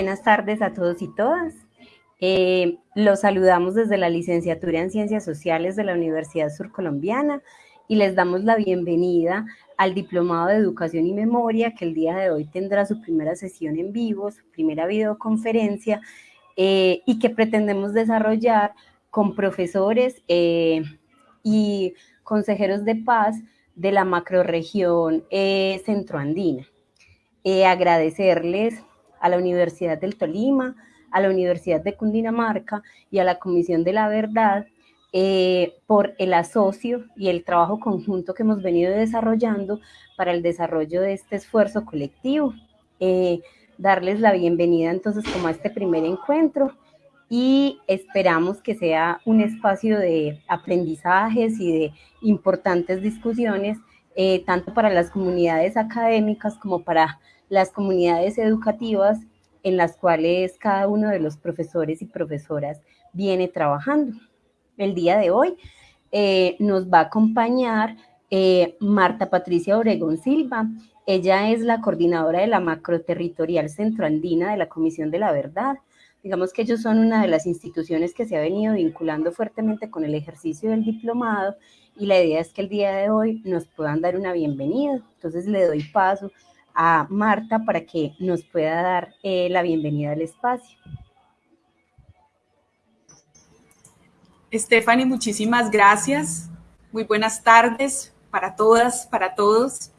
Buenas tardes a todos y todas. Eh, los saludamos desde la licenciatura en Ciencias Sociales de la Universidad Surcolombiana y les damos la bienvenida al Diplomado de Educación y Memoria que el día de hoy tendrá su primera sesión en vivo, su primera videoconferencia eh, y que pretendemos desarrollar con profesores eh, y consejeros de paz de la macroregión eh, centroandina. Eh, agradecerles a la Universidad del Tolima, a la Universidad de Cundinamarca y a la Comisión de la Verdad eh, por el asocio y el trabajo conjunto que hemos venido desarrollando para el desarrollo de este esfuerzo colectivo. darles la bienvenida entonces como a este primer encuentro y esperamos que sea un espacio de aprendizajes y de importantes discusiones, eh, tanto para las comunidades académicas como para las comunidades educativas en las cuales cada uno de los profesores y profesoras viene trabajando. El día de hoy eh, nos va a acompañar eh, Marta Patricia Obregón Silva. Ella es la coordinadora de la macroterritorial centroandina de la Comisión de la Verdad. Digamos que ellos son una de las instituciones que se ha venido vinculando fuertemente con el ejercicio del diplomado y la idea es que el día de hoy nos puedan dar una bienvenida. Entonces le doy paso a Marta para que nos pueda dar eh, la bienvenida al espacio. Stephanie, muchísimas gracias. Muy buenas tardes para todas, para todos.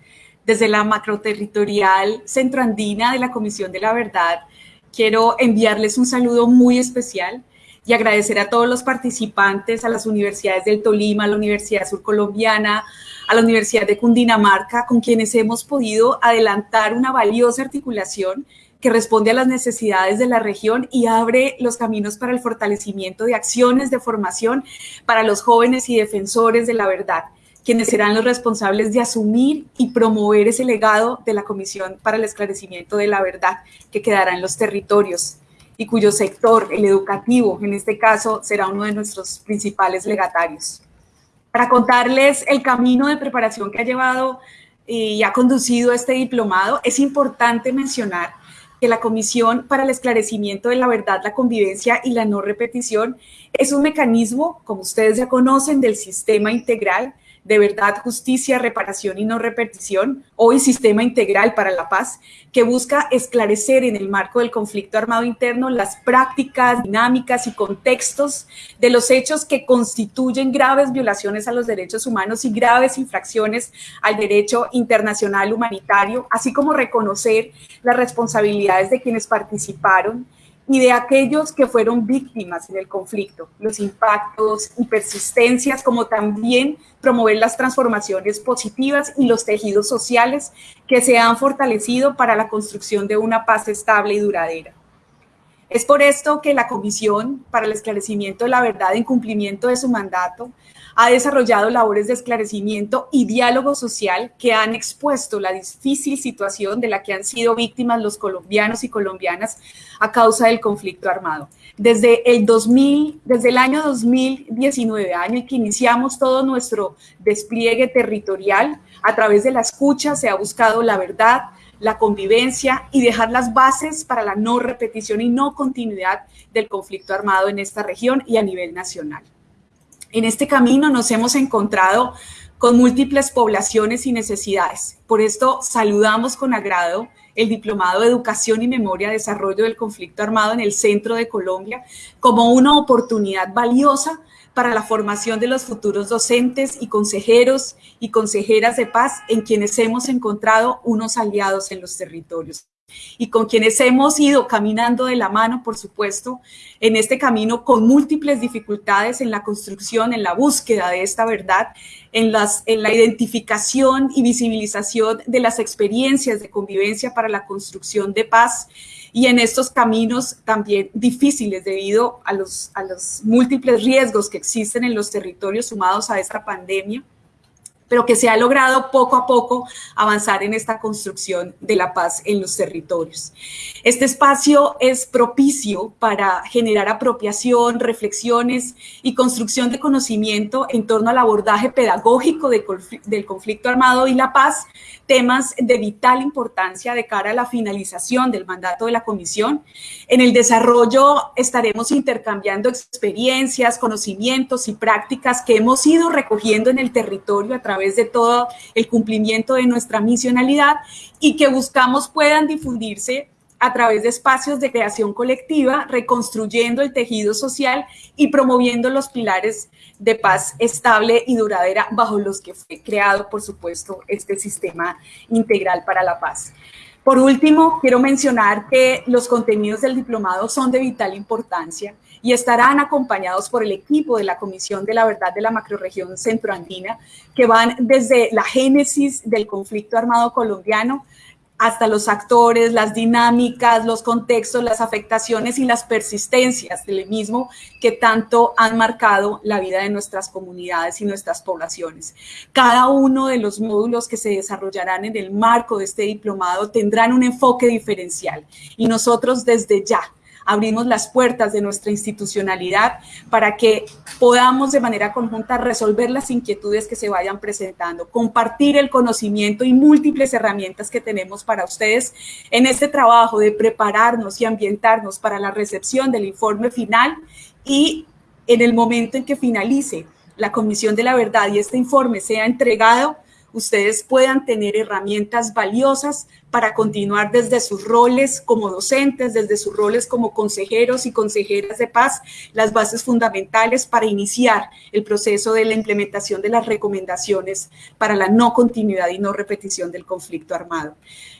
Desde la macroterritorial centroandina de la Comisión de la Verdad, quiero enviarles un saludo muy especial y agradecer a todos los participantes, a las universidades del Tolima, a la Universidad Surcolombiana, a la Universidad de Cundinamarca, con quienes hemos podido adelantar una valiosa articulación que responde a las necesidades de la región y abre los caminos para el fortalecimiento de acciones de formación para los jóvenes y defensores de la verdad quienes serán los responsables de asumir y promover ese legado de la Comisión para el Esclarecimiento de la Verdad que quedará en los territorios y cuyo sector, el educativo, en este caso, será uno de nuestros principales legatarios. Para contarles el camino de preparación que ha llevado y ha conducido este diplomado, es importante mencionar que la Comisión para el Esclarecimiento de la Verdad, la Convivencia y la No Repetición es un mecanismo, como ustedes ya conocen, del sistema integral de verdad, justicia, reparación y no repetición, hoy Sistema Integral para la Paz, que busca esclarecer en el marco del conflicto armado interno las prácticas, dinámicas y contextos de los hechos que constituyen graves violaciones a los derechos humanos y graves infracciones al derecho internacional humanitario, así como reconocer las responsabilidades de quienes participaron y de aquellos que fueron víctimas en el conflicto, los impactos y persistencias, como también promover las transformaciones positivas y los tejidos sociales que se han fortalecido para la construcción de una paz estable y duradera. Es por esto que la Comisión para el Esclarecimiento de la Verdad en cumplimiento de su mandato ha desarrollado labores de esclarecimiento y diálogo social que han expuesto la difícil situación de la que han sido víctimas los colombianos y colombianas a causa del conflicto armado. Desde el 2000, desde el año 2019, año en que iniciamos todo nuestro despliegue territorial, a través de la escucha se ha buscado la verdad, la convivencia y dejar las bases para la no repetición y no continuidad del conflicto armado en esta región y a nivel nacional. En este camino nos hemos encontrado con múltiples poblaciones y necesidades. Por esto saludamos con agrado el Diplomado de Educación y Memoria Desarrollo del Conflicto Armado en el centro de Colombia como una oportunidad valiosa para la formación de los futuros docentes y consejeros y consejeras de paz en quienes hemos encontrado unos aliados en los territorios y con quienes hemos ido caminando de la mano, por supuesto, en este camino con múltiples dificultades en la construcción, en la búsqueda de esta verdad, en, la identificación y visibilización de las experiencias de convivencia para la construcción de paz y en estos caminos también difíciles debido a los múltiples riesgos que existen en los territorios sumados a esta pandemia pero que se ha logrado poco a poco avanzar en esta construcción de la paz en los territorios. Este espacio es propicio para generar apropiación, reflexiones y construcción de conocimiento en torno al abordaje pedagógico del conflicto armado y la paz, temas de vital importancia de cara a la finalización del mandato de la comisión. En el desarrollo estaremos intercambiando experiencias, conocimientos y prácticas que hemos ido recogiendo en el territorio a través de todo el cumplimiento de nuestra misionalidad y que buscamos puedan difundirse a través de espacios de creación colectiva, reconstruyendo el tejido social y promoviendo los pilares de paz estable y duradera bajo los que fue creado, por supuesto, este sistema integral para la paz. Por último, quiero mencionar que los contenidos del diplomado son de vital importancia y estarán acompañados por el equipo de la Comisión de la Verdad de la Macroregión Centroandina, que van desde la génesis del conflicto armado colombiano hasta los actores, las dinámicas, los contextos, las afectaciones y las persistencias del mismo que tanto han marcado la vida de nuestras comunidades y nuestras poblaciones. Cada uno de los módulos que se desarrollarán en el marco de este diplomado tendrán un enfoque diferencial y nosotros desde ya abrimos las puertas de nuestra institucionalidad para que podamos de manera conjunta resolver las inquietudes que se vayan presentando, compartir el conocimiento y múltiples herramientas que tenemos para ustedes en este trabajo de prepararnos y ambientarnos para la recepción del informe final y en el momento en que finalice la Comisión de la Verdad y este informe sea entregado, ustedes puedan tener herramientas valiosas para continuar desde sus roles como docentes, desde sus roles como consejeros y consejeras de paz, las bases fundamentales para iniciar el proceso de la implementación de las recomendaciones para la no continuidad y no repetición del conflicto armado.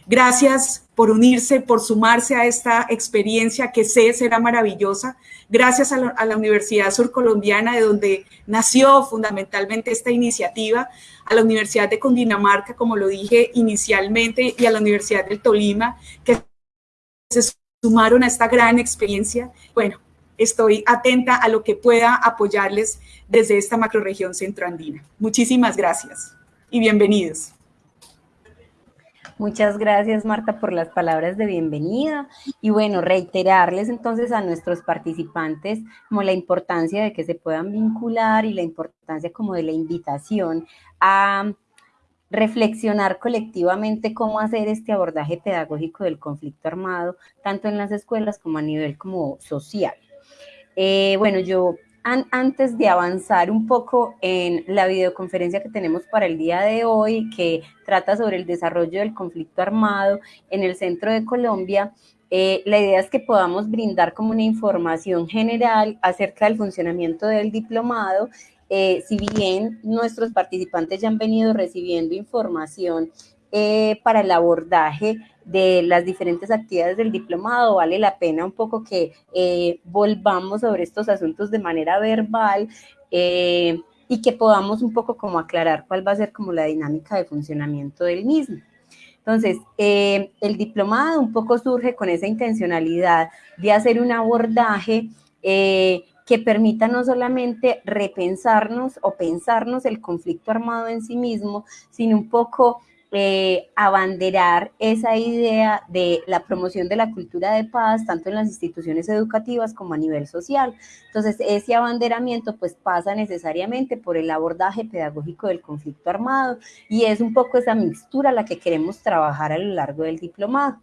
Gracias por unirse, por sumarse a esta experiencia que sé será maravillosa. Gracias a la, a la Universidad Surcolombiana, de donde nació fundamentalmente esta iniciativa, a la Universidad de Cundinamarca, como lo dije inicialmente, y a la Universidad del Tolima, que se sumaron a esta gran experiencia. Bueno, estoy atenta a lo que pueda apoyarles desde esta macroregión centroandina. Muchísimas gracias y bienvenidos. Muchas gracias, Marta, por las palabras de bienvenida. Y bueno, reiterarles entonces a nuestros participantes como la importancia de que se puedan vincular y la importancia como de la invitación a reflexionar colectivamente cómo hacer este abordaje pedagógico del conflicto armado, tanto en las escuelas como a nivel como social. Eh, bueno, yo antes de avanzar un poco en la videoconferencia que tenemos para el día de hoy, que trata sobre el desarrollo del conflicto armado en el centro de Colombia, eh, la idea es que podamos brindar como una información general acerca del funcionamiento del diplomado. Eh, si bien nuestros participantes ya han venido recibiendo información eh, para el abordaje de las diferentes actividades del diplomado, vale la pena un poco que eh, volvamos sobre estos asuntos de manera verbal y que podamos un poco como aclarar cuál va a ser como la dinámica de funcionamiento del mismo. Entonces, el diplomado un poco surge con esa intencionalidad de hacer un abordaje que permita no solamente repensarnos o pensarnos el conflicto armado en sí mismo, sino un poco eh, abanderar esa idea de la promoción de la cultura de paz, tanto en las instituciones educativas como a nivel social. Entonces, ese abanderamiento pues pasa necesariamente por el abordaje pedagógico del conflicto armado y es un poco esa mixtura la que queremos trabajar a lo largo del diplomado.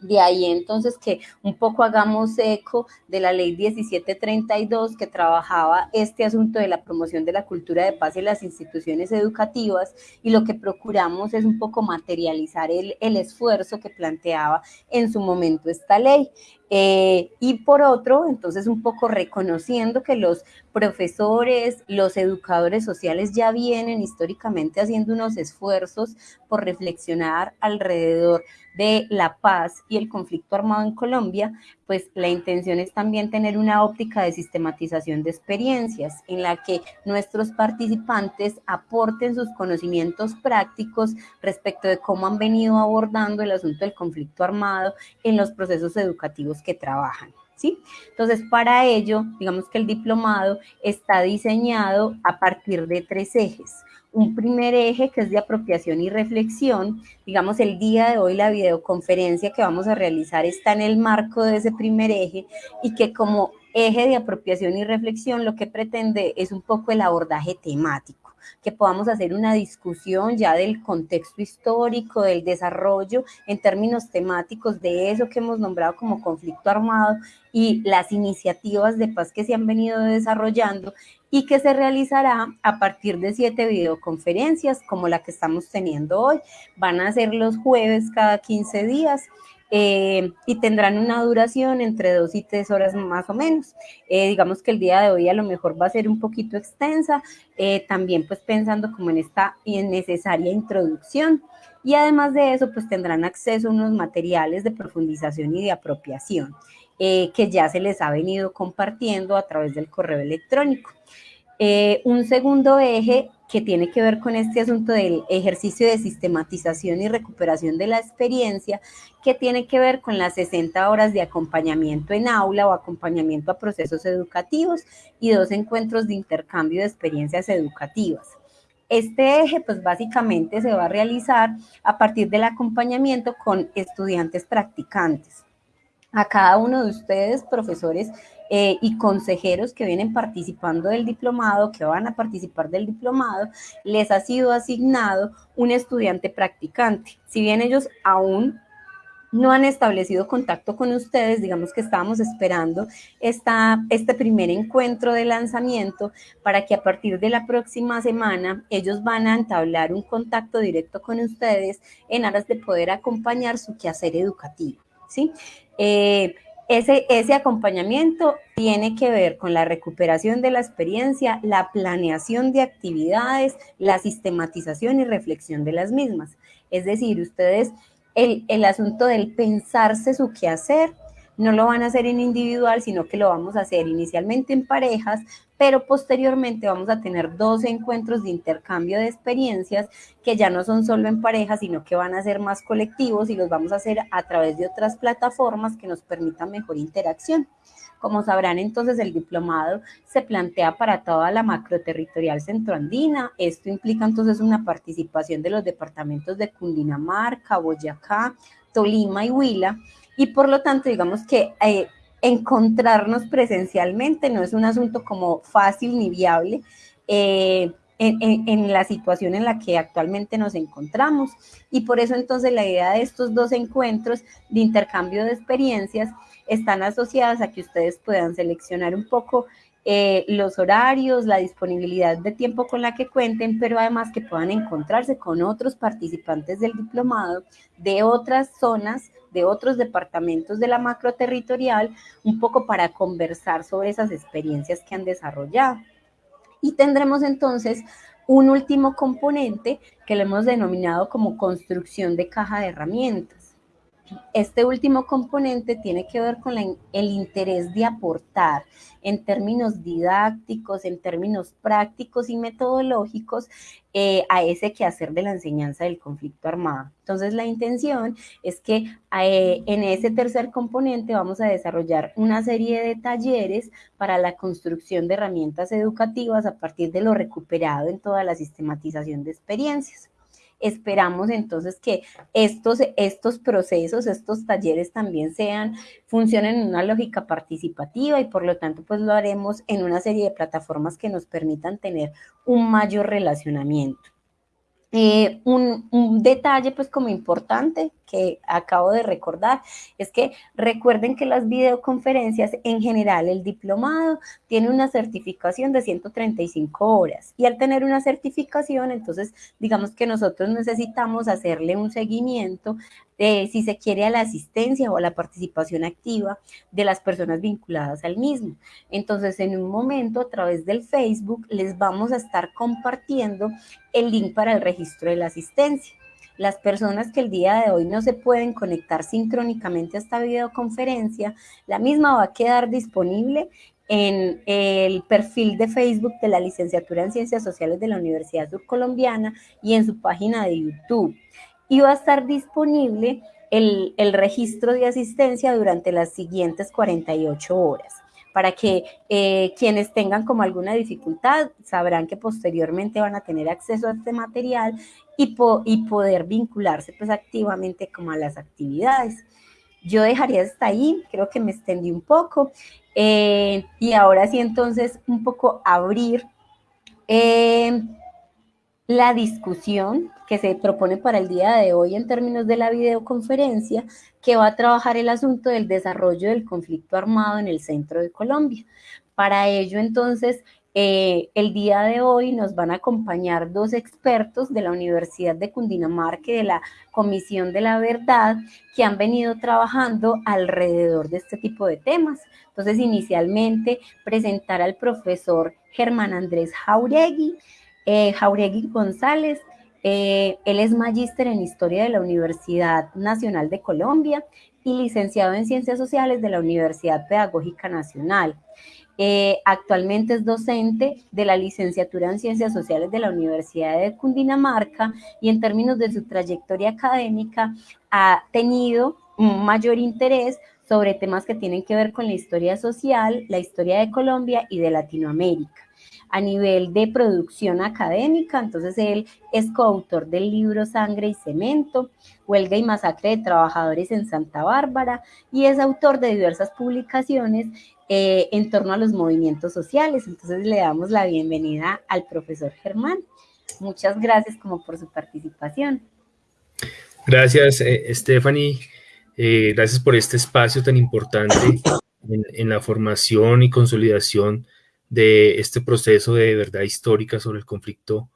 De ahí entonces que un poco hagamos eco de la ley 1732 que trabajaba este asunto de la promoción de la cultura de paz en las instituciones educativas y lo que procuramos es un poco materializar el, el esfuerzo que planteaba en su momento esta ley. Eh, y por otro, entonces un poco reconociendo que los profesores, los educadores sociales ya vienen históricamente haciendo unos esfuerzos por reflexionar alrededor de la paz y el conflicto armado en Colombia, pues la intención es también tener una óptica de sistematización de experiencias en la que nuestros participantes aporten sus conocimientos prácticos respecto de cómo han venido abordando el asunto del conflicto armado en los procesos educativos que trabajan. ¿Sí? Entonces, para ello, digamos que el diplomado está diseñado a partir de tres ejes. un primer eje que es de apropiación y reflexión. Digamos, el día de hoy la videoconferencia que vamos a realizar está en el marco de ese primer eje y que como eje de apropiación y reflexión lo que pretende es un poco el abordaje temático que podamos hacer una discusión ya del contexto histórico, del desarrollo en términos temáticos de eso que hemos nombrado como conflicto armado y las iniciativas de paz que se han venido desarrollando y que se realizará a partir de siete videoconferencias como la que estamos teniendo hoy. Van a ser los jueves cada 15 días eh, y tendrán una duración entre dos y tres horas más o menos. Eh, digamos que el día de hoy a lo mejor va a ser un poquito extensa, eh, también pues pensando como en esta necesaria introducción. Y además de eso, pues tendrán acceso a unos materiales de profundización y de apropiación que ya se les ha venido compartiendo a través del correo electrónico. un segundo eje que tiene que ver con este asunto del ejercicio de sistematización y recuperación de la experiencia, que tiene que ver con las 60 horas de acompañamiento en aula o acompañamiento a procesos educativos y dos encuentros de intercambio de experiencias educativas. Este eje, pues básicamente se va a realizar a partir del acompañamiento con estudiantes practicantes. A cada uno de ustedes, profesores, eh, y consejeros que vienen participando del diplomado, que van a participar del diplomado, les ha sido asignado un estudiante practicante. Si bien ellos aún no han establecido contacto con ustedes, digamos que estábamos esperando esta, este primer encuentro de lanzamiento para que a partir de la próxima semana ellos van a entablar un contacto directo con ustedes en aras de poder acompañar su quehacer educativo. ¿sí? Eh, ese, acompañamiento tiene que ver con la recuperación de la experiencia, la planeación de actividades, la sistematización y reflexión de las mismas. Es decir, ustedes, el, el asunto del pensarse su quehacer, no lo van a hacer en individual, sino que lo vamos a hacer inicialmente en parejas, pero posteriormente vamos a tener dos encuentros de intercambio de experiencias que ya no son solo en pareja, sino que van a ser más colectivos y los vamos a hacer a través de otras plataformas que nos permitan mejor interacción. Como sabrán, entonces el diplomado se plantea para toda la macroterritorial centroandina. Esto implica entonces una participación de los departamentos de Cundinamarca, Boyacá, Tolima y Huila. Y por lo tanto, digamos que eh, encontrarnos presencialmente no es un asunto como fácil ni viable eh, en, la situación en la que actualmente nos encontramos. Y por eso entonces la idea de estos dos encuentros de intercambio de experiencias están asociadas a que ustedes puedan seleccionar un poco eh, los horarios, la disponibilidad de tiempo con la que cuenten, pero además que puedan encontrarse con otros participantes del diplomado de otras zonas de otros departamentos de la macro territorial, un poco para conversar sobre esas experiencias que han desarrollado. Y tendremos entonces un último componente que le hemos denominado como construcción de caja de herramientas. Este último componente tiene que ver con el interés de aportar en términos didácticos, en términos prácticos y metodológicos eh, a ese quehacer de la enseñanza del conflicto armado. Entonces la intención es que eh, en ese tercer componente vamos a desarrollar una serie de talleres para la construcción de herramientas educativas a partir de lo recuperado en toda la sistematización de experiencias. Esperamos entonces que estos, estos procesos, estos talleres también sean, funcionen en una lógica participativa y por lo tanto pues lo haremos en una serie de plataformas que nos permitan tener un mayor relacionamiento. Eh, un, detalle pues como importante que acabo de recordar es que recuerden que las videoconferencias en general el diplomado tiene una certificación de 135 horas y al tener una certificación entonces digamos que nosotros necesitamos hacerle un seguimiento de si se quiere a la asistencia o a la participación activa de las personas vinculadas al mismo. Entonces en un momento a través del Facebook les vamos a estar compartiendo el link para el registro de la asistencia las personas que el día de hoy no se pueden conectar sincrónicamente a esta videoconferencia, la misma va a quedar disponible en el perfil de Facebook de la licenciatura en Ciencias Sociales de la Universidad Surcolombiana y en su página de YouTube. Y va a estar disponible el, el registro de asistencia durante las siguientes 48 horas. para que eh, quienes tengan como alguna dificultad sabrán que posteriormente van a tener acceso a este material y, y poder vincularse pues activamente como a las actividades. Yo dejaría hasta ahí, creo que me extendí un poco. Eh, y ahora sí, entonces, un poco abrir eh, la discusión que se propone para el día de hoy en términos de la videoconferencia, que va a trabajar el asunto del desarrollo del conflicto armado en el centro de Colombia. Para ello, entonces, eh, el día de hoy nos van a acompañar dos expertos de la Universidad de Cundinamarca y de la Comisión de la Verdad que han venido trabajando alrededor de este tipo de temas. Entonces, inicialmente, presentar al profesor Germán Andrés Jauregui, eh, Jauregui González. Eh, él es magíster en Historia de la Universidad Nacional de Colombia y licenciado en Ciencias Sociales de la Universidad Pedagógica Nacional. Eh, actualmente es docente de la licenciatura en Ciencias Sociales de la Universidad de Cundinamarca y en términos de su trayectoria académica ha tenido un mayor interés sobre temas que tienen que ver con la historia social, la historia de Colombia y de Latinoamérica a nivel de producción académica, entonces él es coautor del libro Sangre y Cemento, Huelga y Masacre de Trabajadores en Santa Bárbara y es autor de diversas publicaciones eh, en torno a los movimientos sociales. Entonces le damos la bienvenida al profesor Germán. Muchas gracias como por su participación. Gracias, eh, Stephanie. Eh, gracias por este espacio tan importante en, en la formación y consolidación de este proceso de verdad histórica sobre el conflicto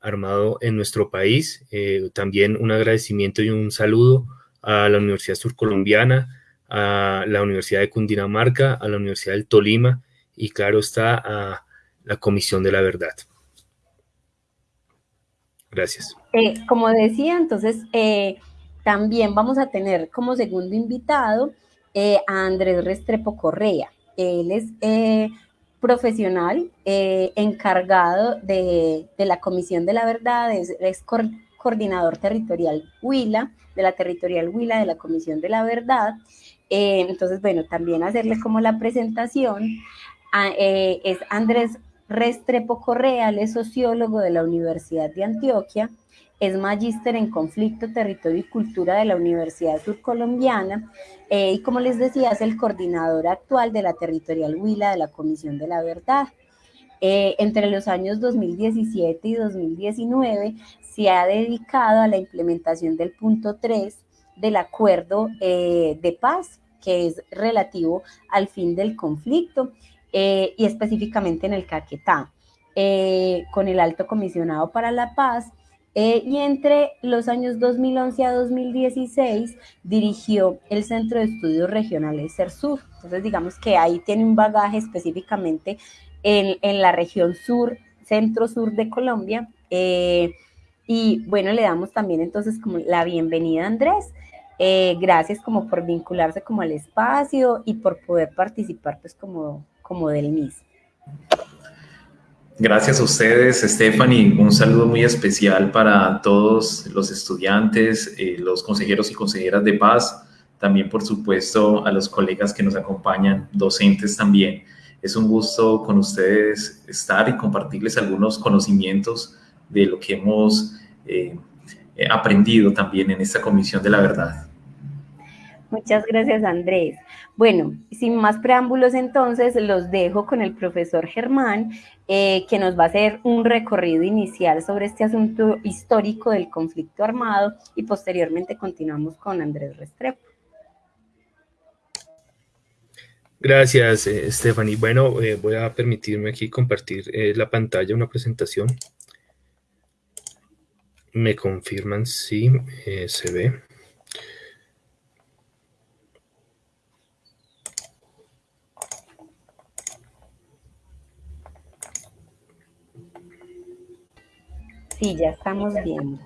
armado en nuestro país. Eh, también un agradecimiento y un saludo a la Universidad Surcolombiana, a la Universidad de Cundinamarca, a la Universidad del Tolima y claro está a la Comisión de la Verdad. Gracias. Eh, como decía, entonces eh, también vamos a tener como segundo invitado a Andrés Restrepo Correa. Él es profesional eh, encargado de, la Comisión de la Verdad, es, coordinador territorial Huila, de la territorial Huila de la Comisión de la Verdad. Eh, entonces, bueno, también hacerle como la presentación, eh, es Andrés Restrepo Correa, es sociólogo de la Universidad de Antioquia, es magíster en conflicto, territorio y cultura de la Universidad Surcolombiana eh, y como les decía es el coordinador actual de la territorial Huila de la Comisión de la Verdad. Eh, entre los años 2017 y 2019 se ha dedicado a la implementación del punto 3 del acuerdo eh, de paz que es relativo al fin del conflicto y específicamente en el Caquetá. con el alto comisionado para la paz eh, y entre los años 2011 a 2016 dirigió el Centro de Estudios Regionales CERSUR. Entonces, digamos que ahí tiene un bagaje específicamente en, en la región sur, centro-sur de Colombia. Eh, y bueno, le damos también entonces como la bienvenida a Andrés. Eh, gracias como por vincularse como al espacio y por poder participar pues como, como del mismo. Gracias a ustedes, Stephanie. Un saludo muy especial para todos los estudiantes, eh, los consejeros y consejeras de paz, también por supuesto a los colegas que nos acompañan, docentes también. Es un gusto con ustedes estar y compartirles algunos conocimientos de lo que hemos eh, aprendido también en esta Comisión de la Verdad. Muchas gracias, Andrés. Bueno, sin más preámbulos entonces, los dejo con el profesor Germán, eh, que nos va a hacer un recorrido inicial sobre este asunto histórico del conflicto armado y posteriormente continuamos con Andrés Restrepo. Gracias, eh, Stephanie. Bueno, eh, voy a permitirme aquí compartir la pantalla, una presentación. Me confirman si se ve. Sí, ya estamos viendo.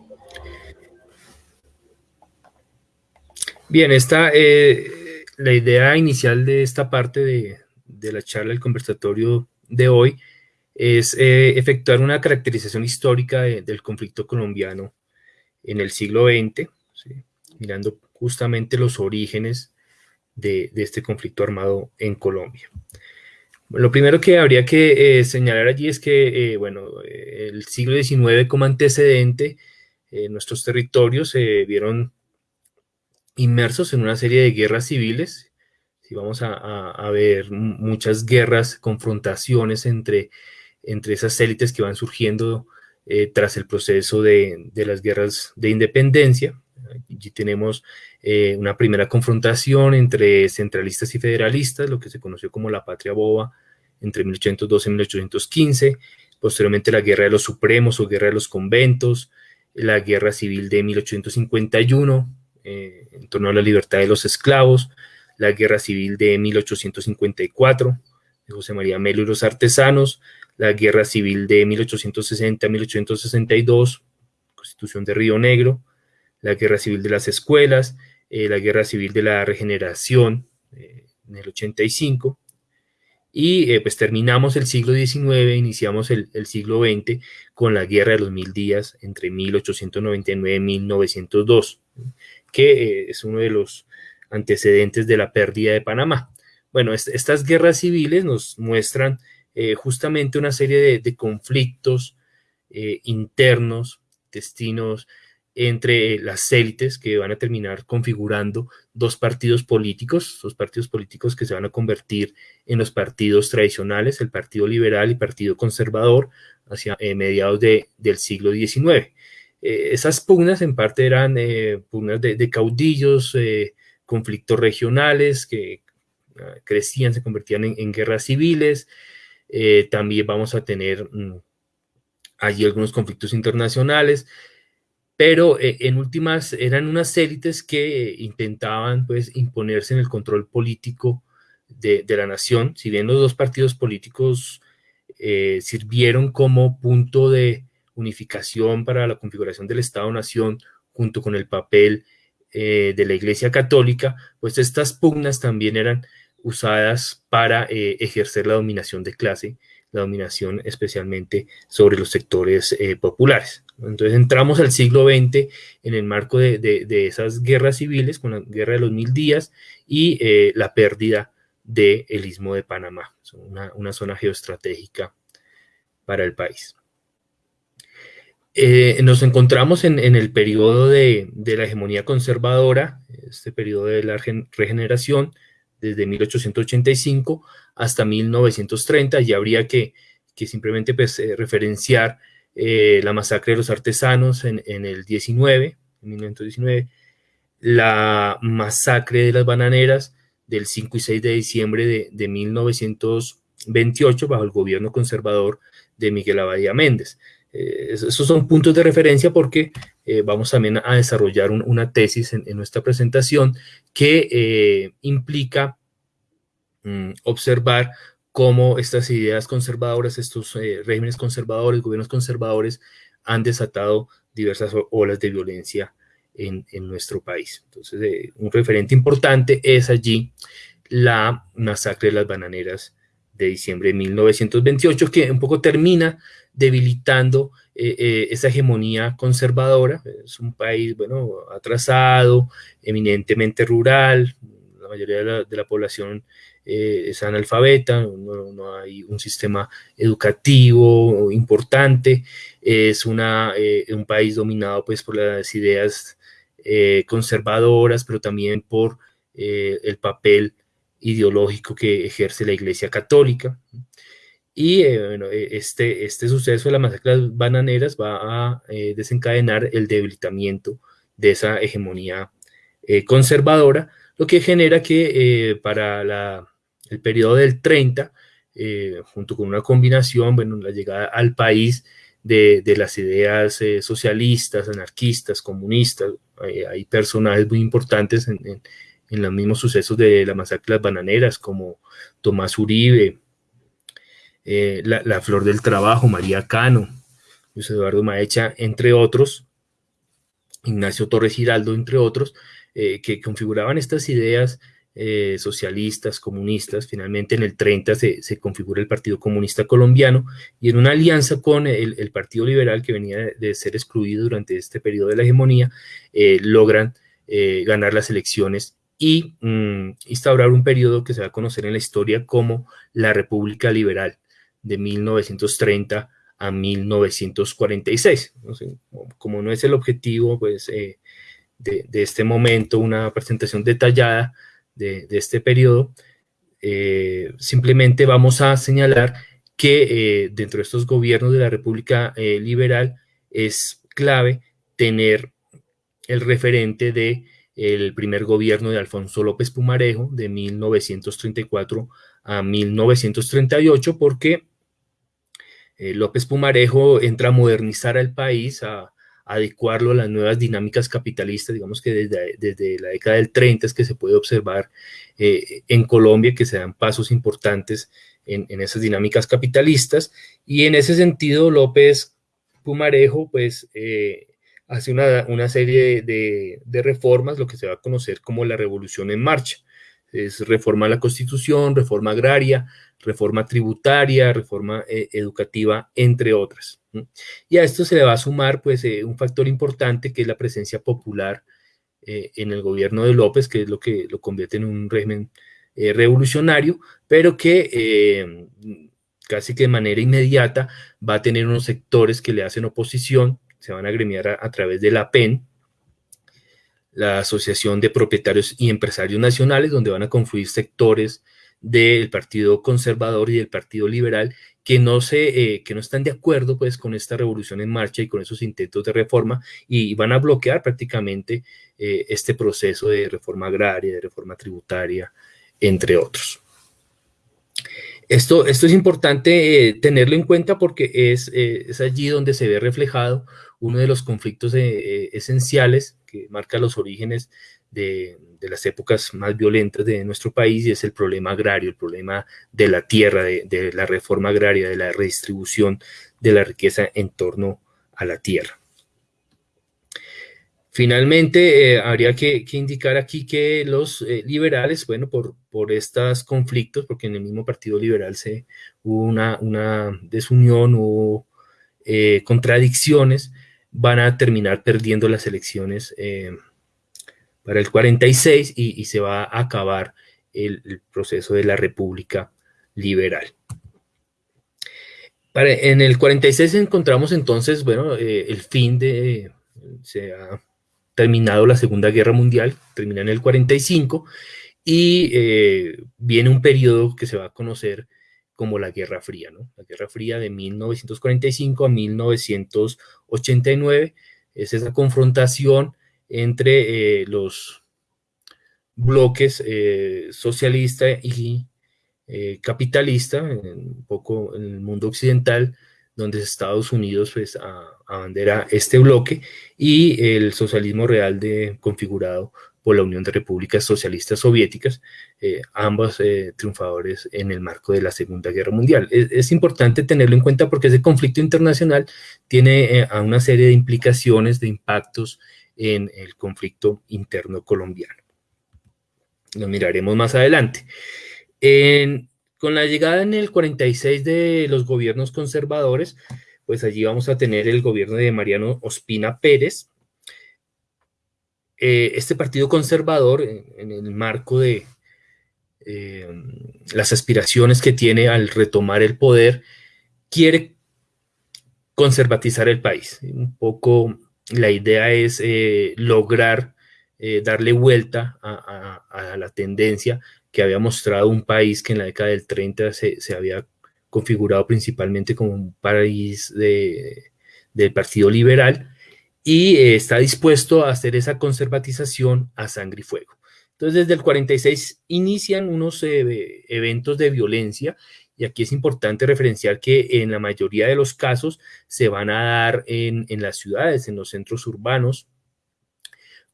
Bien, esta, eh, la idea inicial de esta parte de, la charla, el conversatorio de hoy, es eh, efectuar una caracterización histórica del conflicto colombiano en el siglo XX, mirando justamente los orígenes de, este conflicto armado en Colombia. Lo primero que habría que eh, señalar allí es que, eh, bueno, el siglo XIX como antecedente, nuestros territorios se vieron inmersos en una serie de guerras civiles. Si vamos a, ver muchas guerras, confrontaciones entre, entre esas élites que van surgiendo tras el proceso de, de, las guerras de independencia. Allí tenemos eh, una primera confrontación entre centralistas y federalistas, lo que se conoció como la Patria Boba, entre 1812 y 1815, posteriormente la Guerra de los Supremos o Guerra de los Conventos, la Guerra Civil de 1851, eh, en torno a la libertad de los esclavos, la Guerra Civil de 1854, de José María Melo y los artesanos, la Guerra Civil de 1860-1862, Constitución de Río Negro, la Guerra Civil de las Escuelas, eh, la Guerra Civil de la Regeneración eh, en el 85, y eh, pues terminamos el siglo XIX, iniciamos el, siglo XX con la Guerra de los Mil Días entre 1899 y 1902, que es uno de los antecedentes de la pérdida de Panamá. Bueno, estas guerras civiles nos muestran justamente una serie de, conflictos internos, destinos entre las élites que van a terminar configurando dos partidos políticos, dos partidos políticos que se van a convertir en los partidos tradicionales, el Partido Liberal y Partido Conservador, hacia eh, mediados del siglo XIX. Eh, esas pugnas en parte eran eh, pugnas de, caudillos, conflictos regionales que ah, crecían, se convertían en, guerras civiles. también vamos a tener mm, allí algunos conflictos internacionales pero eh, en últimas eran unas élites que intentaban pues imponerse en el control político de, la nación, si bien los dos partidos políticos eh, sirvieron como punto de unificación para la configuración del Estado-Nación junto con el papel eh, de la Iglesia Católica, pues estas pugnas también eran usadas para ejercer la dominación de clase la dominación especialmente sobre los sectores populares. Entonces entramos al siglo XX en el marco de, esas guerras civiles, con la guerra de los mil días y eh, la pérdida del istmo de Panamá, una, zona geoestratégica para el país. Eh, nos encontramos en, el periodo de, de, la hegemonía conservadora, este periodo de la regeneración, desde 1885 hasta 1930, y habría que, simplemente pues, eh, referenciar eh, la masacre de los artesanos en, el 19, en 1919, la masacre de las bananeras del 5 y 6 de diciembre de, 1928 bajo el gobierno conservador de Miguel Abadía Méndez. Eh, esos son puntos de referencia porque vamos también a desarrollar una tesis en, nuestra presentación que implica Mm, observar cómo estas ideas conservadoras, estos eh, regímenes conservadores, gobiernos conservadores, han desatado diversas olas de violencia en, nuestro país. Entonces, eh, un referente importante es allí la masacre de las bananeras de diciembre de 1928, que un poco termina debilitando eh, esa hegemonía conservadora. Es un país, bueno, atrasado, eminentemente rural, la mayoría de la, de la población eh, es analfabeta, no, hay un sistema educativo importante, es una, eh, un país dominado pues por las ideas eh, conservadoras, pero también por el papel ideológico que ejerce la Iglesia Católica. Y bueno, este, este suceso de la masacre bananeras va a desencadenar el debilitamiento de esa hegemonía conservadora, lo que genera que para la el periodo del 30, eh, junto con una combinación, bueno, la llegada al país de, las ideas eh, socialistas, anarquistas, comunistas, hay personajes muy importantes en, los mismos sucesos de la masacre de las bananeras, como Tomás Uribe, eh, la, Flor del Trabajo, María Cano, Luis Eduardo Maecha, entre otros, Ignacio Torres Giraldo, entre otros, que configuraban estas ideas eh, socialistas, comunistas. Finalmente en el 30 se, configura el Partido Comunista Colombiano y en una alianza con el, Partido Liberal que venía de, ser excluido durante este periodo de la hegemonía, eh, logran eh, ganar las elecciones y mm, instaurar un periodo que se va a conocer en la historia como la República Liberal de 1930 a 1946. como no es el objetivo pues, de, este momento una presentación detallada de, este periodo, eh, simplemente vamos a señalar que eh, dentro de estos gobiernos de la República Liberal es clave tener el referente de el primer gobierno de Alfonso López Pumarejo de 1934 a 1938 porque eh, López Pumarejo entra a modernizar al país, a, adecuarlo a las nuevas dinámicas capitalistas, digamos que desde, desde, la década del 30 es que se puede observar eh, en Colombia que se dan pasos importantes en, esas dinámicas capitalistas y en ese sentido López Pumarejo pues eh, hace una, serie de, de, reformas, lo que se va a conocer como la revolución en marcha. Es reforma a la constitución, reforma agraria, reforma tributaria, reforma eh, educativa, entre otras. Y a esto se le va a sumar pues, eh, un factor importante que es la presencia popular eh, en el gobierno de López, que es lo que lo convierte en un régimen revolucionario, pero que casi que de manera inmediata va a tener unos sectores que le hacen oposición, se van a gremiar a, a través de la PEN, la Asociación de Propietarios y Empresarios Nacionales, donde van a confluir sectores del Partido Conservador y del Partido Liberal que no, se, eh, que no están de acuerdo pues, con esta revolución en marcha y con esos intentos de reforma y van a bloquear prácticamente eh, este proceso de reforma agraria, de reforma tributaria, entre otros. Esto, esto es importante eh, tenerlo en cuenta porque es, es, allí donde se ve reflejado uno de los conflictos esenciales que marca los orígenes de, de las épocas más violentas de nuestro país y es el problema agrario, el problema de la tierra, de, la reforma agraria, de la redistribución de la riqueza en torno a la tierra. Finalmente, eh, habría que, indicar aquí que los eh, liberales, bueno, por, por estos conflictos, porque en el mismo Partido Liberal se, hubo una, una desunión, hubo eh, contradicciones, van a terminar perdiendo las elecciones para el 46 y, se va a acabar el, proceso de la República Liberal. en el 46 encontramos entonces, bueno, eh, el fin de, se ha terminado la Segunda Guerra Mundial, termina en el 45, y eh, viene un periodo que se va a conocer como la Guerra Fría, ¿no? La Guerra Fría de 1945 a 1989, es esa confrontación entre eh, los bloques eh, socialista y eh, capitalista, un poco en el mundo occidental, donde Estados Unidos pues, abandera este bloque, y el socialismo real de, configurado por la Unión de Repúblicas Socialistas Soviéticas, ambos triunfadores en el marco de la Segunda Guerra Mundial. Es, importante tenerlo en cuenta porque ese conflicto internacional tiene a una serie de implicaciones, de impactos en el conflicto interno colombiano. Lo miraremos más adelante. con la llegada en el 46 de los gobiernos conservadores, pues allí vamos a tener el gobierno de Mariano Ospina Pérez. Eh, este partido conservador, en, el marco de eh, las aspiraciones que tiene al retomar el poder, quiere conservatizar el país, un poco la idea es eh, lograr darle vuelta a, la tendencia que había mostrado un país que en la década del 30 se, había configurado principalmente como un país del Partido Liberal y eh, está dispuesto a hacer esa conservatización a sangre y fuego. Entonces, desde el 46 inician unos eventos de violencia y aquí es importante referenciar que en la mayoría de los casos se van a dar en, las ciudades, en los centros urbanos,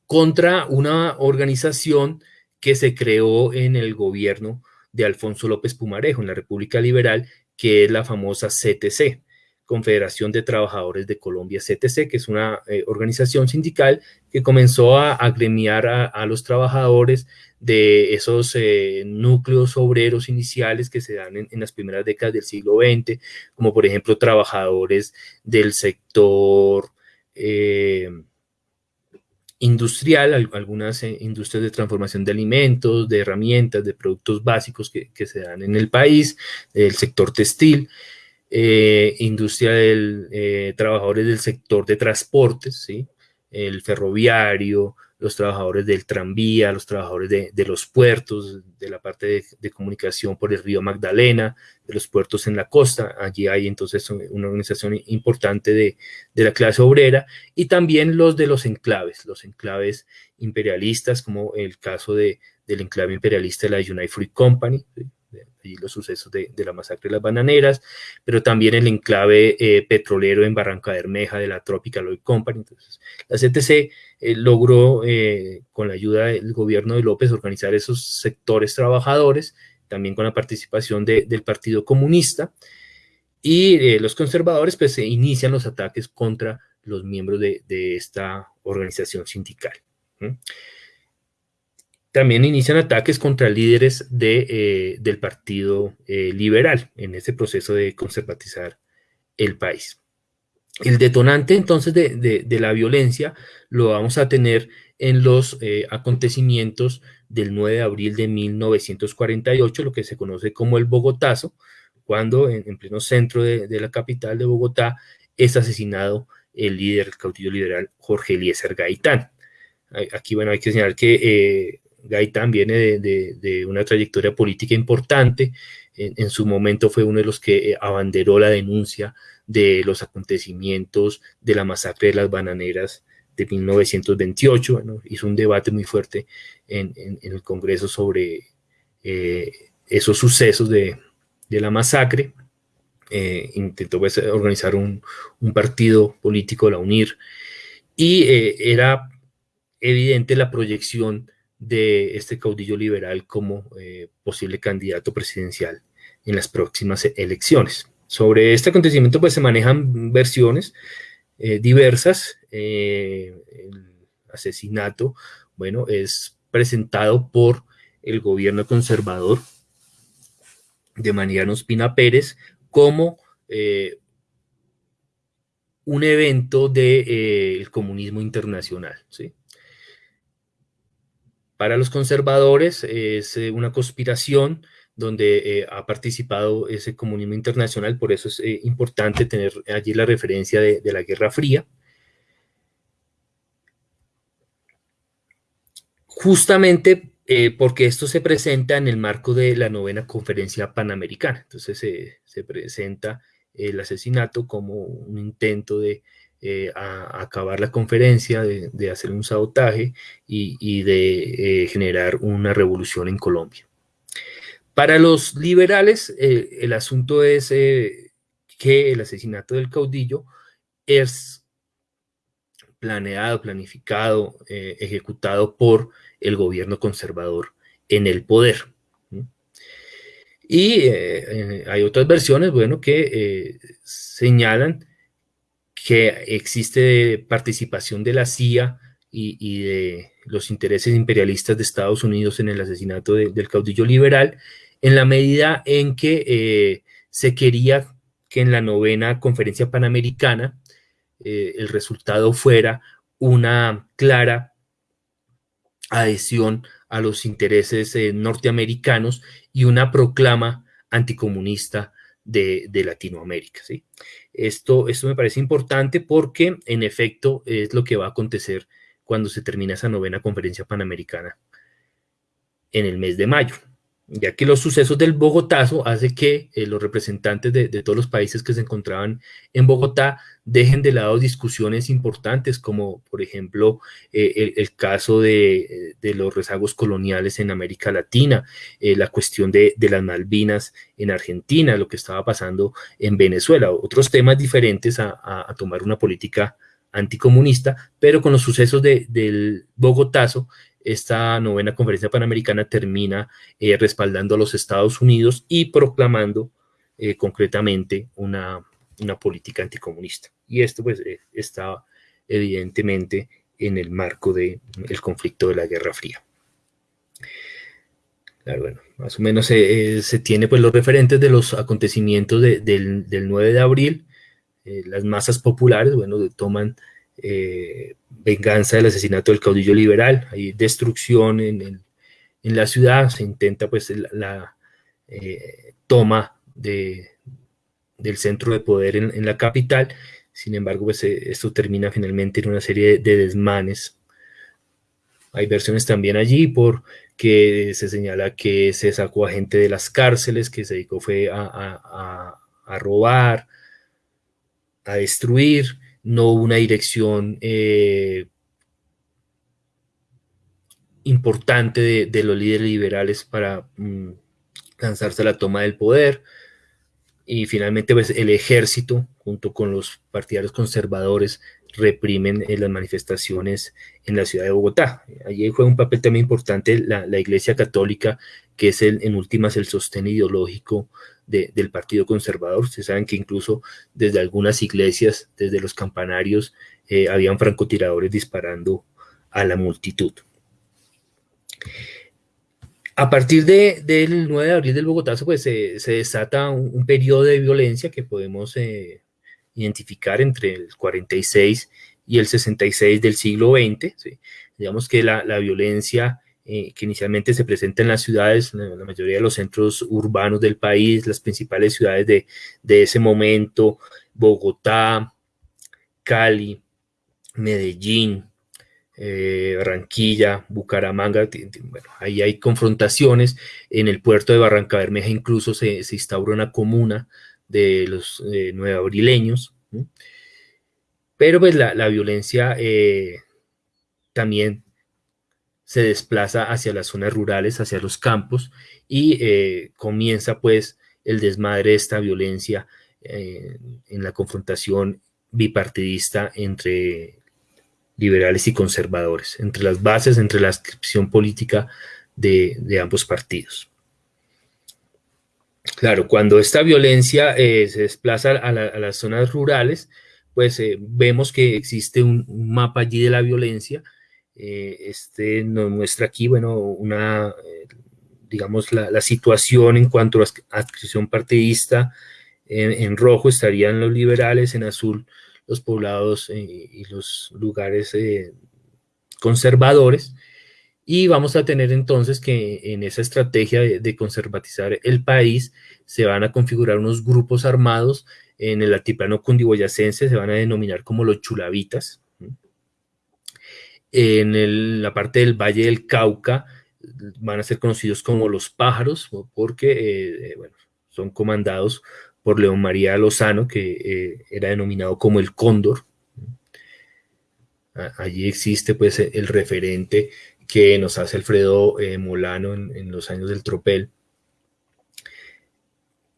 contra una organización que se creó en el gobierno de Alfonso López Pumarejo, en la República Liberal, que es la famosa CTC, Confederación de Trabajadores de Colombia, CTC, que es una eh, organización sindical que comenzó a agremiar a, los trabajadores de esos eh, núcleos obreros iniciales que se dan en, las primeras décadas del siglo XX, como por ejemplo trabajadores del sector eh, industrial, algunas industrias de transformación de alimentos, de herramientas, de productos básicos que, se dan en el país, el sector textil, eh, industria de eh, trabajadores del sector de transportes, ¿sí? el ferroviario, los trabajadores del tranvía, los trabajadores de, los puertos, de la parte de, comunicación por el río Magdalena, de los puertos en la costa. Allí hay entonces una organización importante de, la clase obrera y también los de los enclaves, los enclaves imperialistas, como el caso de, del enclave imperialista de la United Fruit Company, y los sucesos de, la masacre de las bananeras, pero también el enclave eh, petrolero en Barranca Bermeja de la Tropical Oil Company. Entonces, la CTC eh, logró, eh, con la ayuda del gobierno de López, organizar esos sectores trabajadores, también con la participación del Partido Comunista, y los conservadores pues se inician los ataques contra los miembros de, esta organización sindical. También inician ataques contra líderes de, eh, del Partido eh, Liberal en ese proceso de conservatizar el país. El detonante entonces de, la violencia lo vamos a tener en los eh, acontecimientos del 9 de abril de 1948, lo que se conoce como el Bogotazo, cuando en, pleno centro de, la capital de Bogotá es asesinado el líder, el caudillo liberal Jorge Eliezer Gaitán. Aquí, bueno, hay que señalar que Gaitán viene de, una trayectoria política importante. En, su momento fue uno de los que eh, abanderó la denuncia de los acontecimientos de la masacre de las bananeras de 1928. hizo un debate muy fuerte en, el Congreso sobre eh, esos sucesos de, la masacre. Eh, intentó pues, organizar un, un, partido político, la UNIR, y era evidente la proyección de este caudillo liberal como eh, posible candidato presidencial en las próximas elecciones. Sobre este acontecimiento pues se manejan versiones eh, diversas. Eh, el asesinato, bueno, es presentado por el gobierno conservador de Mariano Espina Pérez como un evento del comunismo internacional, ¿sí? Para los conservadores es eh, una conspiración donde eh, ha participado ese comunismo internacional, por eso es eh, importante tener allí la referencia de, la Guerra Fría. Justamente porque esto se presenta en el marco de la novena conferencia panamericana. Entonces se presenta el asesinato como un intento de eh, a, acabar la conferencia, de, hacer un sabotaje y, de eh, generar una revolución en Colombia. Para los liberales, eh, el asunto es que el asesinato del caudillo es planeado, planificado, ejecutado por el gobierno conservador en el poder. Y hay otras versiones, bueno, que señalan que existe participación de la CIA y, de los intereses imperialistas de Estados Unidos en el asesinato del caudillo liberal, en la medida en que eh, se quería que en la novena conferencia panamericana eh, el resultado fuera una clara adhesión a los intereses eh, norteamericanos y una proclama anticomunista de, de Latinoamérica. ¿sí? Esto, esto me parece importante porque en efecto es lo que va a acontecer cuando se termina esa novena conferencia panamericana en el mes de mayo ya que los sucesos del Bogotazo hace que eh, los representantes de, todos los países que se encontraban en Bogotá dejen de lado discusiones importantes como por ejemplo eh, el, caso de, los rezagos coloniales en América Latina, eh, la cuestión de, las Malvinas en Argentina, lo que estaba pasando en Venezuela, otros temas diferentes a, tomar una política anticomunista, pero con los sucesos del Bogotazo esta novena conferencia panamericana termina eh, respaldando a los Estados Unidos y proclamando eh, concretamente una, política anticomunista. Y esto pues eh, está evidentemente en el marco del conflicto de la Guerra Fría. Claro, bueno, más o menos se tiene pues los referentes de los acontecimientos del, 9 de abril. las masas populares, bueno, toman venganza del asesinato del caudillo liberal, hay destrucción en, la ciudad, se intenta pues la, toma de, del centro de poder en, la capital, sin embargo pues esto termina finalmente en una serie de desmanes. Hay versiones también allí porque se señala que se sacó a gente de las cárceles, que se dedicó fue a, robar, a destruir, no una dirección eh, importante de, los líderes liberales para mm, lanzarse a la toma del poder. Y finalmente pues, el ejército, junto con los partidarios conservadores, reprimen eh, las manifestaciones en la ciudad de Bogotá. Allí juega un papel también importante la, Iglesia Católica, que es en últimas el sostén ideológico del Partido Conservador. Ustedes saben que incluso desde algunas iglesias, desde los campanarios, eh, habían francotiradores disparando a la multitud. A partir del 9 de abril del Bogotazo, pues se, desata un, periodo de violencia que podemos eh, identificar entre el 46 y el 66 del siglo XX. Digamos que la, violencia eh, que inicialmente se presenta en las ciudades, la, mayoría de los centros urbanos del país, las principales ciudades de, ese momento, Bogotá, Cali, Medellín, eh, Barranquilla, Bucaramanga, bueno, ahí hay confrontaciones, en el puerto de Barranca Bermeja incluso se, se instaura una comuna de los eh, nuevabrileños, pero pues la, violencia eh, también se desplaza hacia las zonas rurales, hacia los campos, y eh, comienza pues el desmadre de esta violencia en la confrontación bipartidista entre liberales y conservadores, entre las bases, entre la inscripción política de ambos partidos. Claro, cuando esta violencia eh, se desplaza a, las zonas rurales, pues eh, vemos que existe un, mapa allí de la violencia. Eh, este nos muestra aquí, bueno, una, digamos, la, situación en cuanto a adscripción partidista. En, rojo estarían los liberales, en azul los poblados y los lugares conservadores. Y vamos a tener entonces que en esa estrategia de, conservatizar el país se van a configurar unos grupos armados en el altiplano cundiboyacense, se van a denominar como los chulavitas. En la parte del Valle del Cauca van a ser conocidos como los pájaros, porque eh, bueno, son comandados por León María Lozano, que eh, era denominado como el cóndor. Allí existe pues el referente que nos hace Alfredo eh, Molano en, los años del tropel,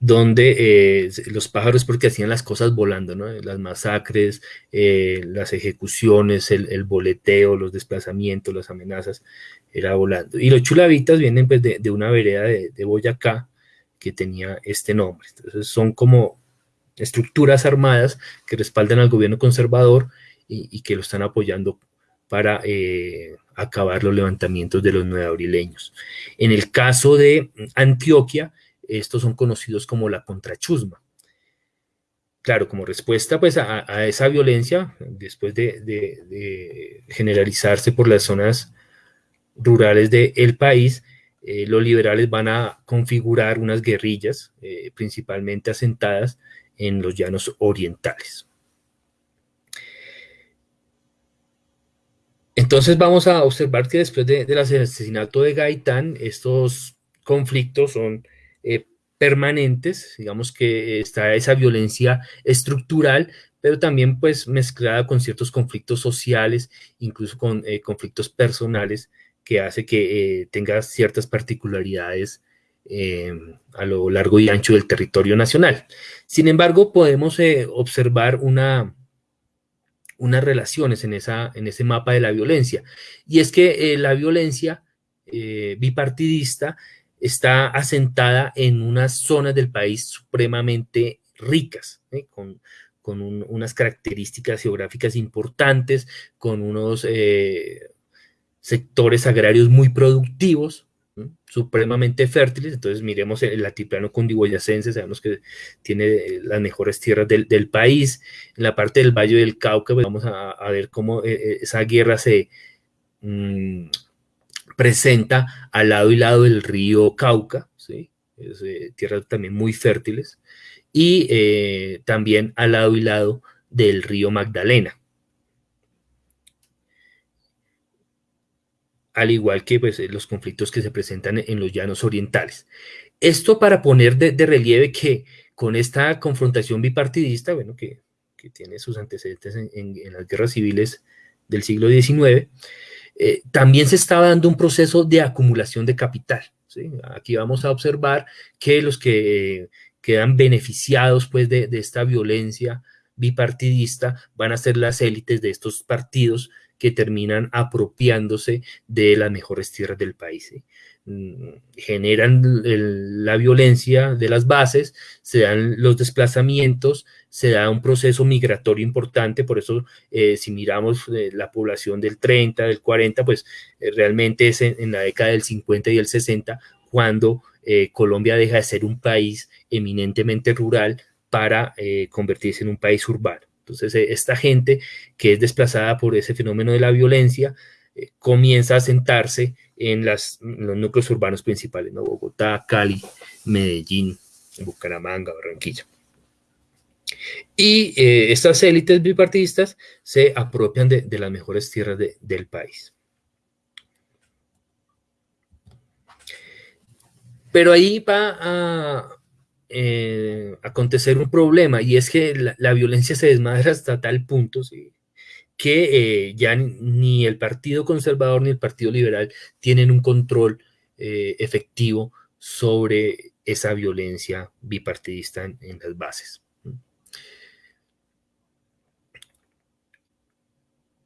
donde eh, los pájaros porque hacían las cosas volando, ¿no? las masacres, eh, las ejecuciones, el, boleteo, los desplazamientos, las amenazas, era volando. Y los chulavitas vienen pues, de, una vereda de, Boyacá que tenía este nombre. Entonces son como estructuras armadas que respaldan al gobierno conservador y, que lo están apoyando para acabar los levantamientos de los nuevabrileños. En el caso de Antioquia, estos son conocidos como la contrachusma. Claro, como respuesta pues, a, esa violencia, después de, generalizarse por las zonas rurales del país, eh, los liberales van a configurar unas guerrillas eh, principalmente asentadas en los llanos orientales. Entonces vamos a observar que después del asesinato de Gaitán, estos conflictos son eh, permanentes, digamos que está esa violencia estructural, pero también pues mezclada con ciertos conflictos sociales, incluso con eh, conflictos personales, que hace que eh, tenga ciertas particularidades a lo largo y ancho del territorio nacional. Sin embargo, podemos observar una unas relaciones en, esa, en ese mapa de la violencia. Y es que la violencia bipartidista está asentada en unas zonas del país supremamente ricas, ¿eh? con, unas características geográficas importantes, con unos sectores agrarios muy productivos, supremamente fértiles, entonces miremos el altiplano cundiboyacense, sabemos que tiene eh, las mejores tierras del, país, en la parte del Valle del Cauca, pues vamos a, ver cómo eh, eh, esa guerra se mm, presenta al lado y lado del río Cauca, ¿sí? tierras también muy fértiles, y también al lado y lado del río Magdalena. al igual que pues, los conflictos que se presentan en los llanos orientales. Esto para poner de, relieve que con esta confrontación bipartidista, bueno, que, tiene sus antecedentes en, las guerras civiles del siglo XIX, eh, también se estaba dando un proceso de acumulación de capital. Aquí vamos a observar que los que quedan beneficiados pues, de, esta violencia bipartidista van a ser las élites de estos partidos que terminan apropiándose de las mejores tierras del país. Generan la violencia de las bases, se dan los desplazamientos, se da un proceso migratorio importante, por eso eh, si miramos eh, la población del 30, del 40, pues eh, realmente es en, la década del 50 y el 60 cuando Colombia deja de ser un país eminentemente rural para convertirse en un país urbano. Entonces, esta gente que es desplazada por ese fenómeno de la violencia comienza a sentarse en, los núcleos urbanos principales, ¿no? Bogotá, Cali, Medellín, Bucaramanga, Barranquilla. Y eh, estas élites bipartidistas se apropian de, las mejores tierras del país. Pero ahí va a, eh, acontecer un problema y es que la, violencia se desmadra hasta tal punto que eh, ya ni el Partido Conservador ni el Partido Liberal tienen un control eh, efectivo sobre esa violencia bipartidista en, las bases.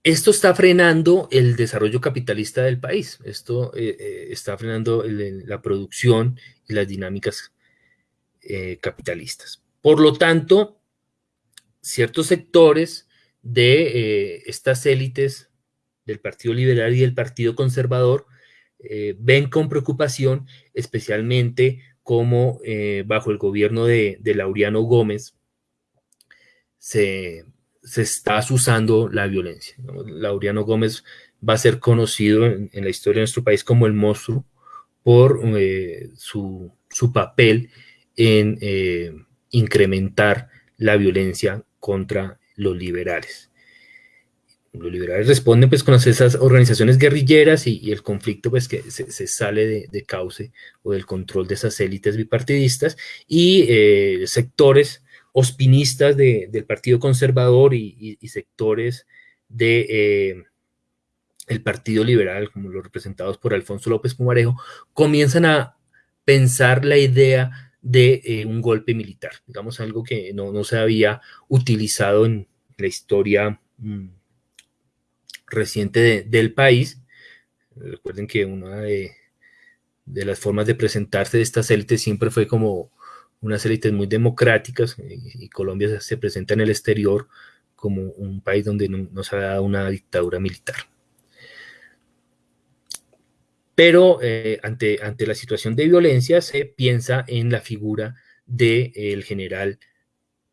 Esto está frenando el desarrollo capitalista del país, esto está frenando la producción y las dinámicas eh, capitalistas. Por lo tanto, ciertos sectores de eh, estas élites del Partido Liberal y del Partido Conservador eh, ven con preocupación, especialmente como bajo el gobierno de, Laureano Gómez se, está usando la violencia. Laureano Gómez va a ser conocido en, la historia de nuestro país como el monstruo por su, su papel en eh, incrementar la violencia contra los liberales. Los liberales responden pues con esas organizaciones guerrilleras y, el conflicto pues que se, sale de, cauce o del control de esas élites bipartidistas y eh, sectores ospinistas del Partido Conservador y, sectores de eh, el Partido Liberal, como los representados por Alfonso López Pumarejo, comienzan a pensar la idea de eh, un golpe militar, digamos algo que no, se había utilizado en la historia mm, reciente del país. Recuerden que una de, las formas de presentarse de estas élites siempre fue como unas élites muy democráticas y, Colombia se presenta en el exterior como un país donde no, se ha dado una dictadura militar. Pero eh, ante, ante la situación de violencia se piensa en la figura del general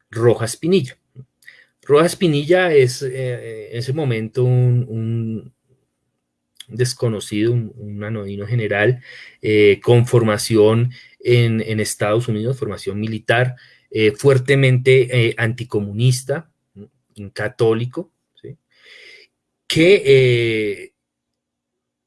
Rojas Pinilla. Rojas Pinilla es eh, en ese momento un, desconocido, un, anodino general eh, con formación en, Estados Unidos, formación militar, fuertemente anticomunista, católico, que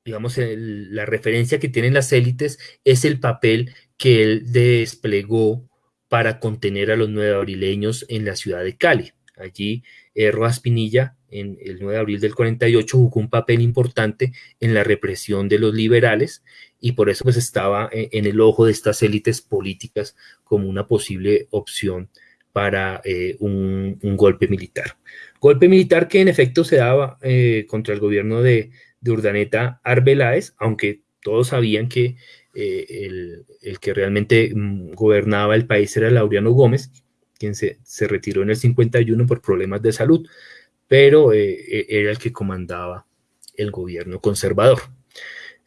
digamos, la referencia que tienen las élites es el papel que él desplegó para contener a los nueve abrileños en la ciudad de Cali. Allí, eh, Rojas Pinilla, en el 9 de abril del 48, jugó un papel importante en la represión de los liberales y por eso pues estaba eh, en el ojo de estas élites políticas como una posible opción para eh, un, golpe militar. Golpe militar que en efecto se daba contra el gobierno de, de Urdaneta Arbeláez, aunque todos sabían que eh, el, que realmente mm, gobernaba el país era Laureano Gómez, quien se, retiró en el 51 por problemas de salud, pero eh, e, era el que comandaba el gobierno conservador.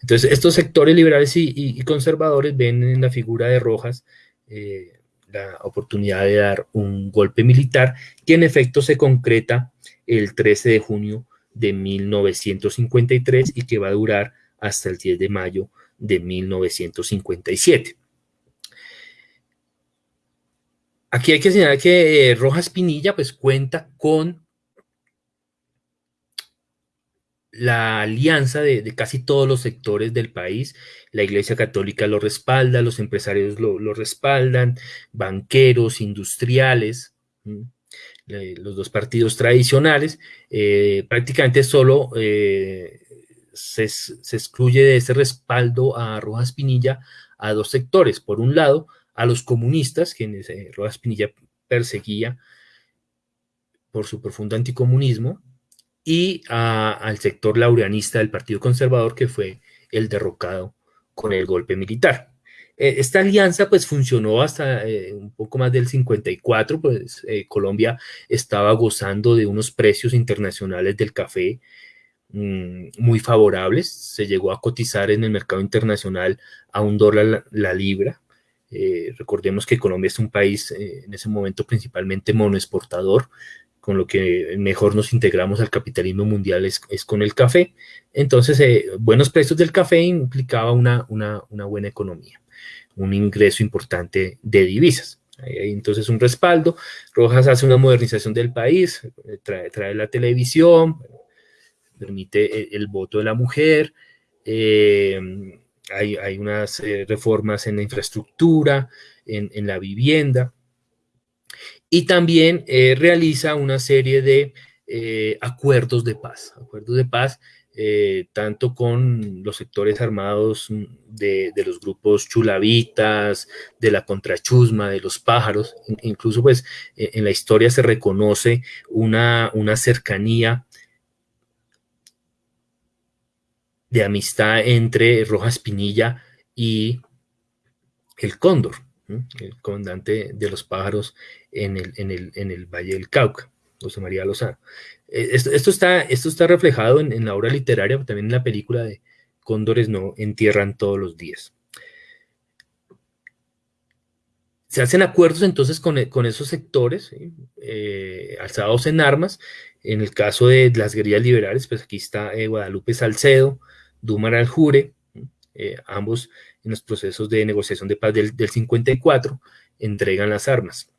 Entonces, estos sectores liberales y, conservadores ven en la figura de Rojas eh, la oportunidad de dar un golpe militar que en efecto se concreta el 13 de junio de 1953 y que va a durar hasta el 10 de mayo de 1957. Aquí hay que señalar que eh, Rojas Pinilla pues cuenta con la alianza de, casi todos los sectores del país. La Iglesia Católica lo respalda, los empresarios lo, respaldan, banqueros, industriales, los dos partidos tradicionales. Eh, prácticamente solo eh, se, excluye de ese respaldo a Rojas Pinilla a dos sectores. Por un lado, a los comunistas, quienes eh, Rojas Pinilla perseguía por su profundo anticomunismo, y al sector laureanista del Partido Conservador, que fue el derrocado con el golpe militar. Eh, esta alianza pues funcionó hasta eh, un poco más del 54, pues eh, Colombia estaba gozando de unos precios internacionales del café mm, muy favorables, se llegó a cotizar en el mercado internacional a un dólar la, libra. recordemos que Colombia es un país en ese momento principalmente monoexportador, con lo que mejor nos integramos al capitalismo mundial es, con el café. Entonces, buenos precios del café implicaba una, buena economía, un ingreso importante de divisas. Hay entonces un respaldo. Rojas hace una modernización del país, eh, trae, la televisión, permite el, voto de la mujer, eh, hay, hay, unas reformas en la infraestructura, en, en la vivienda y también eh, realiza una serie de eh, acuerdos de paz, acuerdos de paz eh, tanto con los sectores armados de, los grupos chulavitas, de la contrachusma, de los pájaros, incluso pues en la historia se reconoce una, una cercanía de amistad entre Rojas Pinilla y el Cóndor el comandante de los pájaros en el, en el, Valle del Cauca, José María Lozano. Eh, esto, está, esto está reflejado en, la obra literaria, también en la película de Cóndores no entierran todos los días. Se hacen acuerdos entonces con, esos sectores eh, alzados en armas. En el caso de las guerrillas liberales, pues aquí está eh, Guadalupe Salcedo, Dumar Aljure, ambos en los procesos de negociación de paz del, 54, entregan las armas.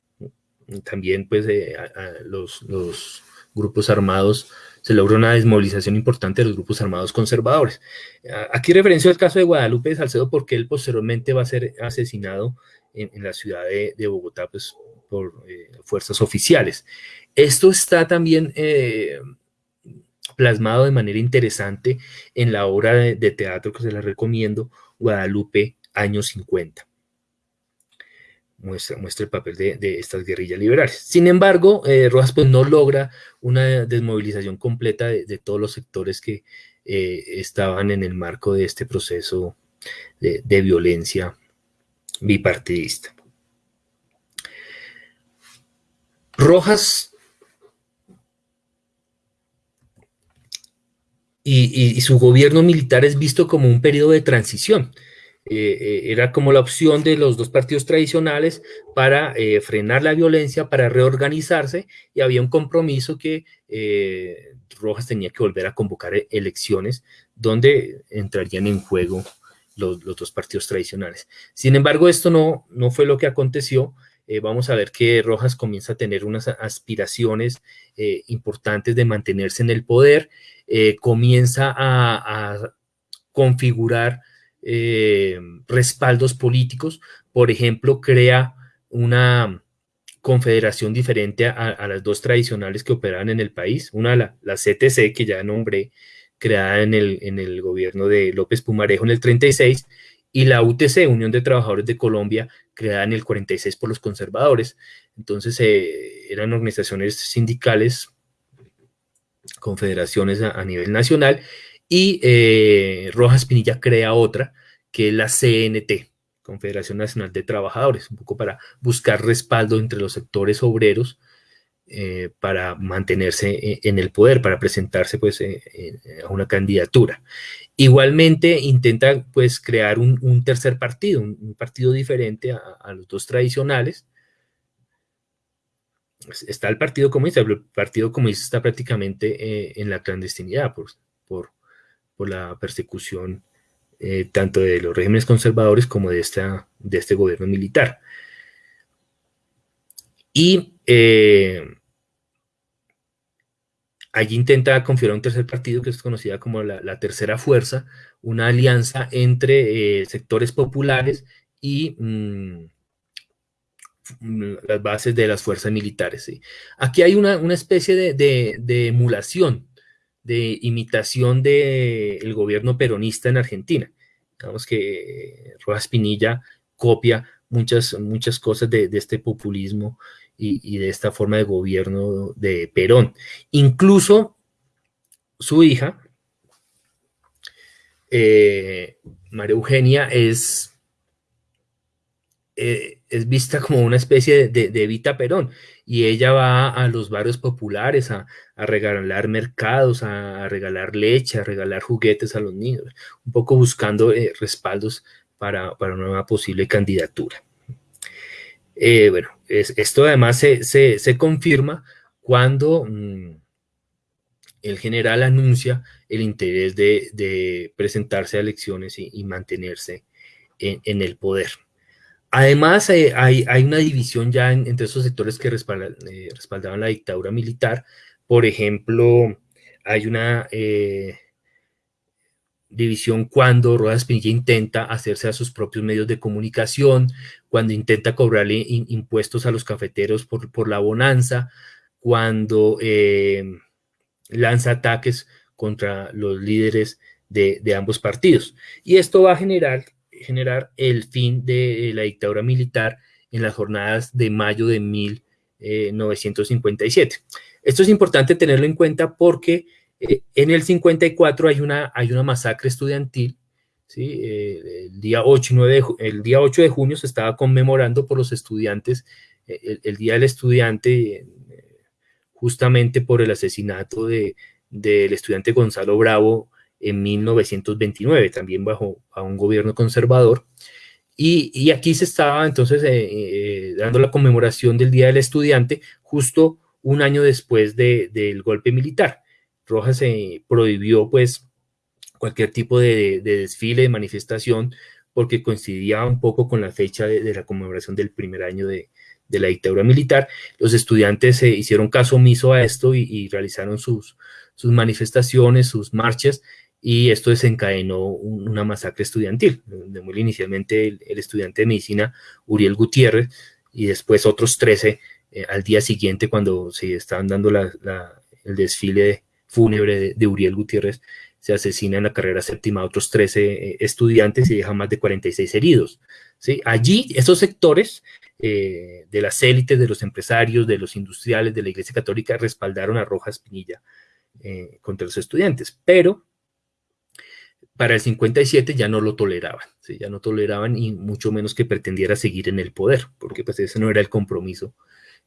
También, pues, eh, los, grupos armados, se logra una desmovilización importante de los grupos armados conservadores. Aquí referencio al caso de Guadalupe de Salcedo porque él posteriormente va a ser asesinado en, la ciudad de, Bogotá pues, por eh, fuerzas oficiales. Esto está también eh, plasmado de manera interesante en la obra de, de teatro que se la recomiendo, Guadalupe, años 50. Muestra, muestra el papel de, estas guerrillas liberales. Sin embargo, eh, Rojas pues, no logra una desmovilización completa de, todos los sectores que eh, estaban en el marco de este proceso de, de violencia bipartidista. Rojas y, su gobierno militar es visto como un periodo de transición. Eh, eh, era como la opción de los dos partidos tradicionales para eh, frenar la violencia, para reorganizarse, y había un compromiso que Rojas tenía que volver a convocar elecciones donde entrarían en juego los, dos partidos tradicionales. Sin embargo, esto no, no fue lo que aconteció. vamos a ver que Rojas comienza a tener unas aspiraciones importantes de mantenerse en el poder comienza a, configurar eh, respaldos políticos, por ejemplo, crea una confederación diferente a, las dos tradicionales que operaban en el país, una la, CTC, que ya nombré, creada en el, en el gobierno de López Pumarejo en el 36, y la UTC, Unión de Trabajadores de Colombia, creada en el 46 por los conservadores. Entonces eh, eran organizaciones sindicales confederaciones a, nivel nacional y eh, Rojas Pinilla crea otra que es la CNT, Confederación Nacional de Trabajadores, un poco para buscar respaldo entre los sectores obreros eh, para mantenerse en el poder, para presentarse pues a una candidatura. Igualmente intenta pues crear un, tercer partido, un, partido diferente a, los dos tradicionales. Está el Partido Comunista, el Partido Comunista está prácticamente en la clandestinidad por, por, por la persecución eh, tanto de los regímenes conservadores como de, esta, de este gobierno militar. Y eh, allí intenta configurar un tercer partido que es conocida como la, tercera fuerza, una alianza entre eh, sectores populares y mm, las bases de las fuerzas militares. Aquí hay una, especie de emulación de imitación del gobierno peronista en Argentina. Digamos que Rojas Pinilla copia muchas, muchas cosas de, este populismo y, de esta forma de gobierno de Perón. Incluso su hija, eh, María Eugenia, es eh, es vista como una especie de, de, Evita Perón y ella va a los barrios populares a, regalar mercados, a, regalar leche, a regalar juguetes a los niños, un poco buscando eh, respaldos para, una nueva posible candidatura. Eh, bueno, esto además se, confirma cuando mm, el general anuncia el interés de, presentarse a elecciones y, mantenerse en el poder. Además, eh, hay, una división ya entre esos sectores que eh, respaldaban la dictadura militar. Por ejemplo, hay una eh, división cuando Rodas Pinilla intenta hacerse a sus propios medios de comunicación, cuando intenta cobrarle impuestos a los cafeteros por, la bonanza, cuando lanza ataques contra los líderes de, de ambos partidos. Y esto va a generar generar el fin de la dictadura militar en las jornadas de mayo de 1957. Eh, Esto es importante tenerlo en cuenta porque eh, en el 54 hay una, hay una masacre estudiantil. Eh, el, día 8 de, el día 8 de junio se estaba conmemorando por los estudiantes el, Día del Estudiante justamente por el asesinato de, del estudiante Gonzalo Bravo en 1929, también bajo a un gobierno conservador. Y, aquí se estaba entonces eh, eh, dando la conmemoración del Día del Estudiante justo un año después del golpe militar. Rojas se prohibió pues cualquier tipo de, desfile, de manifestación, porque coincidía un poco con la fecha de, la conmemoración del primer año de, la dictadura militar. Los estudiantes se hicieron caso omiso a esto y, realizaron sus, sus manifestaciones, sus marchas, y esto desencadenó una masacre estudiantil, inicialmente el, estudiante de medicina Uriel Gutiérrez y después otros 13 eh, al día siguiente cuando se estaban dando el desfile fúnebre de, Uriel Gutiérrez, se asesina en la carrera séptima otros 13 eh, estudiantes y deja más de 46 heridos. ¿sí? Allí, esos sectores eh, de las élites, de los empresarios, de los industriales, de la Iglesia Católica, respaldaron a Rojas Pinilla contra los estudiantes, pero para el 57 ya no lo toleraban, ya no toleraban y mucho menos que pretendiera seguir en el poder, porque pues ese no era el compromiso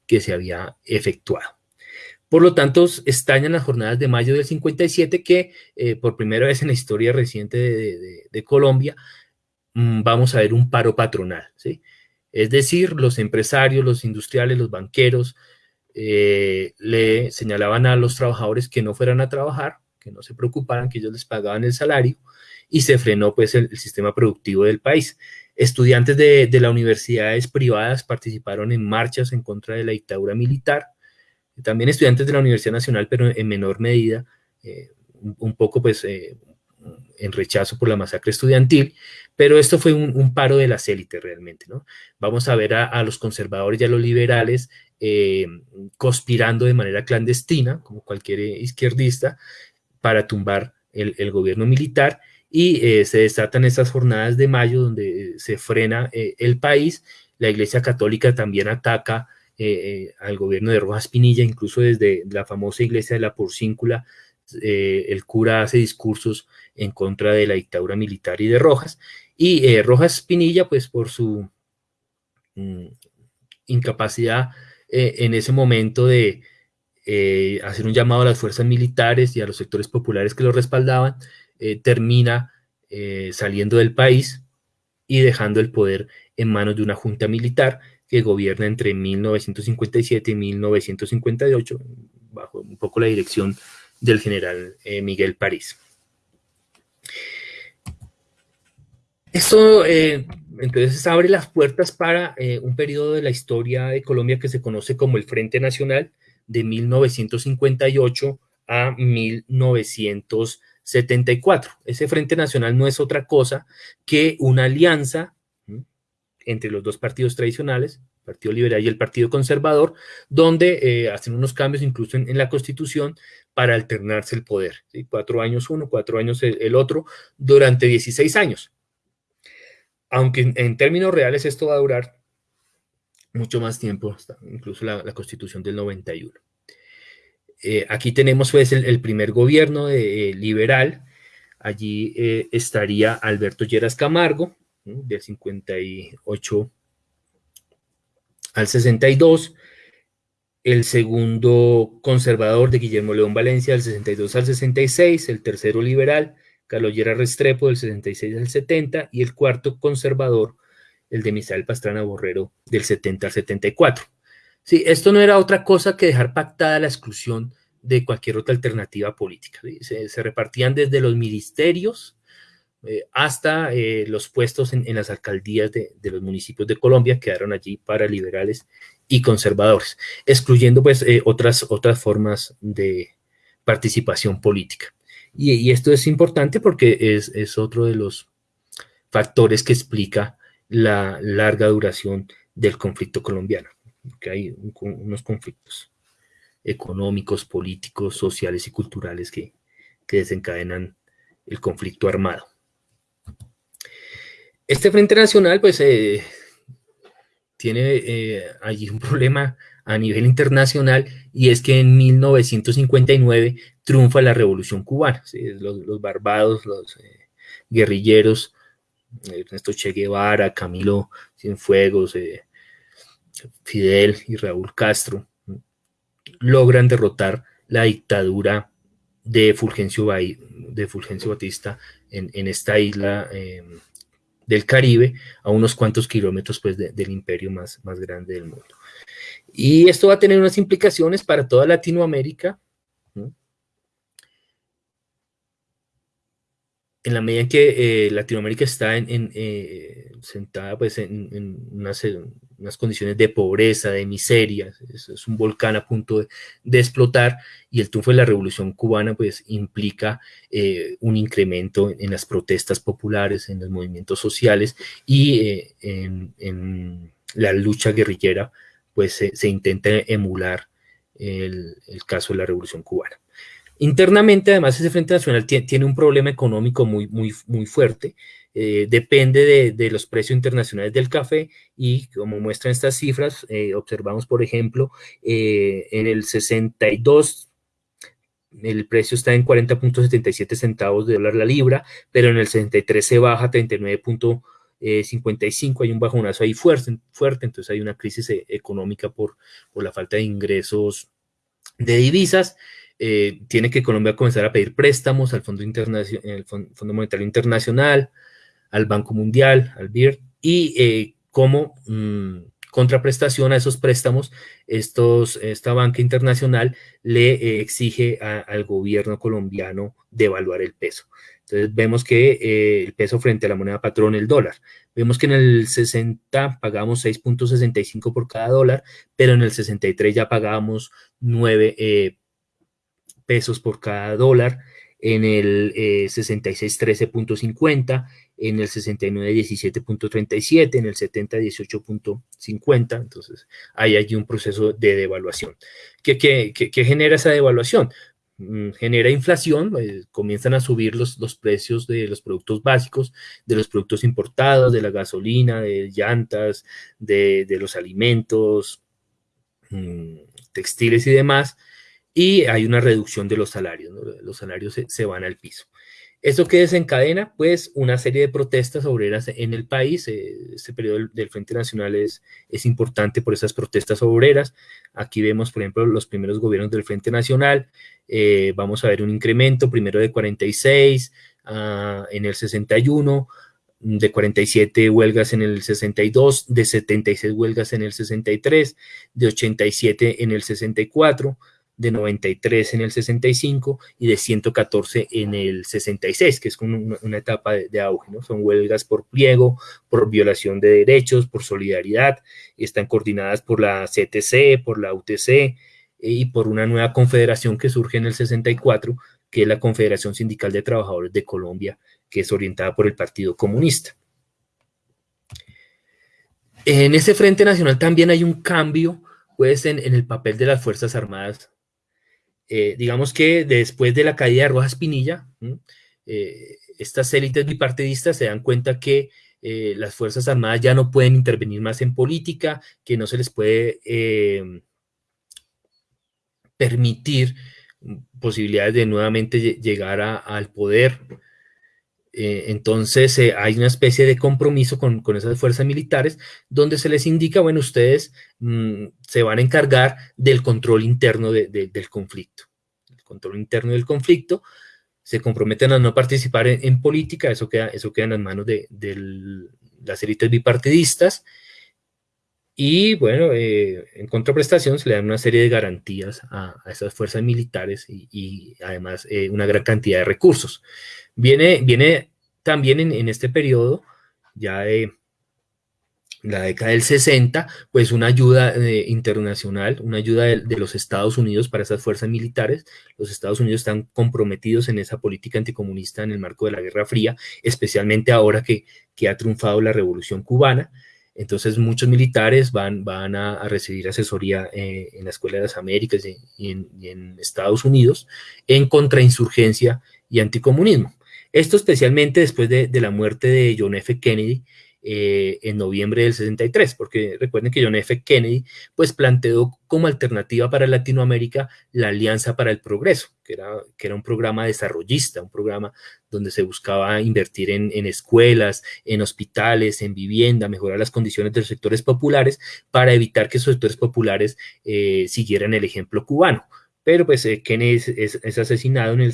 que se había efectuado. Por lo tanto, estallan las jornadas de mayo del 57 que eh, por primera vez en la historia reciente de, Colombia mm, vamos a ver un paro patronal. ¿sí? Es decir, los empresarios, los industriales, los banqueros eh, le señalaban a los trabajadores que no fueran a trabajar, que no se preocuparan, que ellos les pagaban el salario y se frenó pues el, sistema productivo del país. Estudiantes de, de, las universidades privadas participaron en marchas en contra de la dictadura militar, también estudiantes de la Universidad Nacional, pero en menor medida, eh, un, poco pues eh, en rechazo por la masacre estudiantil, pero esto fue un, paro de las élites realmente, ¿no? Vamos a ver a, los conservadores y a los liberales eh, conspirando de manera clandestina, como cualquier izquierdista, para tumbar el, gobierno militar y eh, se desatan esas jornadas de mayo donde se frena eh, el país. La Iglesia Católica también ataca eh, al gobierno de Rojas Pinilla, incluso desde la famosa iglesia de la Porcíncula, el cura hace discursos en contra de la dictadura militar y de Rojas. Y Rojas Pinilla, pues por su mm, incapacidad en ese momento de, eh, hacer un llamado a las fuerzas militares y a los sectores populares que lo respaldaban, eh, termina saliendo del país y dejando el poder en manos de una junta militar que gobierna entre 1957 y 1958, bajo un poco la dirección del general Miguel París. Esto entonces abre las puertas para un periodo de la historia de Colombia que se conoce como el Frente Nacional, de 1958 a 1974. Ese Frente Nacional no es otra cosa que una alianza entre los dos partidos tradicionales, el Partido Liberal y el Partido Conservador, donde eh, hacen unos cambios incluso en, la Constitución para alternarse el poder. Cuatro años uno, cuatro años el, otro, durante 16 años. Aunque en términos reales esto va a durar mucho más tiempo, incluso la, constitución del 91. Eh, aquí tenemos pues el, primer gobierno de, eh, liberal, allí eh, estaría Alberto Lleras Camargo, del 58 al 62, el segundo conservador de Guillermo León Valencia del 62 al 66, el tercero liberal, Carlos Lleras Restrepo del 66 al 70 y el cuarto conservador, el de Misael Pastrana Borrero del 70 al 74. Sí, esto no era otra cosa que dejar pactada la exclusión de cualquier otra alternativa política. Se, repartían desde los ministerios eh, hasta eh, los puestos en, las alcaldías de, los municipios de Colombia, quedaron allí para liberales y conservadores, excluyendo pues eh, otras, otras formas de participación política. Y, esto es importante porque es, es otro de los factores que explica la larga duración del conflicto colombiano, que hay unos conflictos económicos, políticos, sociales y culturales que, desencadenan el conflicto armado. Este Frente Nacional, pues, eh, tiene eh, allí un problema a nivel internacional y es que en 1959 triunfa la Revolución Cubana. Los, barbados, los eh, guerrilleros Ernesto Che Guevara, Camilo Cienfuegos, eh, Fidel y Raúl Castro, logran derrotar la dictadura de Fulgencio, de Fulgencio Batista en, esta isla em, del Caribe, a unos cuantos kilómetros pues, del imperio más, más grande del mundo. Y esto va a tener unas implicaciones para toda Latinoamérica, en la medida en que eh, Latinoamérica está en, eh, sentada pues, en, unas, condiciones de pobreza, de miseria, es, un volcán a punto de, explotar y el triunfo de la revolución cubana pues, implica eh, un incremento en las protestas populares, en los movimientos sociales y en, la lucha guerrillera pues se, intenta emular el caso de la revolución cubana. Internamente, además, ese Frente Nacional tiene un problema económico muy, muy, muy fuerte. Eh, depende de, los precios internacionales del café y como muestran estas cifras, eh, observamos, por ejemplo, eh, en el 62 el precio está en 40.77 centavos de dólar la libra, pero en el 63 se baja a 39.55, hay un bajonazo ahí fuerte, fuerte, entonces hay una crisis económica por, por la falta de ingresos de divisas. Tiene que Colombia comenzar a pedir préstamos al Fondo, el Fondo Monetario Internacional, al Banco Mundial, al BIR, y eh, como mm, contraprestación a esos préstamos, esta banca internacional le eh, exige al gobierno colombiano devaluar el peso. Entonces vemos que el peso frente a la moneda patrón, el dólar. Vemos que en el 60 pagamos 6.65 por cada dólar, pero en el 63 ya pagamos 9 pesos por cada dólar, en el 66 13.50, en el 69 17.37, en el 70 18.50, entonces hay allí un proceso de devaluación. ¿Qué, genera esa devaluación? Mm, genera inflación, eh, comienzan a subir los, los precios de los productos básicos, de los productos importados, de la gasolina, de llantas, de, de los alimentos, mm, textiles y demás, y hay una reducción de los salarios, los salarios se, van al piso. ¿Eso que desencadena? Pues una serie de protestas obreras en el país. Este periodo del Frente Nacional es, es importante por esas protestas obreras. Aquí vemos, por ejemplo, los primeros gobiernos del Frente Nacional. Eh, vamos a ver un incremento, primero de 46 ah, en el 61, de 47 huelgas en el 62, de 76 huelgas en el 63, de 87 en el 64, de 93 en el 65 y de 114 en el 66, que es una, una etapa de, auge, ¿no? Son huelgas por pliego, por violación de derechos, por solidaridad, están coordinadas por la CTC, por la UTC eh, y por una nueva confederación que surge en el 64, que es la Confederación Sindical de Trabajadores de Colombia, que es orientada por el Partido Comunista. En ese Frente Nacional también hay un cambio, pues, en, en el papel de las Fuerzas Armadas eh, digamos que después de la caída de Rojas Pinilla, eh, estas élites bipartidistas se dan cuenta que eh, las Fuerzas Armadas ya no pueden intervenir más en política, que no se les puede permitir posibilidades de nuevamente llegar al poder. Entonces hay una especie de compromiso con, esas fuerzas militares donde se les indica, bueno, ustedes mm, se van a encargar del control interno del conflicto control interno del conflicto, se comprometen a no participar en, política, eso queda, eso queda en las manos de, las élites bipartidistas, y bueno, eh, en contraprestación se le dan una serie de garantías a, esas fuerzas militares y, además eh, una gran cantidad de recursos. Viene, viene también en, este periodo ya de la década del 60, pues una ayuda eh, internacional, una ayuda de, los Estados Unidos para esas fuerzas militares. Los Estados Unidos están comprometidos en esa política anticomunista en el marco de la Guerra Fría, especialmente ahora que, que ha triunfado la Revolución Cubana. Entonces muchos militares van, van a, recibir asesoría eh, en la Escuela de las Américas y, en, Estados Unidos en contrainsurgencia y anticomunismo. Esto especialmente después de, de la muerte de John F. Kennedy, eh, en noviembre del 63, porque recuerden que John F. Kennedy pues planteó como alternativa para Latinoamérica la Alianza para el Progreso, que era, que era un programa desarrollista, un programa donde se buscaba invertir en, escuelas, en hospitales, en vivienda, mejorar las condiciones de los sectores populares para evitar que esos sectores populares eh, siguieran el ejemplo cubano. Pero pues eh, Kennedy es asesinado en el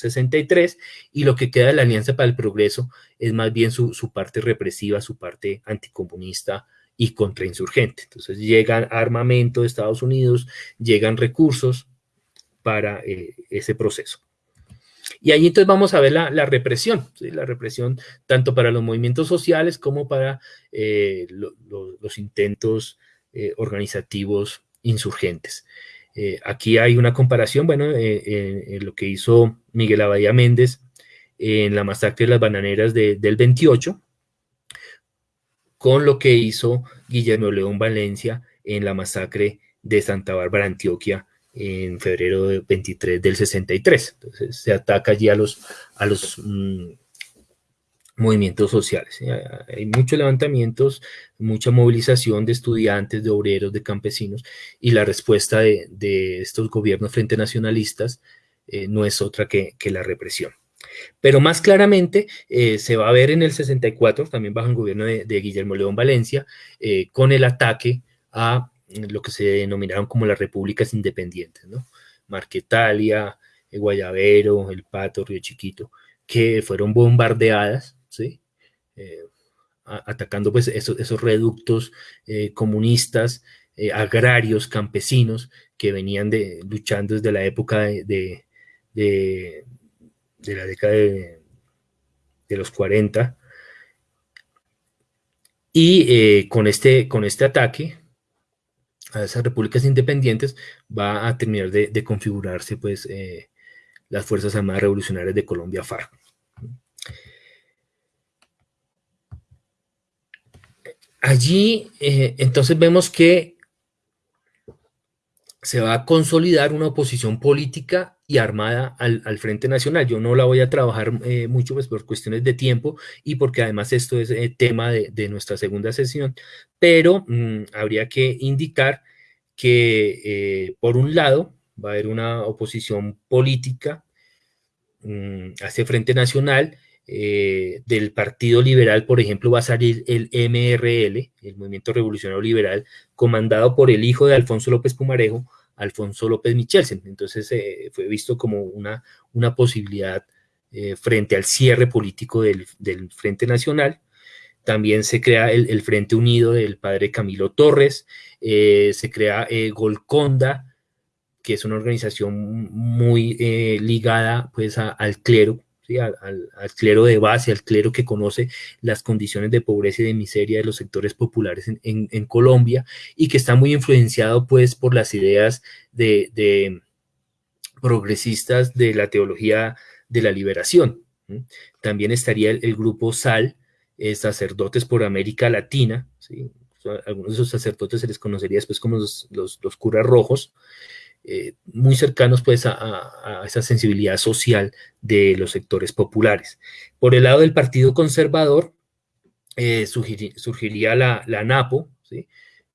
63, y lo que queda de la Alianza para el Progreso es más bien su, parte represiva, su parte anticomunista y contrainsurgente. Entonces llegan armamento de Estados Unidos, llegan recursos para eh, ese proceso. Y ahí entonces vamos a ver la, represión, la represión tanto para los movimientos sociales como para eh, los intentos eh, organizativos insurgentes. Eh, aquí hay una comparación, bueno, eh, en lo que hizo Miguel Abadía Méndez en la masacre de las bananeras del 28, con lo que hizo Guillermo León Valencia en la masacre de Santa Bárbara, Antioquia, en febrero 23 del 63. Entonces se ataca allí a los, a los mm, movimientos sociales. Hay muchos levantamientos, mucha movilización de estudiantes, de obreros, de campesinos, y la respuesta de, estos gobiernos frente nacionalistas eh, no es otra que, la represión. Pero más claramente eh, se va a ver en el 64, también bajo el gobierno de, Guillermo León Valencia, eh, con el ataque a lo que se denominaron como las repúblicas independientes, ¿no? Marquetalia, Guayavero, El Pato, Río Chiquito, que fueron bombardeadas ¿sí? Eh, atacando pues esos, reductos eh, comunistas, eh, agrarios, campesinos, que venían de, luchando desde la época de, de, la década de, los 40. Y con, este, con este ataque a esas repúblicas independientes va a terminar de, configurarse pues las Fuerzas Armadas Revolucionarias de Colombia, FARC. Allí eh, entonces vemos que se va a consolidar una oposición política y armada al, Frente Nacional. Yo no la voy a trabajar eh, mucho pues, por cuestiones de tiempo y porque además esto es eh, tema de, nuestra segunda sesión, pero mm, habría que indicar que por un lado va a haber una oposición política mm, hace Frente Nacional, eh, del Partido Liberal, por ejemplo, va a salir el MRL, el Movimiento Revolucionario Liberal, comandado por el hijo de Alfonso López Pumarejo, Alfonso López Michelsen. Entonces eh, fue visto como una, una posibilidad eh, frente al cierre político del, Frente Nacional. También se crea el, Frente Unido del padre Camilo Torres, se crea Golconda, que es una organización muy ligada pues al clero, al, clero de base, al clero que conoce las condiciones de pobreza y de miseria de los sectores populares en, Colombia y que está muy influenciado pues por las ideas de, progresistas de la teología de la liberación. También estaría el, grupo SAL, eh, Sacerdotes por América Latina, algunos de esos sacerdotes se les conocería después como los curas rojos, eh, muy cercanos pues a, esa sensibilidad social de los sectores populares. Por el lado del Partido Conservador, eh, surgiría la, la NAPO,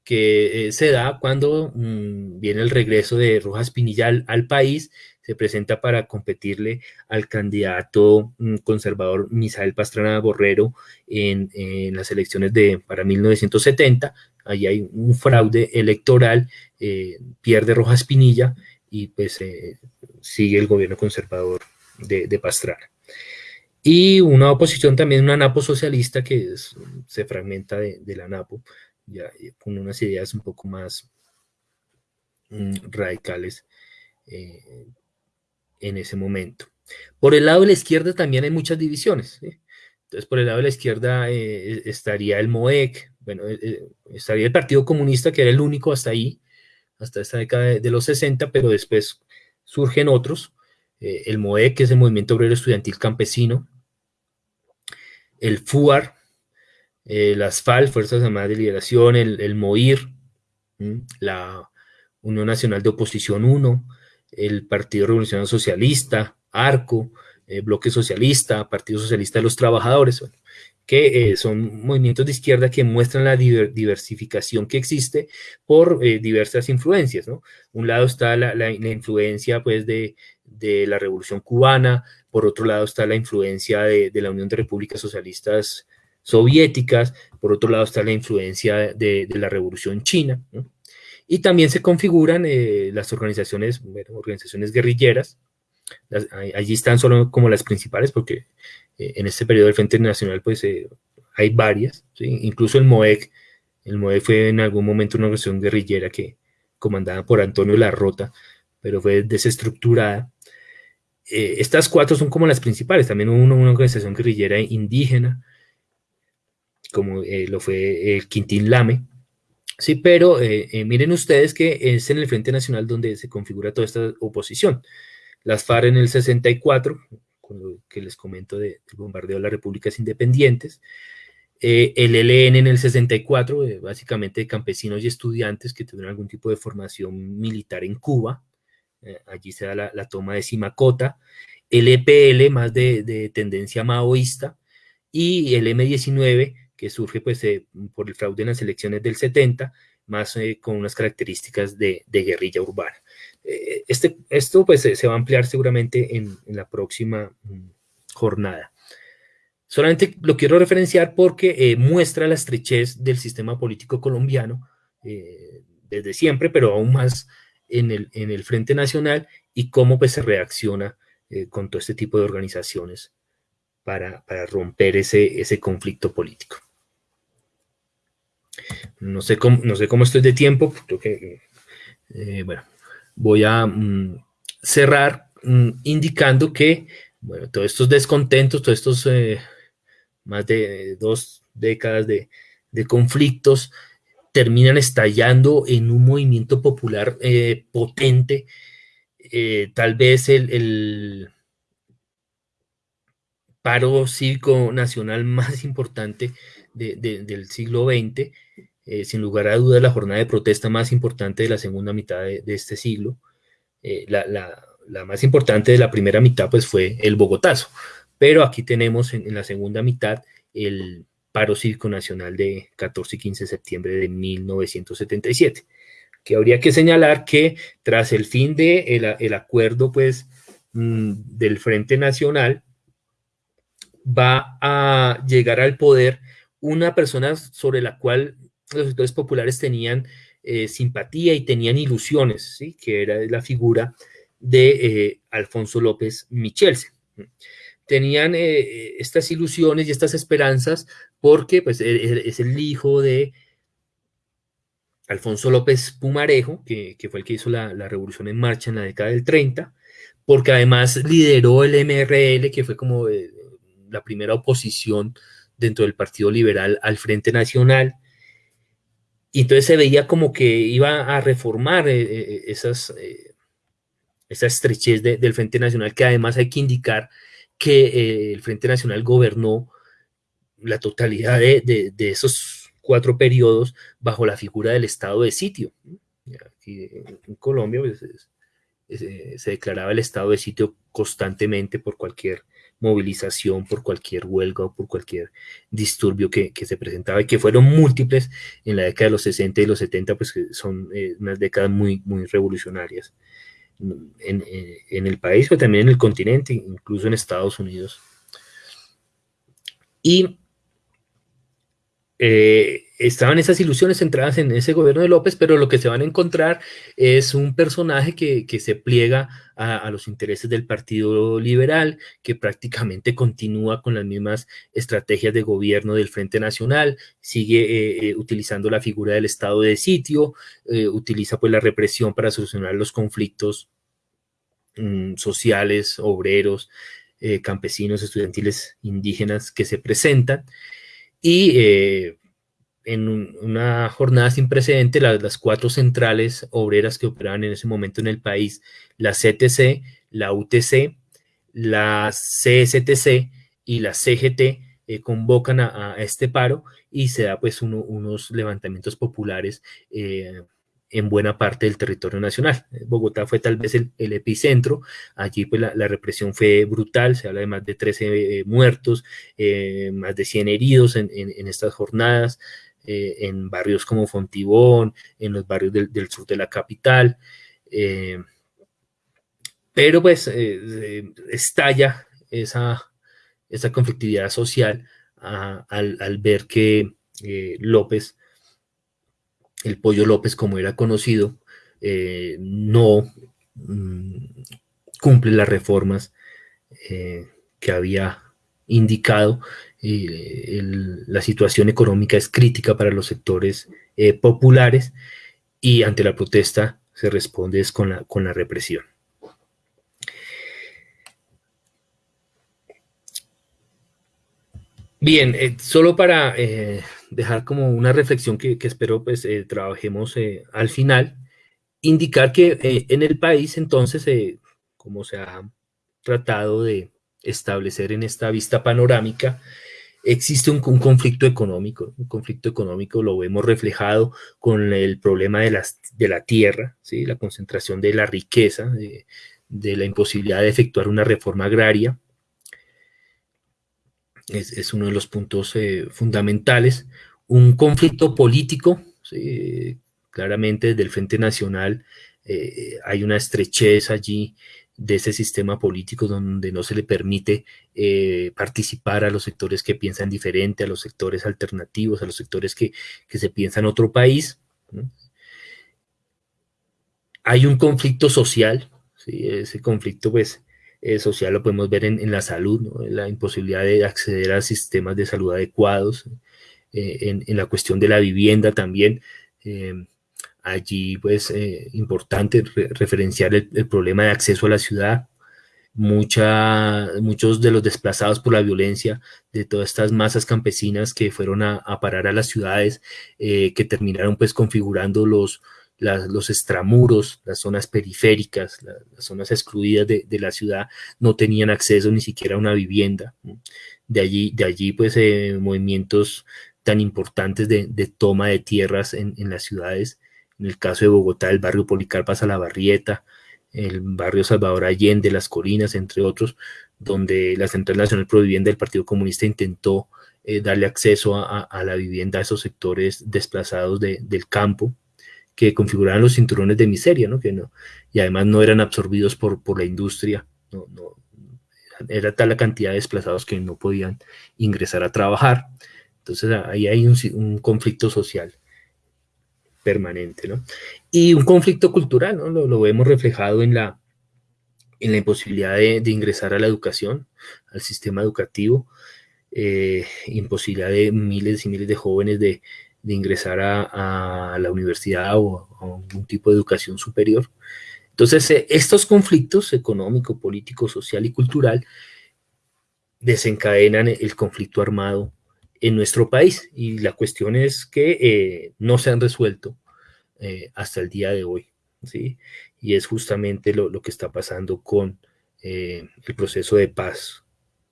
que eh, se da cuando mm, viene el regreso de Rojas Pinilla al, país, se presenta para competirle al candidato mm, conservador Misael Pastrana Borrero en, en, las elecciones de para 1970, ahí hay un fraude electoral, eh, pierde Rojas Pinilla y pues eh, sigue el gobierno conservador de, Pastrana. Y una oposición también, una NAPO socialista que se fragmenta de, la NAPO, ya, con unas ideas un poco más mm, radicales eh, en ese momento. Por el lado de la izquierda también hay muchas divisiones. Entonces, por el lado de la izquierda estaría el MOEC, bueno, eh, eh, estaría el Partido Comunista, que era el único hasta ahí, hasta esta década de, los 60, pero después surgen otros, eh, el MOE, que es el Movimiento Obrero Estudiantil Campesino, el FUAR, las FAL, Fuerzas Armadas de Liberación, el, MOIR, la Unión Nacional de Oposición 1, el Partido Revolucionario Socialista, ARCO, Bloque Socialista, Partido Socialista de los Trabajadores, que eh, son movimientos de izquierda que muestran la diversificación que existe por eh, diversas influencias, ¿no? Un lado está la, influencia, pues, de, la Revolución Cubana, por otro lado está la influencia de, la Unión de Repúblicas Socialistas Soviéticas, por otro lado está la influencia de, la Revolución China, Y también se configuran eh, las organizaciones, organizaciones guerrilleras, allí están solo como las principales porque eh, en este periodo del Frente Nacional pues eh, hay varias, incluso el MOEC, el MOEC fue en algún momento una organización guerrillera que comandada por Antonio Larrota, pero fue desestructurada. Eh, estas cuatro son como las principales, también hubo una, organización guerrillera indígena, como lo fue el Quintín Lame, Sí, pero miren ustedes que es en el Frente Nacional donde se configura toda esta oposición. Las FARC en el 64, con lo que les comento del bombardeo de las repúblicas independientes, eh, el ELN en el 64, eh, básicamente de campesinos y estudiantes que tuvieron algún tipo de formación militar en Cuba, eh, allí se da la, toma de Simacota, el EPL más de, tendencia maoísta, y el M19 que surge pues por el fraude en las elecciones del 70, más con unas características de guerrilla urbana. Eh, este, esto pues se va a ampliar seguramente en, la próxima mm, jornada. Solamente lo quiero referenciar porque eh, muestra la estrechez del sistema político colombiano eh, desde siempre, pero aún más en el, en el Frente Nacional y cómo pues se reacciona con todo este tipo de organizaciones para, romper ese, ese conflicto político. No sé cómo, no sé cómo estoy de tiempo, creo que, bueno, voy a mm, cerrar mm, indicando que, bueno, todos estos descontentos, todos estos eh, más de dos décadas de, conflictos terminan estallando en un movimiento popular eh, potente, eh, tal vez el, paro cívico nacional más importante del siglo XX, eh, sin lugar a dudas, la jornada de protesta más importante de la segunda mitad de, este siglo. Eh, la, más importante de la primera mitad, pues, fue el Bogotazo. Pero aquí tenemos en, la segunda mitad el paro cívico nacional de 14 y 15 de septiembre de 1977. Que habría que señalar que tras el fin del de el acuerdo, pues, mm, del Frente Nacional, va a llegar al poder una persona sobre la cual los sectores populares tenían eh, simpatía y tenían ilusiones, ¿sí? que era la figura de eh, Alfonso López Michelse. Tenían eh, estas ilusiones y estas esperanzas porque pues, e, e, es el hijo de Alfonso López Pumarejo, que, fue el que hizo la, la, revolución en marcha en la década del 30, porque además lideró el MRL, que fue como la primera oposición dentro del Partido Liberal al Frente Nacional, y entonces se veía como que iba a reformar eh, eh, esas, eh, esa estrechez del Frente Nacional, que además hay que indicar que el Frente Nacional gobernó la totalidad de, esos cuatro periodos bajo la figura del estado de sitio. En Colombia pues, se declaraba el estado de sitio constantemente por cualquier movilización por cualquier huelga o por cualquier disturbio que, se presentaba y que fueron múltiples en la década de los 60 y los 70, pues que son eh, unas décadas muy, muy revolucionarias en, el país, pero también en el continente, incluso en Estados Unidos. Y eh, estaban esas ilusiones centradas en ese gobierno de López, pero lo que se van a encontrar es un personaje que, se pliega a, los intereses del Partido Liberal, que prácticamente continúa con las mismas estrategias de gobierno del Frente Nacional, sigue eh, eh, utilizando la figura del estado de sitio, utiliza pues la represión para solucionar los conflictos mm, sociales, obreros, campesinos, estudiantiles, indígenas que se presentan. Y en una jornada sin precedente, las, cuatro centrales obreras que operaban en ese momento en el país, la CTC, la UTC, la CSTC y la CGT, eh, convocan a, este paro y se da pues unos levantamientos populares eh, en buena parte del territorio nacional. Bogotá fue tal vez el, epicentro, allí pues la, represión fue brutal, se habla de más de 13 eh, muertos, más de 100 heridos en, estas jornadas, eh, en barrios como Fontibón, en los barrios del, sur de la capital, pero pues estalla esa, conflictividad social al, ver que López el Pollo López, como era conocido, eh, no mm, cumple las reformas eh, que había indicado. la situación económica es crítica para los sectores eh, populares y ante la protesta se responde con la, con la represión. Bien, solo para dejar como una reflexión que, espero pues eh, trabajemos eh, al final, indicar que eh, en el país entonces, como se ha tratado de establecer en esta vista panorámica, existe un, conflicto económico, un conflicto económico lo vemos reflejado con el problema de, las, de la tierra, ¿sí? la concentración de la riqueza, de, de la imposibilidad de efectuar una reforma agraria, es, uno de los puntos eh, fundamentales. Un conflicto político, claramente desde el Frente Nacional eh, hay una estrechez allí de ese sistema político donde no se le permite eh, participar a los sectores que piensan diferente, a los sectores alternativos, a los sectores que, se piensan otro país. Hay un conflicto social, ese conflicto pues eh, social lo podemos ver en, la salud, la imposibilidad de acceder a sistemas de salud adecuados, eh, en, la cuestión de la vivienda también. Eh, allí, pues, importante referenciar el, problema de acceso a la ciudad. Muchos de los desplazados por la violencia, de todas estas masas campesinas que fueron a, parar a las ciudades, que terminaron pues configurando los, los extramuros, las zonas periféricas, las zonas excluidas de, la ciudad no tenían acceso ni siquiera a una vivienda. De allí, de allí pues eh, movimientos tan importantes de, toma de tierras en, las ciudades. En el caso de Bogotá, el barrio Policarpas a la Barrieta, el barrio Salvador Allende, Las Colinas, entre otros, donde la Central Nacional Pro Vivienda del Partido Comunista intentó eh, darle acceso a, la vivienda a esos sectores desplazados del campo que configuraban los cinturones de miseria, ¿no? Que no y además no eran absorbidos por, por la industria, no, no, era tal la cantidad de desplazados que no podían ingresar a trabajar. Entonces ahí hay un, conflicto social permanente, ¿no? Y un conflicto cultural, ¿no? Lo, vemos reflejado en la, en la imposibilidad de, ingresar a la educación, al sistema educativo, eh, imposibilidad de miles y miles de jóvenes de, ingresar a, la universidad o a algún tipo de educación superior. Entonces, eh, estos conflictos económico, político, social y cultural desencadenan el conflicto armado en nuestro país y la cuestión es que eh, no se han resuelto eh, hasta el día de hoy, ¿sí? Y es justamente lo, lo que está pasando con el proceso de paz,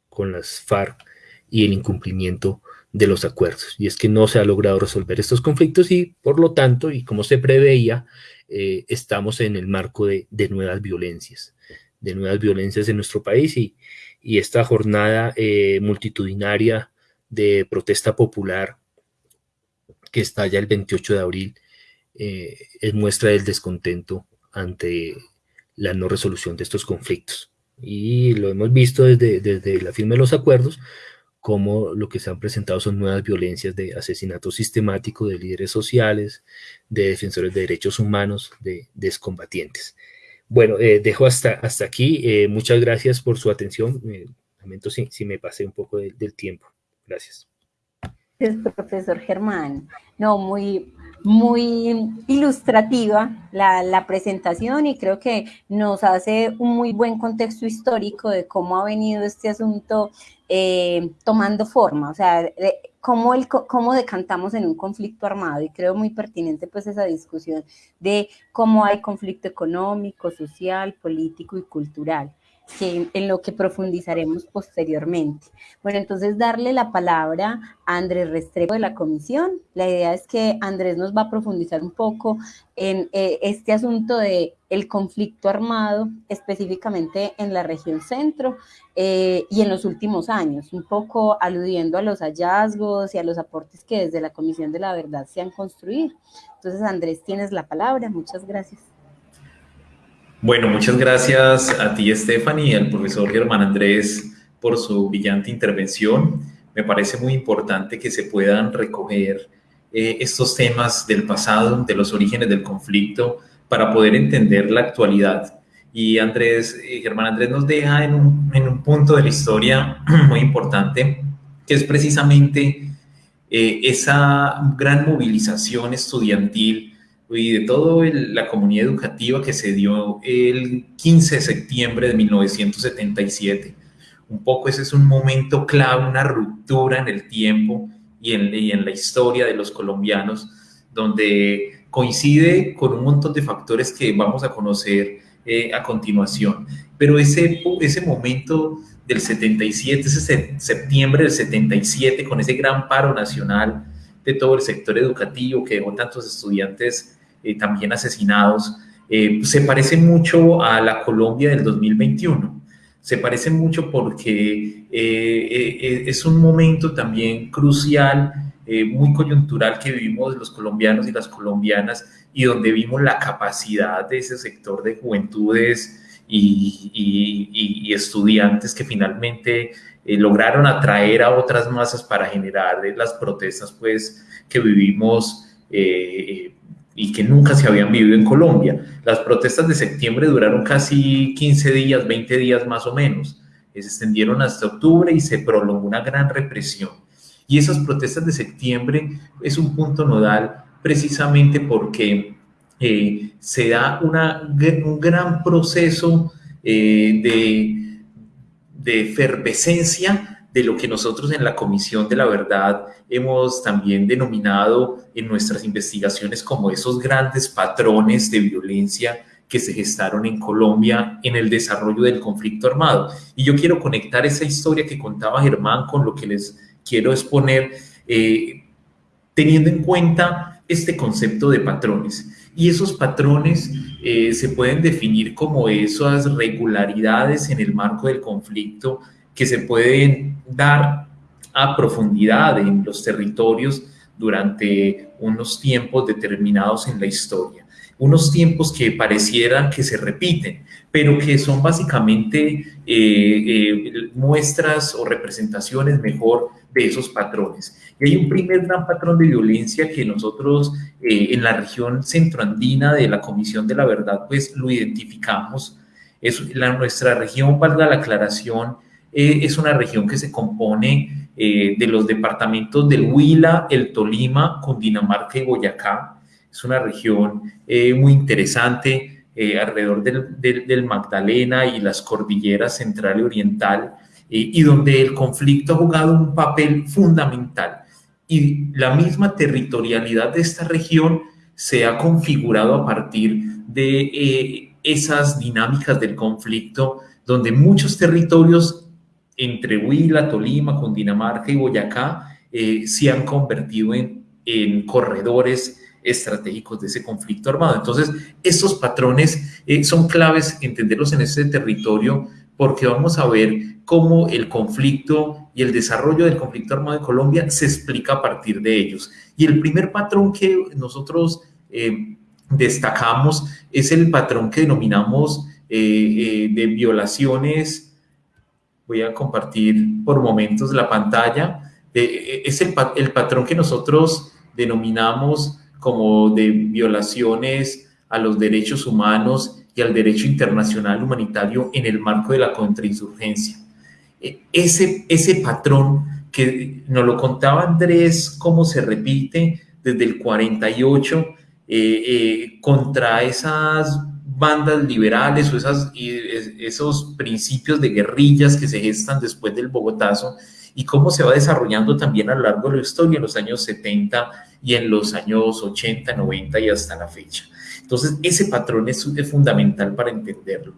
con las FARC y el incumplimiento de los acuerdos. Y es que no se ha logrado resolver estos conflictos y, por lo tanto, y como se preveía, eh, estamos en el marco de, nuevas violencias, de nuevas violencias en nuestro país y, esta jornada eh, multitudinaria de protesta popular que estalla el 28 de abril eh, es muestra del descontento ante la no resolución de estos conflictos. Y lo hemos visto desde, desde la firma de los acuerdos, como lo que se han presentado son nuevas violencias de asesinato sistemático de líderes sociales, de defensores de derechos humanos, de, descombatientes. Bueno, eh, dejo hasta, hasta aquí. Eh, muchas gracias por su atención. lamento si, si, me pasé un poco del tiempo. Gracias. Gracias, profesor Germán. No, muy, muy ilustrativa la, presentación y creo que nos hace un muy buen contexto histórico de cómo ha venido este asunto eh, tomando forma, o sea, cómo, el, cómo decantamos en un conflicto armado y creo muy pertinente pues esa discusión de cómo hay conflicto económico, social, político y cultural que, en lo que profundizaremos posteriormente. Bueno, entonces darle la palabra a Andrés Restrepo de la comisión. La idea es que Andrés nos va a profundizar un poco en eh, este asunto de el conflicto armado, específicamente en la región centro eh, y en los últimos años, un poco aludiendo a los hallazgos y a los aportes que desde la Comisión de la Verdad se han construido. Entonces, Andrés, tienes la palabra. Muchas gracias. Bueno, muchas gracias a ti, Stephanie, y al profesor Germán Andrés por su brillante intervención. Me parece muy importante que se puedan recoger eh, estos temas del pasado, de los orígenes del conflicto, para poder entender la actualidad. Y Andrés, eh, Germán Andrés nos deja en un, en un, punto de la historia muy importante, que es precisamente eh, esa gran movilización estudiantil y de toda la comunidad educativa que se dio el 15 de septiembre de 1977. Un poco ese es un momento clave, una ruptura en el tiempo y en, en la historia de los colombianos, donde coincide con un montón de factores que vamos a conocer eh, a continuación. Pero ese, ese momento del 77, ese septiembre del 77, con ese gran paro nacional de todo el sector educativo que dejó tantos estudiantes eh, también asesinados, eh, se parece mucho a la Colombia del 2021. Se parece mucho porque eh, es un momento también crucial, muy coyuntural que vivimos los colombianos y las colombianas y donde vimos la capacidad de ese sector de juventudes y, estudiantes que finalmente lograron atraer a otras masas para generar las protestas pues que vivimos y que nunca se habían vivido en Colombia. Las protestas de septiembre duraron casi 15 días, 20 días más o menos. Se extendieron hasta octubre y se prolongó una gran represión. Y esas protestas de septiembre es un punto nodal precisamente porque eh, se da una, un gran proceso eh, de, de efervescencia de lo que nosotros en la Comisión de la Verdad hemos también denominado en nuestras investigaciones como esos grandes patrones de violencia que se gestaron en Colombia en el desarrollo del conflicto armado. Y yo quiero conectar esa historia que contaba Germán con lo que les quiero exponer, eh, teniendo en cuenta este concepto de patrones. Y esos patrones eh, se pueden definir como esas regularidades en el marco del conflicto que se pueden dar a profundidad en los territorios durante unos tiempos determinados en la historia. unos tiempos que parecieran que se repiten, pero que son básicamente eh, eh, muestras o representaciones mejor de esos patrones. Y hay un primer gran patrón de violencia que nosotros eh, en la región centroandina de la Comisión de la Verdad, pues lo identificamos. Es la, nuestra región, valga la aclaración, es una región que se compone de los departamentos del Huila, el Tolima, Cundinamarca y Boyacá. Es una región muy interesante eh, alrededor del, Magdalena y las cordilleras central y oriental, eh, y donde el conflicto ha jugado un papel fundamental. Y la misma territorialidad de esta región se ha configurado a partir de eh, esas dinámicas del conflicto, donde muchos territorios entre Huila, Tolima, Cundinamarca y Boyacá se han convertido en, en corredores estratégicos de ese conflicto armado. Entonces, estos patrones eh, son claves entenderlos en ese territorio porque vamos a ver cómo el conflicto y el desarrollo del conflicto armado en Colombia se explica a partir de ellos. Y el primer patrón que nosotros eh, destacamos es el patrón que denominamos eh, de violaciones. Voy a compartir por momentos la pantalla. es el, el patrón que nosotros denominamos como de violaciones a los derechos humanos y al derecho internacional humanitario en el marco de la contrainsurgencia. E, ese, ese patrón que nos lo contaba Andrés, cómo se repite desde el 48 eh, eh, contra esas bandas liberales o esas, esos principios de guerrillas que se gestan después del Bogotazo y cómo se va desarrollando también a lo largo de la historia en los años 70 y en los años 80, 90 y hasta la fecha. Entonces, ese patrón es, fundamental para entenderlo,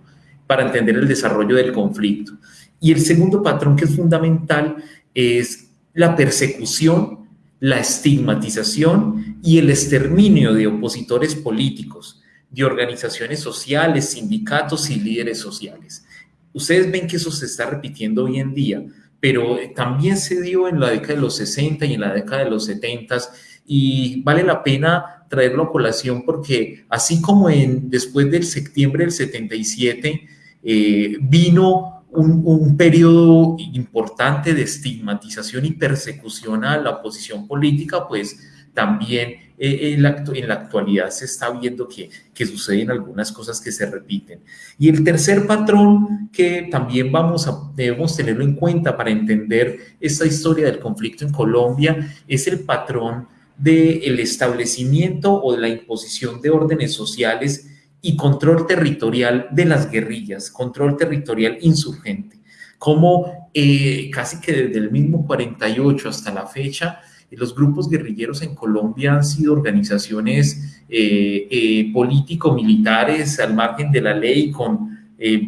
para entender el desarrollo del conflicto. Y el segundo patrón que es fundamental es la persecución, la estigmatización y el exterminio de opositores políticos, de organizaciones sociales, sindicatos y líderes sociales. Ustedes ven que eso se está repitiendo hoy en día, pero también se dio en la década de los 60 y en la década de los 70 y vale la pena traerlo a colación porque así como en, después del septiembre del 77 eh, vino un, un, periodo importante de estigmatización y persecución a la oposición política, pues también eh, en, la, en, la, actualidad se está viendo que, que, suceden algunas cosas que se repiten. Y el tercer patrón que también vamos a, debemos tenerlo en cuenta para entender esta historia del conflicto en Colombia es el patrón del establecimiento o de la imposición de órdenes sociales y control territorial de las guerrillas, control territorial insurgente, como eh, casi que desde el mismo 48 hasta la fecha, los grupos guerrilleros en Colombia han sido organizaciones eh, eh, político-militares al margen de la ley con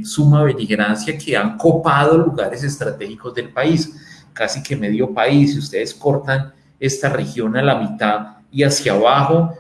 suma beligerancia que han copado lugares estratégicos del país, casi que medio país, si ustedes cortan esta región a la mitad y hacia abajo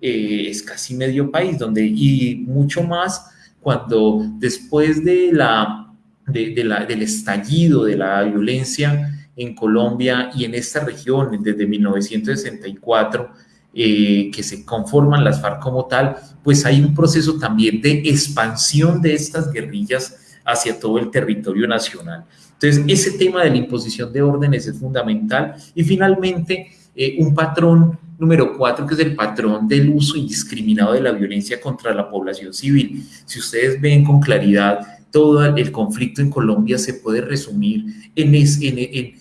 eh, es casi medio país, donde y mucho más cuando después de, la, del estallido de la violencia en Colombia y en esta región desde 1964, eh, que se conforman las FARC como tal, pues hay un proceso también de expansión de estas guerrillas hacia todo el territorio nacional. Entonces, ese tema de la imposición de órdenes es fundamental. Y finalmente, eh, un patrón número cuatro, que es el patrón del uso indiscriminado de la violencia contra la población civil. Si ustedes ven con claridad, todo el conflicto en Colombia se puede resumir en, en, en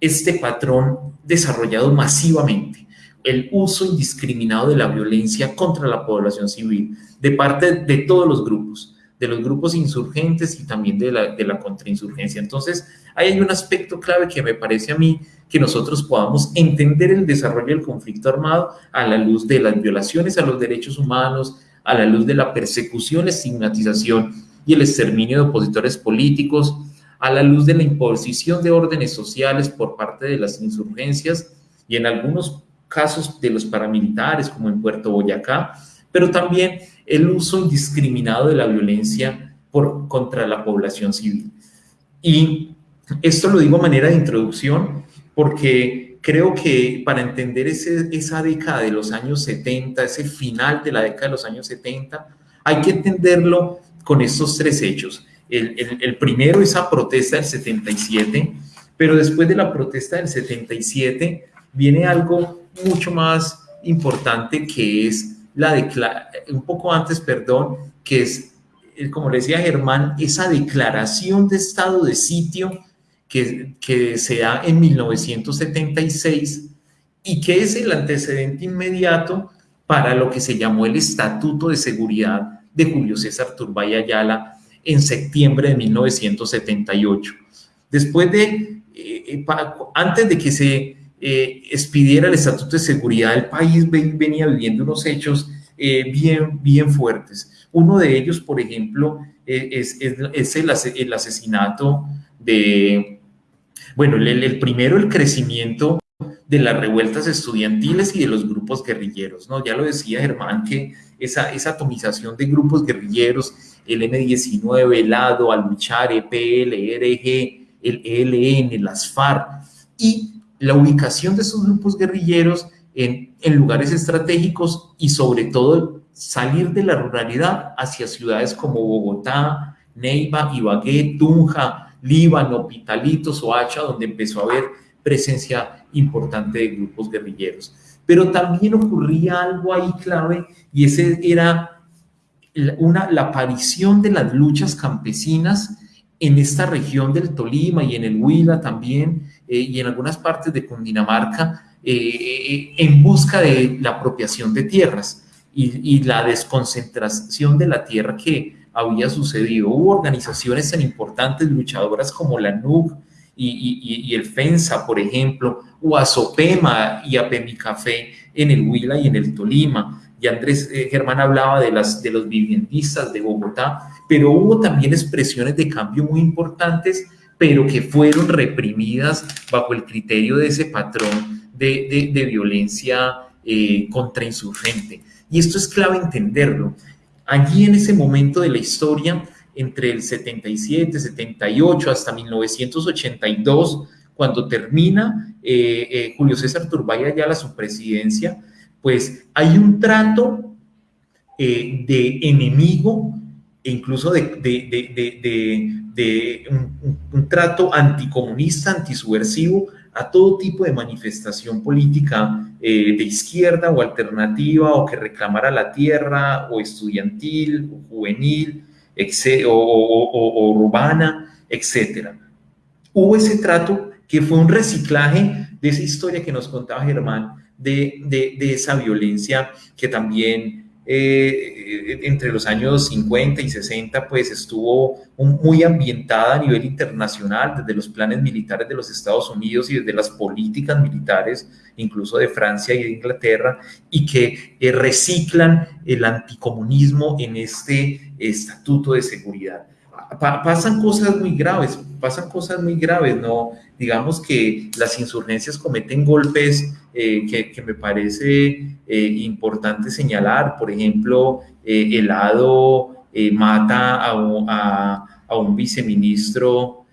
este patrón desarrollado masivamente el uso indiscriminado de la violencia contra la población civil de parte de todos los grupos de los grupos insurgentes y también de la, de la contrainsurgencia. Entonces, ahí hay un aspecto clave que me parece a mí que nosotros podamos entender el desarrollo del conflicto armado a la luz de las violaciones a los derechos humanos, a la luz de la persecución, estigmatización y el exterminio de opositores políticos, a la luz de la imposición de órdenes sociales por parte de las insurgencias y en algunos casos de los paramilitares, como en Puerto Boyacá, pero también el uso indiscriminado de la violencia por, contra la población civil. Y esto lo digo a manera de introducción porque creo que para entender esa década de los años 70, ese final de la década de los años 70, hay que entenderlo con estos tres hechos. El, el, primero, esa protesta del 77, pero después de la protesta del 77 viene algo mucho más importante que es la un poco antes, perdón, que es, eh, como le decía Germán, esa declaración de estado de sitio que, que se da en 1976 y que es el antecedente inmediato para lo que se llamó el Estatuto de Seguridad de Julio César Turbay Ayala en septiembre de 1978. Después de, eh, eh, antes de que se eh, expidiera el Estatuto de Seguridad, el país venía viviendo unos hechos bien, bien fuertes. Uno de ellos, por ejemplo, es, es, el, el, asesinato de, bueno, el, el primero, el crecimiento de las revueltas estudiantiles y de los grupos guerrilleros, ¿no? Ya lo decía Germán, que esa, esa atomización de grupos guerrilleros, el M-19, el ADO, Al-Luchar, EPL, ERG, el ELN, las FARC, y la ubicación de esos grupos guerrilleros en, en lugares estratégicos y sobre todo salir de la ruralidad hacia ciudades como Bogotá, Neiva, Ibagué, Tunja, Líbano, Pitalito, Soacha, donde empezó a haber presencia importante de grupos guerrilleros. Pero también ocurría algo ahí clave y ese era una, la aparición de las luchas campesinas en esta región del Tolima y en el Huila también eh, y en algunas partes de Cundinamarca eh, eh, en busca de la apropiación de tierras y, la desconcentración de la tierra que había sucedido. Hubo organizaciones tan importantes, luchadoras como la NUC, y, el FENSA, por ejemplo, o a Sopema y a en el Huila y en el Tolima. Y Andrés eh, Germán hablaba de, las, de los viviendistas de Bogotá, pero hubo también expresiones de cambio muy importantes, pero que fueron reprimidas bajo el criterio de ese patrón de, de, violencia eh, contrainsurgente. Y esto es clave entenderlo. Allí en ese momento de la historia entre el 77, 78 hasta 1982, cuando termina eh, eh, Julio César Turbay ya su presidencia, pues hay un trato eh, de enemigo e incluso de, un, trato anticomunista, antisubversivo a todo tipo de manifestación política de izquierda o alternativa o que reclamara la tierra o estudiantil o juvenil o, urbana, etcétera. Hubo ese trato que fue un reciclaje de esa historia que nos contaba Germán, de, de, esa violencia que también eh, entre los años 50 y 60 pues estuvo muy ambientada a nivel internacional desde los planes militares de los Estados Unidos y desde las políticas militares incluso de Francia y de Inglaterra y que eh, reciclan el anticomunismo en este estatuto de seguridad. Pasan cosas muy graves, pasan cosas muy graves, ¿no? Digamos que las insurgencias cometen golpes eh, que, me parece eh, importante señalar. Por ejemplo, el ADO mata a, a, un viceministro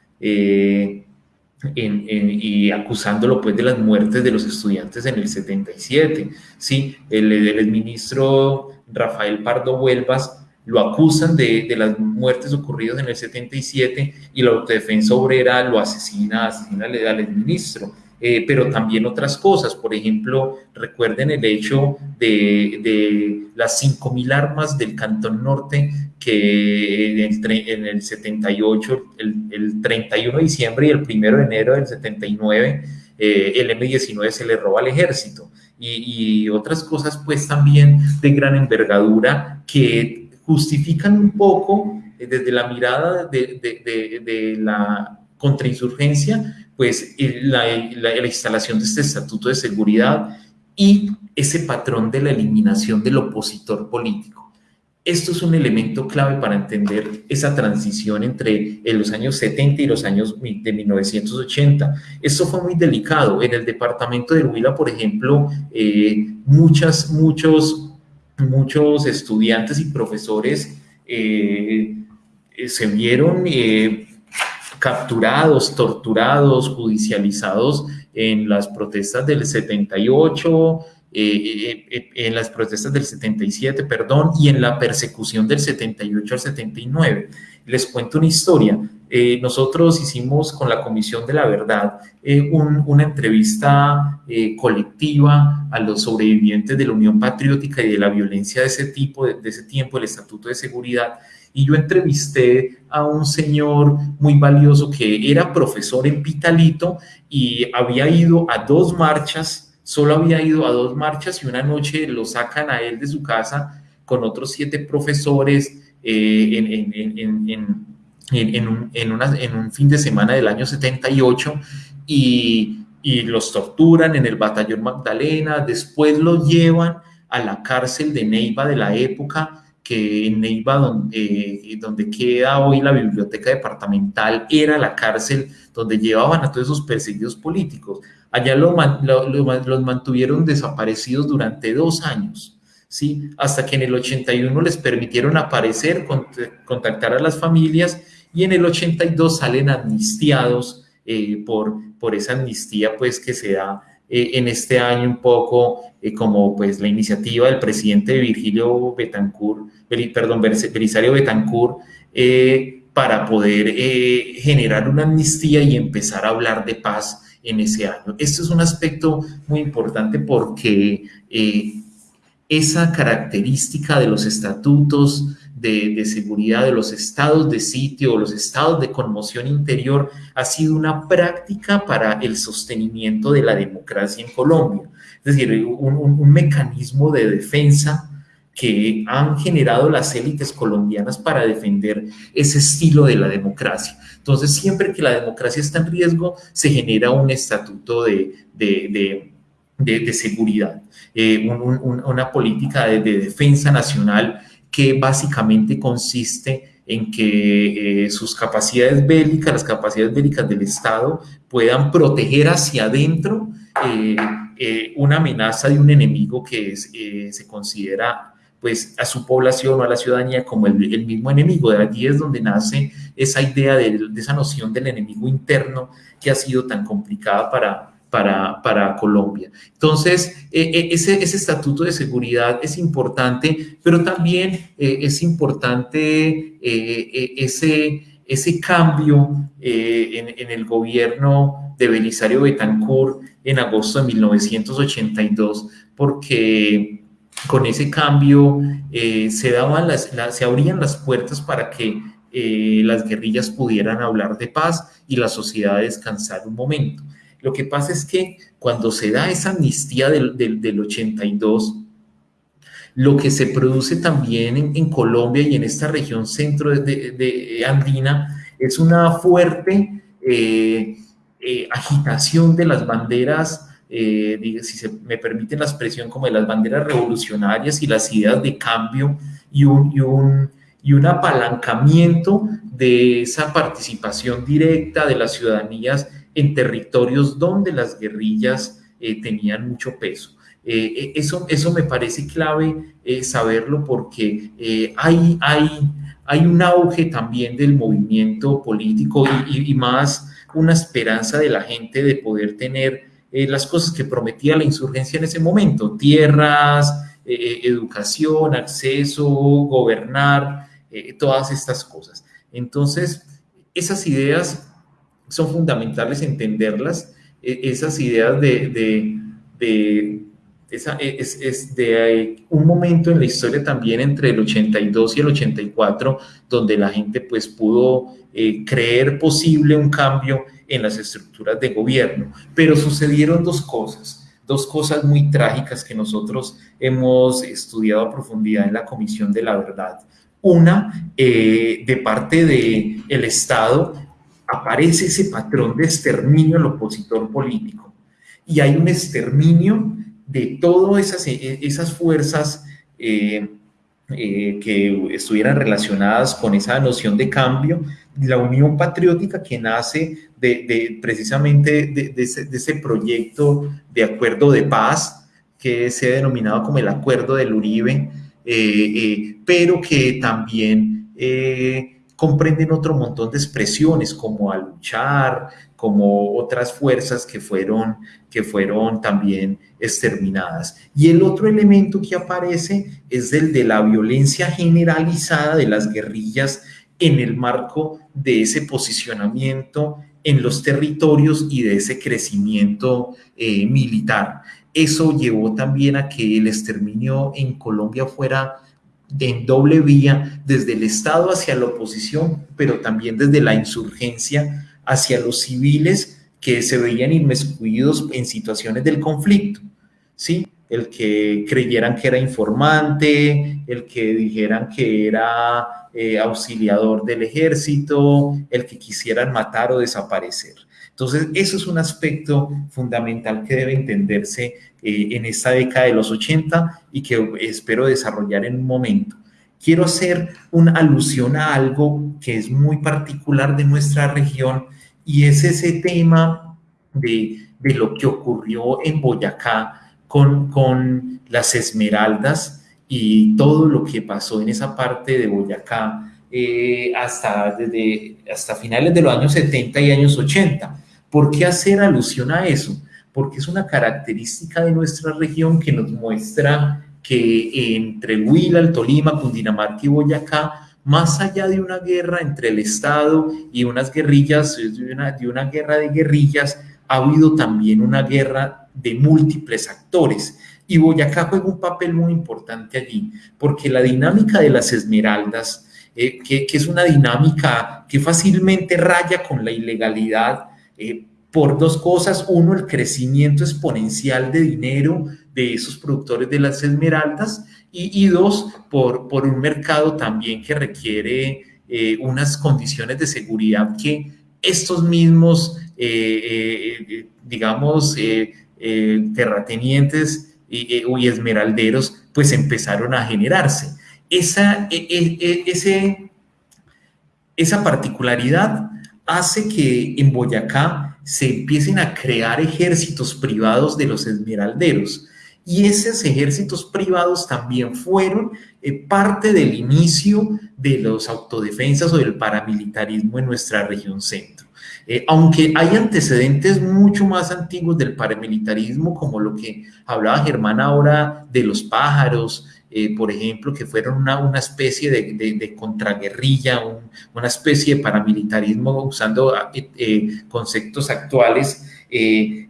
y acusándolo pues de las muertes de los estudiantes en el 77. Sí, el, el ministro Rafael Pardo Huelvas lo acusan de, de, las muertes ocurridas en el 77 y la autodefensa obrera lo asesina, asesina al ministro. Eh, pero también otras cosas. Por ejemplo, recuerden el hecho de, de las 5.000 armas del Cantón Norte que en el, 78, el, el, 31 de diciembre y el 1 de enero del 79, eh, el M-19 se le roba al ejército. Y, y otras cosas pues también de gran envergadura que justifican un poco eh, desde la mirada de, de, de la contrainsurgencia pues la, la, instalación de este estatuto de seguridad y ese patrón de la eliminación del opositor político. Esto es un elemento clave para entender esa transición entre los años 70 y los años de 1980. Esto fue muy delicado. En el departamento de Huila, por ejemplo, eh, muchas, muchos, muchos estudiantes y profesores eh, se vieron eh, capturados, torturados, judicializados en las protestas del 78, eh, en las protestas del 77, perdón, y en la persecución del 78 al 79. Les cuento una historia. Eh, nosotros hicimos con la Comisión de la Verdad una entrevista colectiva a los sobrevivientes de la Unión Patriótica y de la violencia de ese tipo, de, de ese tiempo, el Estatuto de Seguridad, y yo entrevisté a un señor muy valioso que era profesor en Pitalito y había ido a dos marchas solo había ido a dos marchas y una noche lo sacan a él de su casa con otros siete profesores eh, en, un, fin de semana del año 78 y, los torturan en el batallón Magdalena, después los llevan a la cárcel de Neiva de la época, que en Neiva, donde, eh, donde queda hoy la biblioteca departamental, era la cárcel donde llevaban a todos esos perseguidos políticos. Allá los mantuvieron desaparecidos durante dos años, ¿sí? hasta que en el 81 les permitieron aparecer, contactar a las familias y en el 82 salen amnistiados eh, por, por esa amnistía pues, que se da eh, en este año un poco eh, como pues, la iniciativa del presidente Virgilio Betancourt, perdón, Belisario Betancourt, para poder generar una amnistía y empezar a hablar de paz en ese año. Esto es un aspecto muy importante porque esa característica de los estatutos de, seguridad, de los estados de sitio los estados de conmoción interior, ha sido una práctica para el sostenimiento de la democracia en Colombia. Es decir, un mecanismo de defensa que han generado las élites colombianas para defender ese estilo de la democracia. Entonces, siempre que la democracia está en riesgo, se genera un estatuto de, de, de, seguridad, eh, una política de, defensa nacional que básicamente consiste en que eh, sus capacidades bélicas, las capacidades bélicas del Estado, puedan proteger hacia adentro eh, una amenaza de un enemigo que se considera pues a su población o a la ciudadanía como el mismo enemigo. De allí es donde nace esa idea de, esa noción del enemigo interno que ha sido tan complicada para, para, Colombia. Entonces, e, e, ese, estatuto de seguridad es importante, pero también eh, es importante eh, ese, ese cambio eh, en, el gobierno de Belisario Betancourt en agosto de 1982, porque con ese cambio se, daban las, se abrían las puertas para que las guerrillas pudieran hablar de paz y la sociedad descansar un momento. Lo que pasa es que cuando se da esa amnistía del, del, 82, lo que se produce también en, Colombia y en esta región centro de, andina es una fuerte eh, agitación de las banderas eh, si se me permiten la expresión, como de las banderas revolucionarias y las ideas de cambio y un, y un, y un apalancamiento de esa participación directa de las ciudadanías en territorios donde las guerrillas eh, tenían mucho peso. Eh, eso, eso me parece clave saberlo porque hay, hay, hay un auge también del movimiento político y, más una esperanza de la gente de poder tener eh, las cosas que prometía la insurgencia en ese momento, tierras, eh, eh, educación, acceso, gobernar, todas estas cosas. Entonces, esas ideas son fundamentales entenderlas, esas ideas de, de, esa, es, es, de un momento en la historia también entre el 82 y el 84, donde la gente pues pudo creer posible un cambio en las estructuras de gobierno. Pero sucedieron dos cosas, dos cosas muy trágicas que nosotros hemos estudiado a profundidad en la Comisión de la Verdad. Una, eh, de parte del el Estado, aparece ese patrón de exterminio al opositor político. Y hay un exterminio de todas esas, esas fuerzas eh, eh, que estuvieran relacionadas con esa noción de cambio, la unión patriótica que nace de, precisamente de, ese, proyecto de acuerdo de paz que se ha denominado como el acuerdo del Uribe, eh, eh, pero que también comprenden otro montón de expresiones como a luchar, como otras fuerzas que fueron, que fueron también exterminadas. Y el otro elemento que aparece es el de la violencia generalizada de las guerrillas en el marco de ese posicionamiento en los territorios y de ese crecimiento eh, militar. Eso llevó también a que el exterminio en Colombia fuera en doble vía, desde el Estado hacia la oposición, pero también desde la insurgencia hacia los civiles que se veían inmiscuidos en situaciones del conflicto. ¿sí? El que creyeran que era informante, el que dijeran que era eh, auxiliador del ejército, el que quisieran matar o desaparecer. Entonces, eso es un aspecto fundamental que debe entenderse eh, en esta década de los 80 y que espero desarrollar en un momento. Quiero hacer una alusión a algo que es muy particular de nuestra región y es ese tema de, de lo que ocurrió en Boyacá con, con las esmeraldas y todo lo que pasó en esa parte de Boyacá eh, hasta, desde, hasta finales de los años 70 y años 80. ¿Por qué hacer alusión a eso? Porque es una característica de nuestra región que nos muestra que entre Huila, el Tolima, Cundinamarca y Boyacá, más allá de una guerra entre el Estado y unas guerrillas, de una, de una guerra de guerrillas, ha habido también una guerra de múltiples actores. Y Boyacá juega un papel muy importante allí, porque la dinámica de las esmeraldas, eh, que, es una dinámica que fácilmente raya con la ilegalidad, eh, por dos cosas. Uno, el crecimiento exponencial de dinero de esos productores de las esmeraldas y, dos, por, por, un mercado también que requiere eh, unas condiciones de seguridad que estos mismos, eh, digamos, terratenientes y, esmeralderos, pues empezaron a generarse. Esa, e, e, e, esa particularidad hace que en Boyacá se empiecen a crear ejércitos privados de los esmeralderos. Y esos ejércitos privados también fueron eh, parte del inicio de los autodefensas o del paramilitarismo en nuestra región centro. Eh, aunque hay antecedentes mucho más antiguos del paramilitarismo, como lo que hablaba Germán ahora de los pájaros, eh, por ejemplo, que fueron una, una especie de, de, contraguerrilla, una especie de paramilitarismo usando eh, eh conceptos actuales. Eh,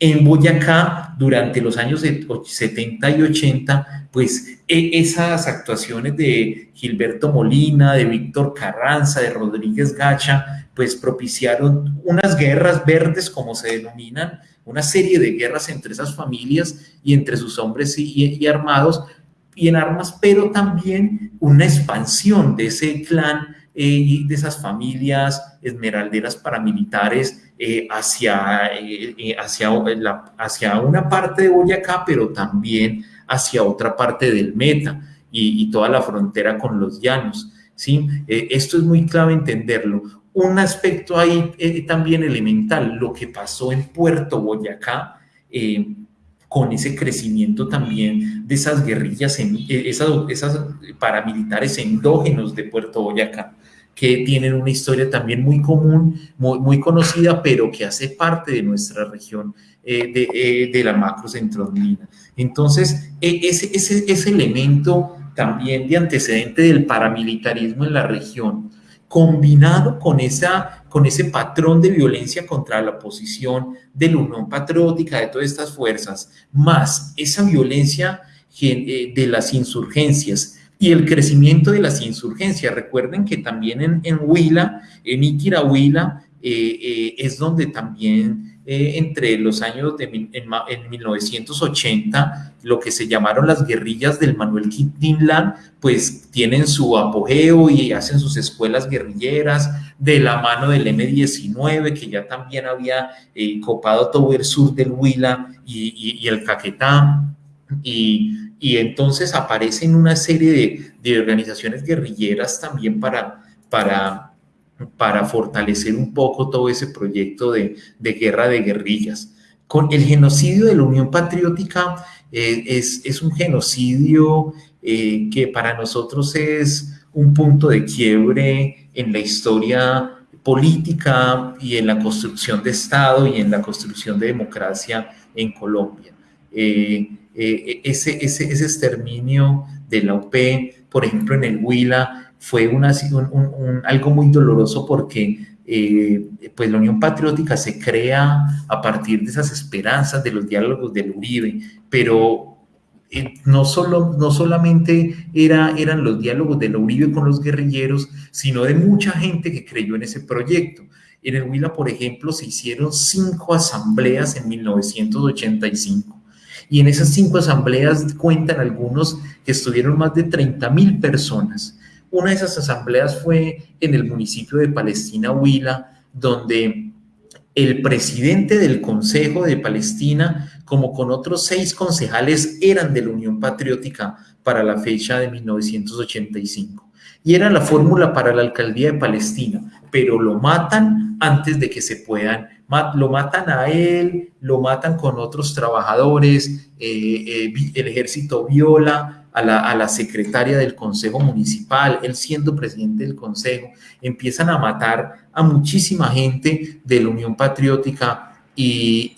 en Boyacá, durante los años 70 y 80, pues e, esas actuaciones de Gilberto Molina, de Víctor Carranza, de Rodríguez Gacha, pues propiciaron unas guerras verdes, como se denominan, una serie de guerras entre esas familias y entre sus hombres y armados, y en armas, pero también una expansión de ese clan eh, y de esas familias esmeralderas paramilitares eh, hacia, eh, hacia, hacia una parte de Boyacá, pero también hacia otra parte del Meta y, toda la frontera con los llanos. ¿sí? esto es muy clave entenderlo. Un aspecto ahí también elemental, lo que pasó en Puerto Boyacá, con ese crecimiento también de esas guerrillas, eh, esas, esas paramilitares endógenos de Puerto Boyacá, que tienen una historia también muy común, muy, conocida, pero que hace parte de nuestra región eh, de, eh, la macro centroandina. Entonces, e, ese, ese, ese elemento también de antecedente del paramilitarismo en la región, combinado con, esa, con ese patrón de violencia contra la oposición, de la Unión Patriótica, de todas estas fuerzas, más esa violencia eh, de las insurgencias y el crecimiento de las insurgencias. Recuerden que también en, Huila, en Iquirahuila, eh, eh, es donde también eh, entre los años de en, 1980, lo que se llamaron las guerrillas del Manuel Quintinlán, pues tienen su apogeo y hacen sus escuelas guerrilleras de la mano del M-19, que ya también había eh, copado todo el sur del Huila y, el Caquetá. Y, entonces aparecen una serie de, organizaciones guerrilleras también para, para fortalecer un poco todo ese proyecto de, de guerra de guerrillas. Con el genocidio de la Unión Patriótica eh, es, es, un genocidio eh, que para nosotros es un punto de quiebre en la historia política y en la construcción de Estado y en la construcción de democracia en Colombia. Eh, eh, ese, ese, exterminio de la UP, por ejemplo, en el Huila, fue un, algo muy doloroso porque eh, pues la Unión Patriótica se crea a partir de esas esperanzas de los diálogos del Uribe, pero no, solo, no solamente era, eran los diálogos de la con los guerrilleros, sino de mucha gente que creyó en ese proyecto. En el Huila, por ejemplo, se hicieron cinco asambleas en 1985. Y en esas cinco asambleas cuentan algunos que estuvieron más de 30 mil personas. Una de esas asambleas fue en el municipio de Palestina, Huila, donde el presidente del Consejo de Palestina, como con otros seis concejales, eran de la Unión Patriótica para la fecha de 1985. Y era la fórmula para la alcaldía de Palestina, pero lo matan antes de que se puedan, lo matan a él, lo matan con otros trabajadores, eh, eh, el ejército viola a la, secretaria del Consejo Municipal, él siendo presidente del Consejo, empiezan a matar a muchísima gente de la Unión Patriótica y,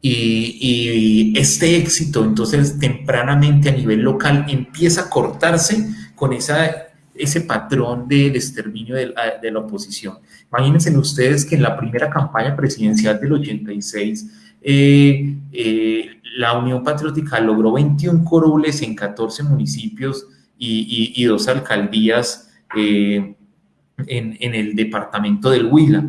y, este éxito, entonces tempranamente a nivel local empieza a cortarse con esa, ese patrón del exterminio de la, de oposición. Imagínense ustedes que en la primera campaña presidencial del 86, eh, eh, la Unión Patriótica logró 21 curules en 14 municipios y, dos alcaldías eh, en, el departamento del Huila.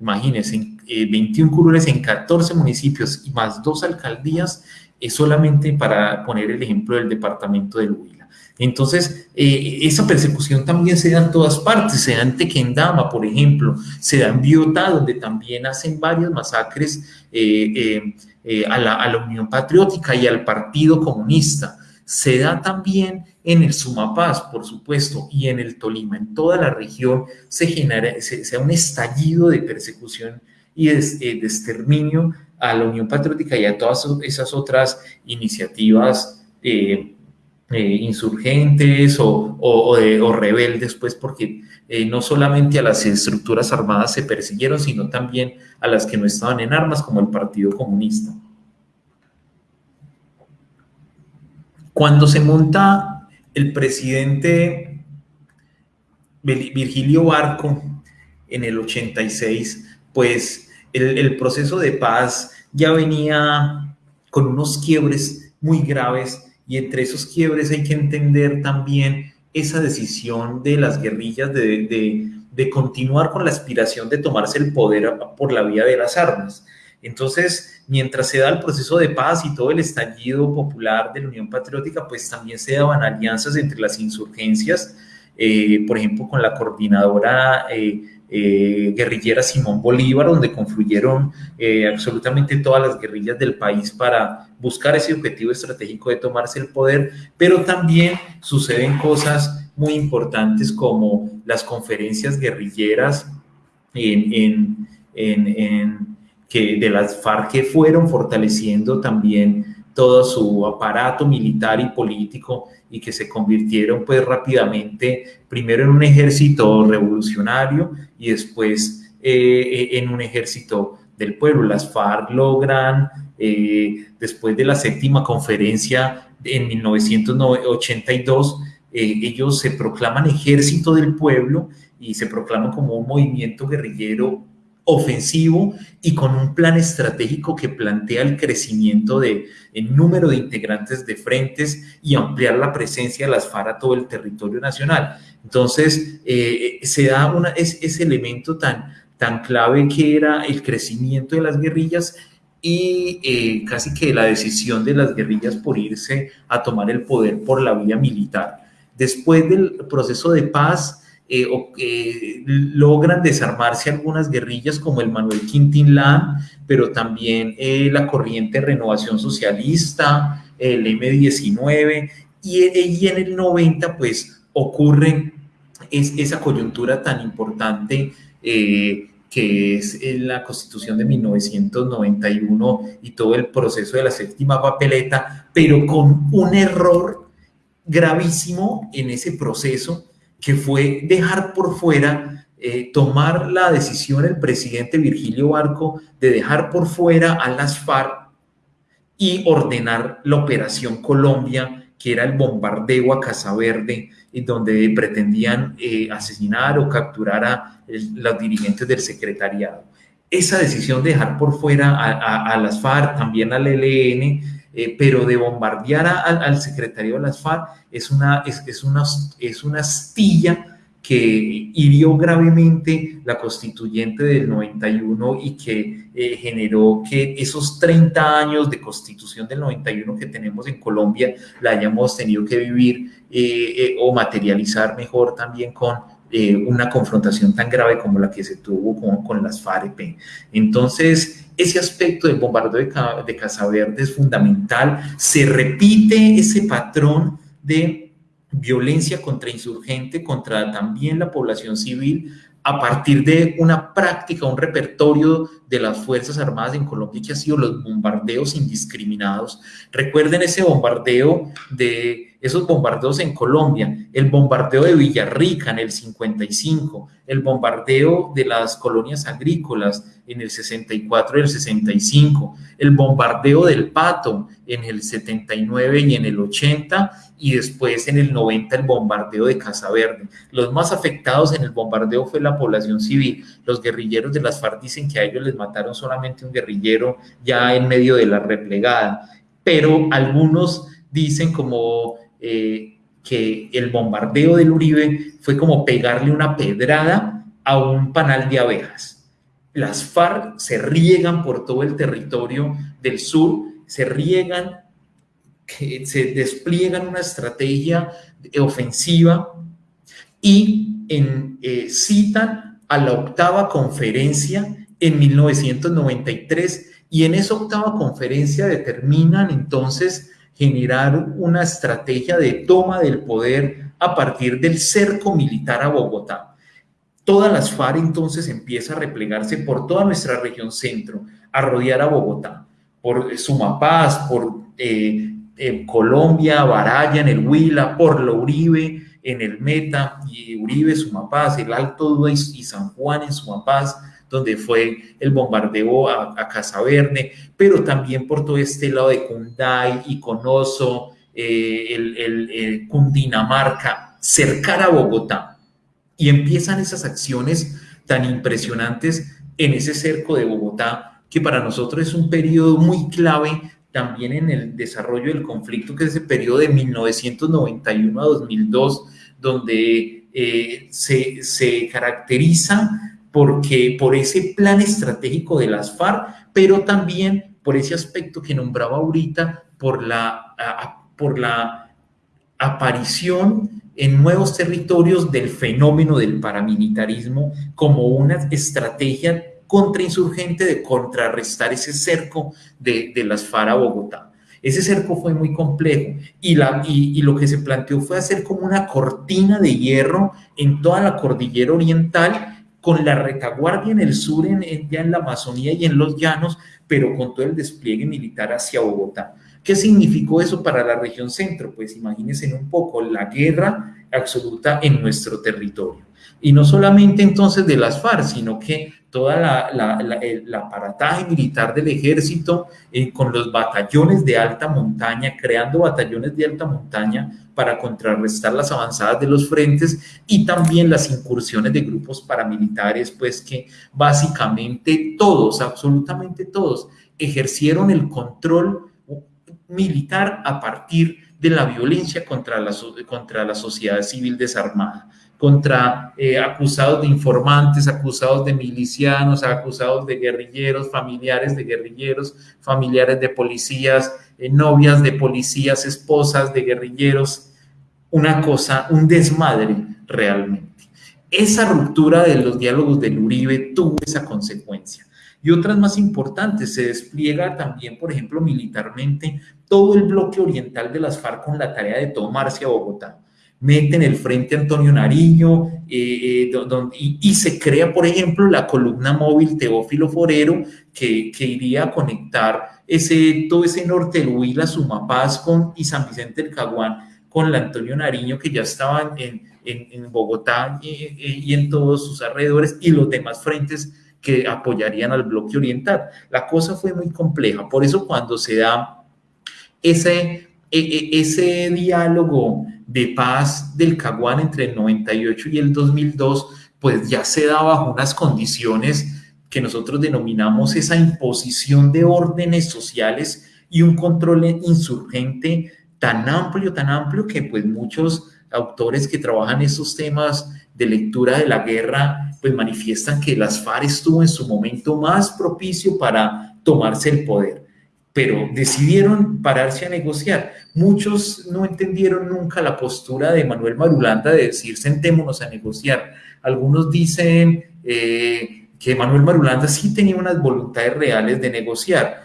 Imagínense, 21 curules en 14 municipios y más dos alcaldías, es solamente para poner el ejemplo del departamento del Huila. Entonces, eh, esa persecución también se da en todas partes, se da en Tequendama, por ejemplo, se da en Biotá, donde también hacen varias masacres eh, eh, a, la, Unión Patriótica y al Partido Comunista. Se da también en el Sumapaz, por supuesto, y en el Tolima. En toda la región se genera se, da un estallido de persecución y de, exterminio a la Unión Patriótica y a todas esas otras iniciativas eh, eh, insurgentes o, rebeldes, pues porque eh, no solamente a las estructuras armadas se persiguieron, sino también a las que no estaban en armas, como el Partido Comunista. Cuando se monta el presidente Virgilio Barco en el 86, pues el proceso de paz ya venía con unos quiebres muy graves y entre esos quiebres hay que entender también esa decisión de las guerrillas de, de, continuar con la aspiración de tomarse el poder por la vía de las armas. Entonces, mientras se da el proceso de paz y todo el estallido popular de la Unión Patriótica, pues también se daban alianzas entre las insurgencias, eh, por ejemplo, con la coordinadora eh, eh, guerrillera Simón Bolívar, donde confluyeron eh, absolutamente todas las guerrillas del país para buscar ese objetivo estratégico de tomarse el poder, pero también suceden cosas muy importantes como las conferencias guerrilleras en, que de las FARC que fueron fortaleciendo también todo su aparato militar y político y que se convirtieron pues rápidamente primero en un ejército revolucionario y después eh, en un ejército del pueblo. Las FARC logran, eh, después de la séptima conferencia en 1982, eh, ellos se proclaman ejército del pueblo y se proclaman como un movimiento guerrillero ofensivo y con un plan estratégico que plantea el crecimiento de el número de integrantes de frentes y ampliar la presencia de las FARC a todo el territorio nacional. Entonces, eh, se da una, es, ese elemento tan, tan clave que era el crecimiento de las guerrillas y eh, casi que la decisión de las guerrillas por irse a tomar el poder por la vía militar. Después del proceso de paz, eh, logran desarmarse algunas guerrillas como el Manuel Quintín pero también eh, la corriente Renovación Socialista, el M19, y, y, en el 90 pues ocurre es, esa coyuntura tan importante eh, que es la constitución de 1991 y todo el proceso de la séptima papeleta, pero con un error gravísimo en ese proceso que fue dejar por fuera, eh, tomar la decisión el presidente Virgilio Barco de dejar por fuera a las FARC y ordenar la Operación Colombia, que era el bombardeo a Casa Verde, donde pretendían eh, asesinar o capturar a los dirigentes del secretariado. Esa decisión de dejar por fuera a, las FARC, también al ELN, eh, pero de bombardear al secretario de las FARC es una, es, una, es una astilla que hirió gravemente la constituyente del 91 y que eh, generó que esos 30 años de constitución del 91 que tenemos en Colombia la hayamos tenido que vivir eh, eh, o materializar mejor también con una confrontación tan grave como la que se tuvo con, con las FARC. Entonces, ese aspecto del bombardeo de, de Casa Verde es fundamental. Se repite ese patrón de violencia contra insurgente, contra también la población civil, a partir de una práctica, un repertorio de las Fuerzas Armadas en Colombia que ha sido los bombardeos indiscriminados. Recuerden ese bombardeo de esos bombardeos en Colombia, el bombardeo de Villarrica en el 55, el bombardeo de las colonias agrícolas en el 64 y el 65, el bombardeo del Pato en el 79 y en el 80 y después en el 90 el bombardeo de Casa Verde. Los más afectados en el bombardeo fue la población civil. Los guerrilleros de las FARC dicen que a ellos les mataron solamente un guerrillero ya en medio de la replegada, pero algunos dicen como eh, que el bombardeo del Uribe fue como pegarle una pedrada a un panal de abejas. Las FARC se riegan por todo el territorio del sur, se riegan, se despliegan una estrategia ofensiva y en, eh, citan a la octava conferencia en 1993 y en esa octava conferencia determinan entonces generar una estrategia de toma del poder a partir del cerco militar a Bogotá. Todas las FARC entonces empieza a replegarse por toda nuestra región centro, a rodear a Bogotá, por Sumapaz, por eh, Colombia, Baraya, en el Huila, por la Uribe, en el Meta, y Uribe, Sumapaz, el Alto Dua y San Juan en Sumapaz, donde fue el bombardeo a, Casa Verde, pero también por todo este lado de Cunday, Iconoso, eh, el, el, Cundinamarca, cercar a Bogotá. Y empiezan esas acciones tan impresionantes en ese cerco de Bogotá, que para nosotros es un periodo muy clave también en el desarrollo del conflicto, que es ese periodo de 1991 a 2002, donde eh, se, se caracteriza porque por ese plan estratégico de las FARC, pero también por ese aspecto que nombraba ahorita, por la, por la aparición en nuevos territorios del fenómeno del paramilitarismo como una estrategia contrainsurgente de contrarrestar ese cerco de, de las FARC a Bogotá. Ese cerco fue muy complejo y, la, y, lo que se planteó fue hacer como una cortina de hierro en toda la cordillera oriental con la retaguardia en el sur, en, ya en la Amazonía y en los llanos, pero con todo el despliegue militar hacia Bogotá. ¿Qué significó eso para la región centro? Pues imagínense un poco la guerra absoluta en nuestro territorio. Y no solamente entonces de las FARC, sino que toda la, la, el aparataje militar del ejército eh, con los batallones de alta montaña, creando batallones de alta montaña para contrarrestar las avanzadas de los frentes y también las incursiones de grupos paramilitares, pues que básicamente todos, absolutamente todos, ejercieron el control militar a partir de la violencia contra la, contra la sociedad civil desarmada contra eh, acusados de informantes, acusados de milicianos, acusados de guerrilleros, familiares de guerrilleros, familiares de policías, eh, novias de policías, esposas de guerrilleros, una cosa, un desmadre realmente. Esa ruptura de los diálogos del Uribe tuvo esa consecuencia. Y otras más importantes, se despliega también, por ejemplo, militarmente, todo el bloque oriental de las FARC con la tarea de tomarse a Bogotá meten el frente Antonio Nariño eh, eh, y, se crea, por ejemplo, la columna móvil Teófilo Forero que, iría a conectar ese, todo ese norte del Huila, Sumapaz con, y San Vicente del Caguán con la Antonio Nariño, que ya estaban en, Bogotá y, en todos sus alrededores, y los demás frentes que apoyarían al bloque oriental. La cosa fue muy compleja, por eso cuando se da ese, e, e, ese diálogo de paz del Caguán entre el 98 y el 2002, pues ya se da bajo unas condiciones que nosotros denominamos esa imposición de órdenes sociales y un control insurgente tan amplio, tan amplio que pues muchos autores que trabajan esos temas de lectura de la guerra pues manifiestan que las FARC estuvo en su momento más propicio para tomarse el poder, pero decidieron pararse a negociar. Muchos no entendieron nunca la postura de Manuel Marulanda de decir sentémonos a negociar. Algunos dicen eh, que Manuel Marulanda sí tenía unas voluntades reales de negociar,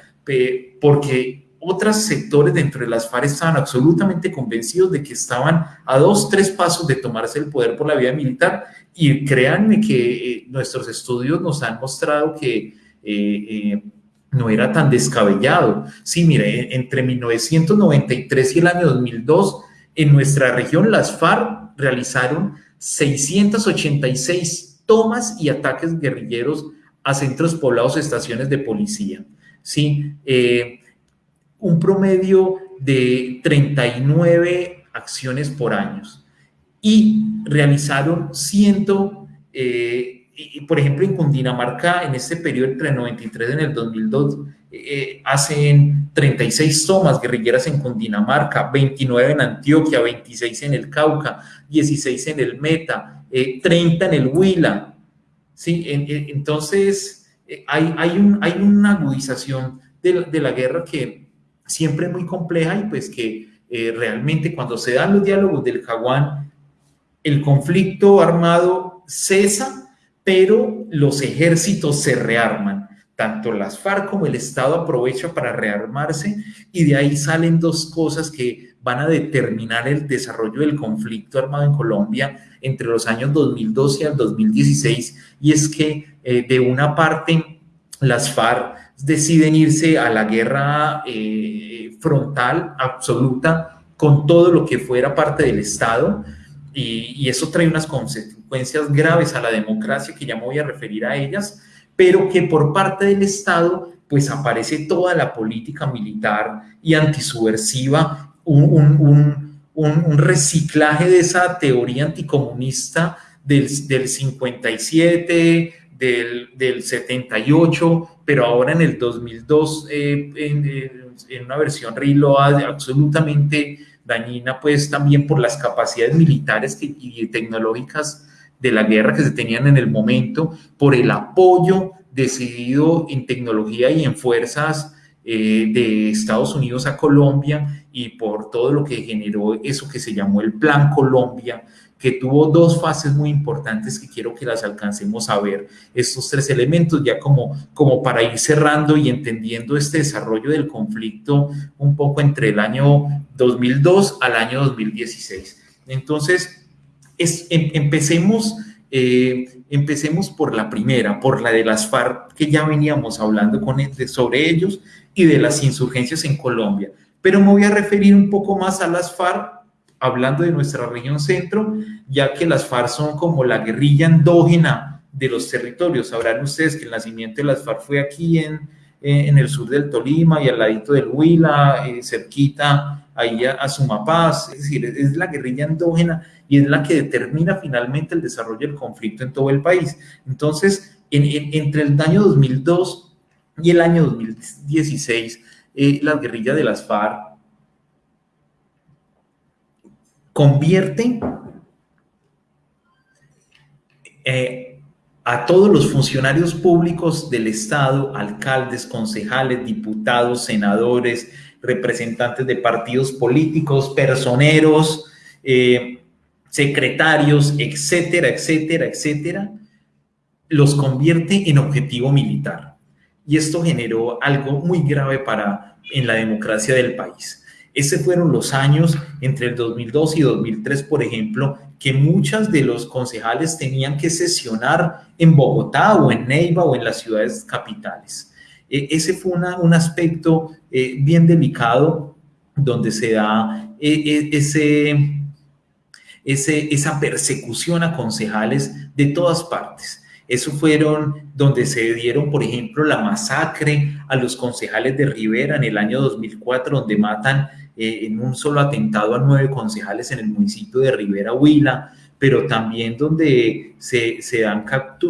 porque otros sectores dentro de las FARC estaban absolutamente convencidos de que estaban a dos, tres pasos de tomarse el poder por la vía militar y créanme que eh, nuestros estudios nos han mostrado que eh, no era tan descabellado. Sí, mire, entre 1993 y el año 2002, en nuestra región las FARC realizaron 686 tomas y ataques guerrilleros a centros poblados, estaciones de policía. Sí, un promedio de 39 acciones por año y realizaron ciento, eh, por ejemplo, en Cundinamarca, en este periodo entre el 93 y el 2002, eh, hacen 36 tomas guerrilleras en Cundinamarca, 29 en Antioquia, 26 en el Cauca, 16 en el Meta, 30 eh, en el Huila. ¿sí? entonces, hay, hay, un, hay una agudización de, de la guerra que siempre muy compleja y pues que eh, realmente cuando se dan los diálogos del Jaguán, el conflicto armado cesa, pero los ejércitos se rearman. Tanto las FARC como el Estado aprovecha para rearmarse y de ahí salen dos cosas que van a determinar el desarrollo del conflicto armado en Colombia entre los años 2012 al 2016 y es que eh, de una parte las FARC deciden irse a la guerra eh, frontal, absoluta, con todo lo que fuera parte del Estado, y, eso trae unas consecuencias graves a la democracia, que ya me voy a referir a ellas, pero que por parte del Estado, pues aparece toda la política militar y antisubversiva, un, un reciclaje de esa teoría anticomunista del, del 57, del, del 78, pero ahora en el 2002, eh, en, una versión reload absolutamente dañina, pues también por las capacidades militares y tecnológicas de la guerra que se tenían en el momento, por el apoyo decidido en tecnología y en fuerzas eh, de Estados Unidos a Colombia y por todo lo que generó eso que se llamó el Plan Colombia, que tuvo dos fases muy importantes que quiero que las alcancemos a ver. Estos tres elementos ya como, como para ir cerrando y entendiendo este desarrollo del conflicto un poco entre el año 2002 al año 2016. Entonces, es, em, empecemos, eh, empecemos por la primera, por la de las FARC, que ya veníamos hablando con, sobre ellos, y de las insurgencias en Colombia. Pero me voy a referir un poco más a las FARC hablando de nuestra región centro, ya que las FARC son como la guerrilla endógena de los territorios. Sabrán ustedes que el nacimiento de las FARC fue aquí en, en el sur del Tolima y al ladito del Huila, eh, cerquita ahí a, Sumapaz, es decir, es la guerrilla endógena y es la que determina finalmente el desarrollo del conflicto en todo el país. Entonces, entre el año 2002 y el año 2016, eh, las guerrillas de las FARC convierte eh, a todos los funcionarios públicos del Estado, alcaldes, concejales, diputados, senadores, representantes de partidos políticos, personeros, eh, secretarios, etcétera, etcétera, etcétera, los convierte en objetivo militar. Y esto generó algo muy grave para en la democracia del país. Ese fueron los años entre el 2002 y 2003, por ejemplo, que muchas de los concejales tenían que sesionar en Bogotá o en Neiva o en las ciudades capitales. E, ese fue un aspecto eh, bien delicado donde se da ese, ese, esa persecución a concejales de todas partes. Eso fueron donde se dieron, por ejemplo, la masacre a los concejales de Rivera en el año 2004, donde matan eh, en un solo atentado a nueve concejales en el municipio de Rivera Huila, pero también donde se, se, dan,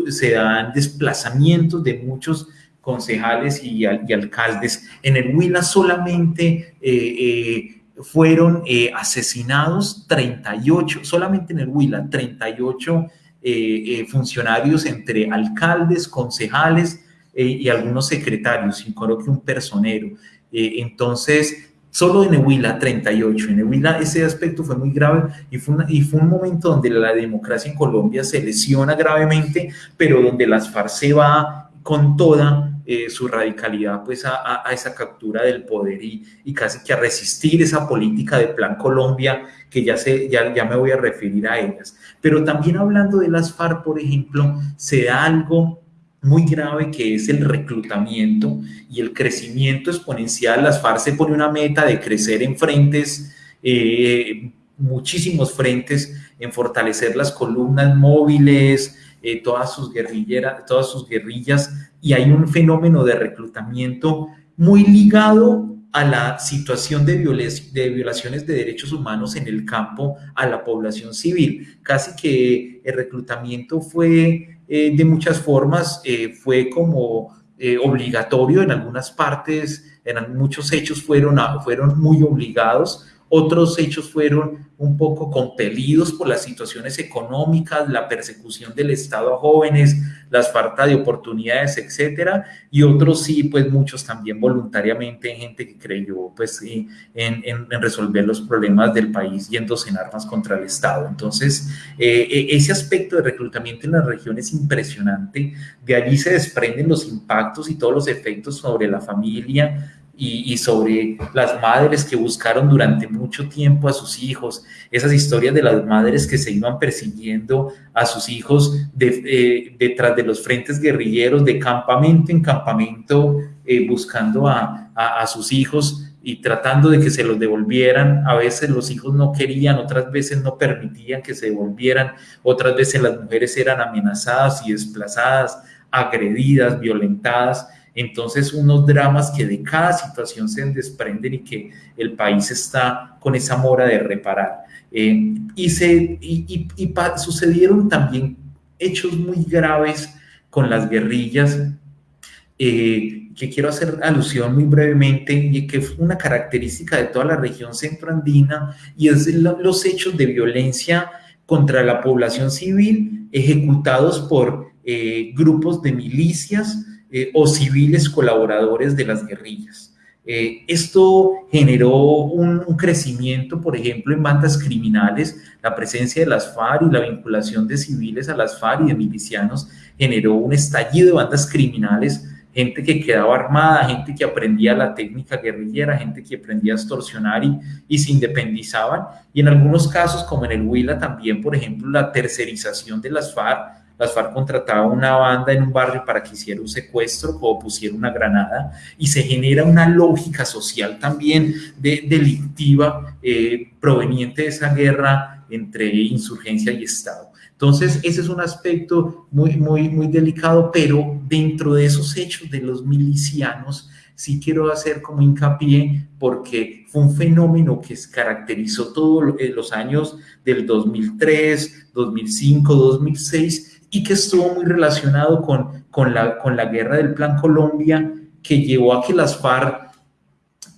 se dan desplazamientos de muchos concejales y, alcaldes. En el Huila solamente eh, eh, fueron asesinados 38, solamente en el Huila, 38 eh, eh, funcionarios entre alcaldes, concejales y algunos secretarios, creo que un personero. entonces, solo en Huila 38. En Huila ese aspecto fue muy grave y fue, y fue un momento donde la democracia en Colombia se lesiona gravemente, pero donde las FARC se va con toda su radicalidad pues a, a, esa captura del poder y, y, casi que a resistir esa política de Plan Colombia que ya, sé, ya, ya me voy a referir a ellas. Pero también hablando de las FARC, por ejemplo, se da algo muy grave que es el reclutamiento y el crecimiento exponencial. Las FARC se pone una meta de crecer en frentes, eh, muchísimos frentes, en fortalecer las columnas móviles, eh, todas, sus guerrilleras, todas sus guerrillas, y hay un fenómeno de reclutamiento muy ligado a la situación de, de, violaciones de derechos humanos en el campo a la población civil. Casi que el reclutamiento fue eh, de muchas formas, eh, fue como eh, obligatorio en algunas partes, en muchos hechos fueron, fueron muy obligados, otros hechos fueron un poco compelidos por las situaciones económicas, la persecución del Estado a jóvenes, las falta de oportunidades, etcétera, y otros sí, pues muchos también voluntariamente, gente que creyó pues en, en, resolver los problemas del país yéndose en armas contra el Estado. Entonces, eh, eh, ese aspecto de reclutamiento en la región es impresionante, de allí se desprenden los impactos y todos los efectos sobre la familia, y, sobre las madres que buscaron durante mucho tiempo a sus hijos, esas historias de las madres que se iban persiguiendo a sus hijos eh, detrás de los frentes guerrilleros, de campamento en campamento, eh, buscando a, a, sus hijos y tratando de que se los devolvieran. A veces los hijos no querían, otras veces no permitían que se devolvieran, otras veces las mujeres eran amenazadas y desplazadas, agredidas, violentadas. Entonces, unos dramas que de cada situación se desprenden y que el país está con esa mora de reparar. Eh, y, se, y, sucedieron también hechos muy graves con las guerrillas, eh, que quiero hacer alusión muy brevemente, y que es una característica de toda la región centroandina, y es los hechos de violencia contra la población civil ejecutados por eh, grupos de milicias, eh, o civiles colaboradores de las guerrillas. Eh, esto generó un, crecimiento, por ejemplo, en bandas criminales, la presencia de las FARC y la vinculación de civiles a las FARC y de milicianos generó un estallido de bandas criminales, gente que quedaba armada, gente que aprendía la técnica guerrillera, gente que aprendía a extorsionar y, y se independizaban. Y en algunos casos, como en el Huila también, por ejemplo, la tercerización de las FARC las FARC contrataban una banda en un barrio para que hiciera un secuestro o pusiera una granada y se genera una lógica social también de, delictiva eh, proveniente de esa guerra entre insurgencia y Estado. Entonces, ese es un aspecto muy, muy, muy delicado, pero dentro de esos hechos de los milicianos, sí quiero hacer como hincapié porque fue un fenómeno que caracterizó todos eh, los años del 2003, 2005, 2006 y que estuvo muy relacionado con, con, la, con la guerra del Plan Colombia, que llevó a que las FARC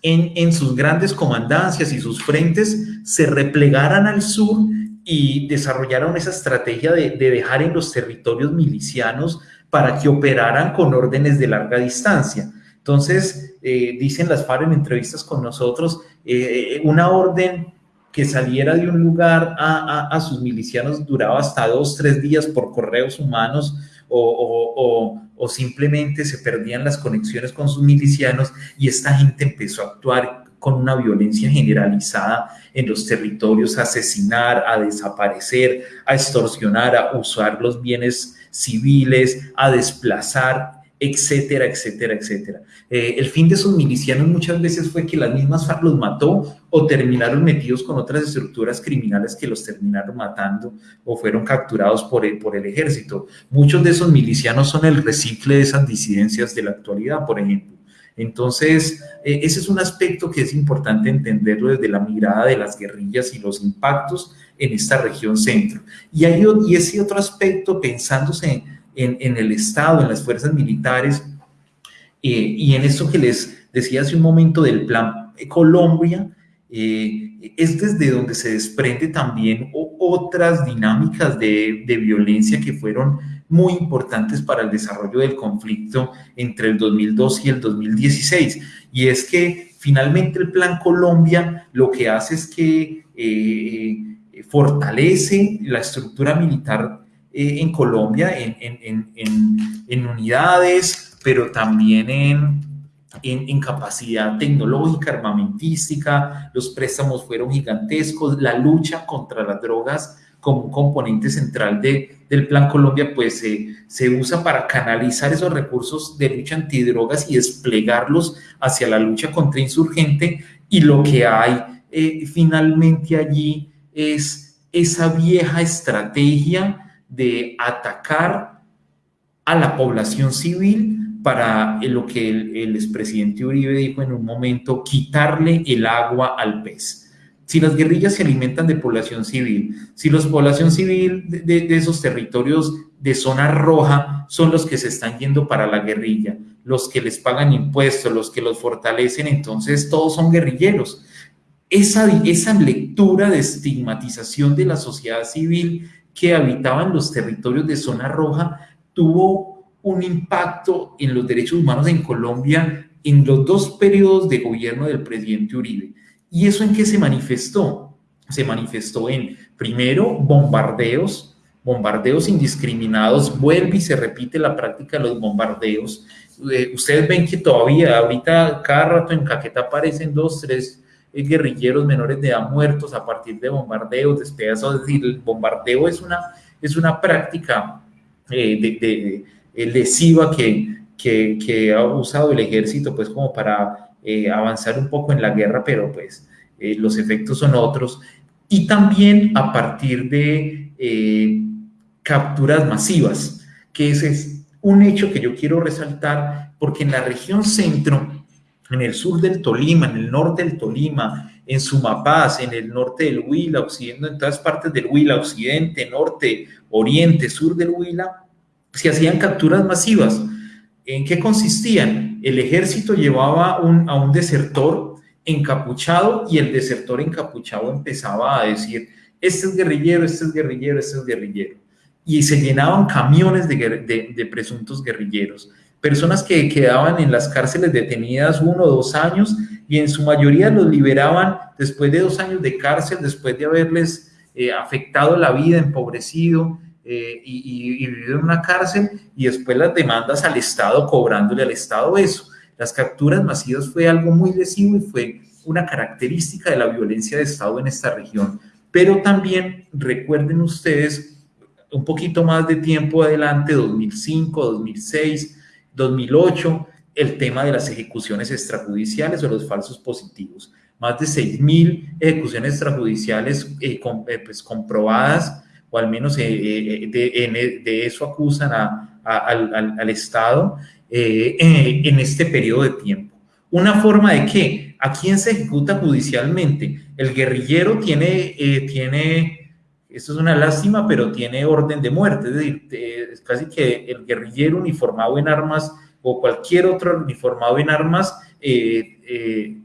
en, en sus grandes comandancias y sus frentes se replegaran al sur y desarrollaron esa estrategia de, de, dejar en los territorios milicianos para que operaran con órdenes de larga distancia. Entonces, eh, dicen las FARC en entrevistas con nosotros, eh, una orden que saliera de un lugar a, sus milicianos duraba hasta dos, tres días por correos humanos o, simplemente se perdían las conexiones con sus milicianos y esta gente empezó a actuar con una violencia generalizada en los territorios, a asesinar, a desaparecer, a extorsionar, a usar los bienes civiles, a desplazar etcétera, etcétera, etcétera. Eh, el fin de esos milicianos muchas veces fue que las mismas FARC los mató o terminaron metidos con otras estructuras criminales que los terminaron matando o fueron capturados por el, por el ejército. Muchos de esos milicianos son el recicle de esas disidencias de la actualidad, por ejemplo. Entonces, eh, ese es un aspecto que es importante entenderlo desde la mirada de las guerrillas y los impactos en esta región centro. Y, hay, y ese otro aspecto, pensándose en en, el Estado, en las fuerzas militares, eh, y en esto que les decía hace un momento del plan Colombia, eh, es desde donde se desprende también otras dinámicas de, de, violencia que fueron muy importantes para el desarrollo del conflicto entre el 2002 y el 2016. Y es que finalmente el Plan Colombia lo que hace es que eh, fortalece la estructura militar eh, en Colombia en, en, en, en, unidades, pero también en, capacidad tecnológica, armamentística, los préstamos fueron gigantescos, la lucha contra las drogas como un componente central de, del Plan Colombia, pues se usa para canalizar esos recursos de lucha antidrogas y desplegarlos hacia la lucha contra insurgente. Y lo que hay eh, finalmente allí es esa vieja estrategia de atacar a la población civil para lo que el, expresidente Uribe dijo en un momento, quitarle el agua al pez. Si las guerrillas se alimentan de población civil, si la población civil de, de, esos territorios de zona roja son los que se están yendo para la guerrilla, los que les pagan impuestos, los que los fortalecen, entonces todos son guerrilleros. Esa, esa lectura de estigmatización de la sociedad civil que habitaban los territorios de zona roja tuvo un impacto en los derechos humanos en Colombia en los dos periodos de gobierno del presidente Uribe. ¿Y eso en qué se manifestó? Se manifestó en, primero, bombardeos, bombardeos indiscriminados, vuelve y se repite la práctica de los bombardeos. Eh, ustedes ven que todavía, ahorita, cada rato en Caqueta aparecen dos, tres guerrilleros menores de edad muertos a partir de bombardeos, despedazos, es decir, el bombardeo es una, es una práctica eh, de, eh, lesiva que, que, ha usado el ejército pues como para eh, avanzar un poco en la guerra, pero pues los efectos son otros. Y también a partir de capturas masivas, que ese es un hecho que yo quiero resaltar porque en la región centro en el sur del Tolima, en el norte del Tolima, en Sumapaz, en el norte del Huila, occidente, en todas partes del Huila, occidente, norte, oriente, sur del Huila, se hacían capturas masivas. ¿En qué consistían? El ejército llevaba a un desertor encapuchado y el desertor encapuchado empezaba a decir, este es guerrillero, este es guerrillero, este es guerrillero. Y se llenaban camiones de presuntos guerrilleros personas que quedaban en las cárceles detenidas uno o dos años y en su mayoría los liberaban después de dos años de cárcel, después de haberles eh, afectado la vida, empobrecido eh, y, vivido en una cárcel y después las demandas al Estado, cobrándole al Estado eso. Las capturas masivas fue algo muy lesivo y fue una característica de la violencia de Estado en esta región. Pero también recuerden ustedes un poquito más de tiempo adelante, 2005, 2006, 2008, el tema de las ejecuciones extrajudiciales o los falsos positivos. Más de 6.000 ejecuciones extrajudiciales eh, eh, pues, comprobadas, o al menos eh, de, eso acusan al, Estado en este periodo de tiempo. ¿Una forma de qué? ¿A quién se ejecuta judicialmente? El guerrillero tiene, tiene esto es una lástima, pero tiene orden de muerte, es decir, es casi que el guerrillero uniformado en armas o cualquier otro uniformado en armas eh, eh,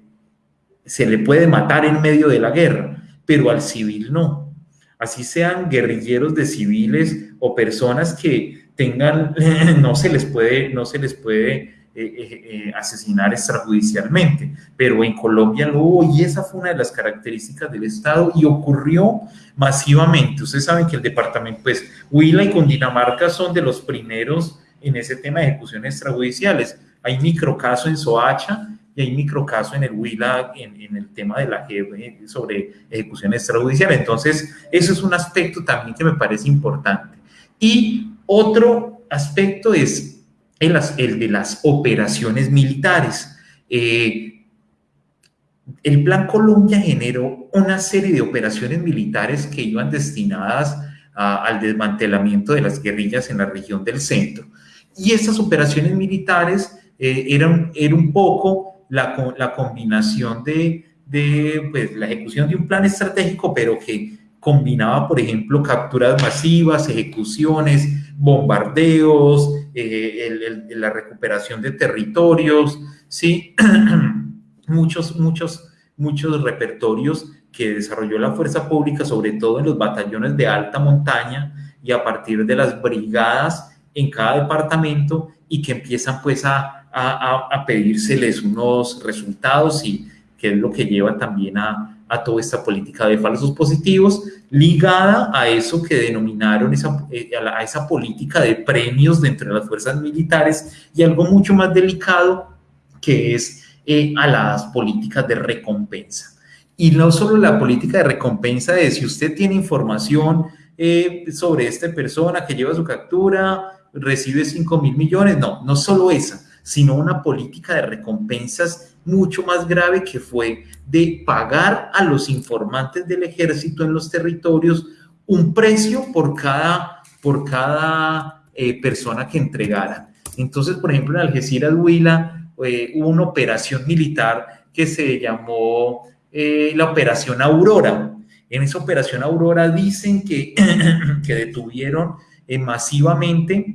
se le puede matar en medio de la guerra, pero al civil no. Así sean guerrilleros de civiles o personas que tengan, no se les puede, no se les puede eh, asesinar extrajudicialmente, pero en Colombia lo hubo y esa fue una de las características del Estado y ocurrió masivamente. Ustedes saben que el departamento, pues Huila y Cundinamarca son de los primeros en ese tema de ejecuciones extrajudiciales. Hay microcaso en Soacha y hay microcaso en el Huila en, en el tema de la sobre ejecución extrajudicial. Entonces, eso es un aspecto también que me parece importante. Y otro aspecto es el, de las operaciones militares. Eh, el Plan Colombia generó una serie de operaciones militares que iban destinadas al desmantelamiento de las guerrillas en la región del centro. Y estas operaciones militares eh, eran, un poco la, la combinación de, de pues, la ejecución de un plan estratégico, pero que combinaba, por ejemplo, capturas masivas, ejecuciones, bombardeos, eh, la recuperación de territorios, ¿sí? muchos, muchos, muchos repertorios que desarrolló la fuerza pública, sobre todo en los batallones de alta montaña y a partir de las brigadas en cada departamento y que empiezan pues a, a, a pedírseles unos resultados y que es lo que lleva también a, a toda esta política de falsos positivos, ligada a eso que denominaron esa, eh, a, esa política de premios dentro de las fuerzas militares y algo mucho más delicado que es eh, a las políticas de recompensa. Y no solo la política de recompensa de si usted tiene información eh, sobre esta persona que lleva su captura, recibe 5 mil millones, no, no solo esa, sino una política de recompensas mucho más grave que fue de pagar a los informantes del ejército en los territorios un precio por cada, por cada eh, persona que entregara. Entonces, por ejemplo, en Algeciras, Huila, eh, hubo una operación militar que se llamó eh, la Operación Aurora. En esa Operación Aurora dicen que, que detuvieron masivamente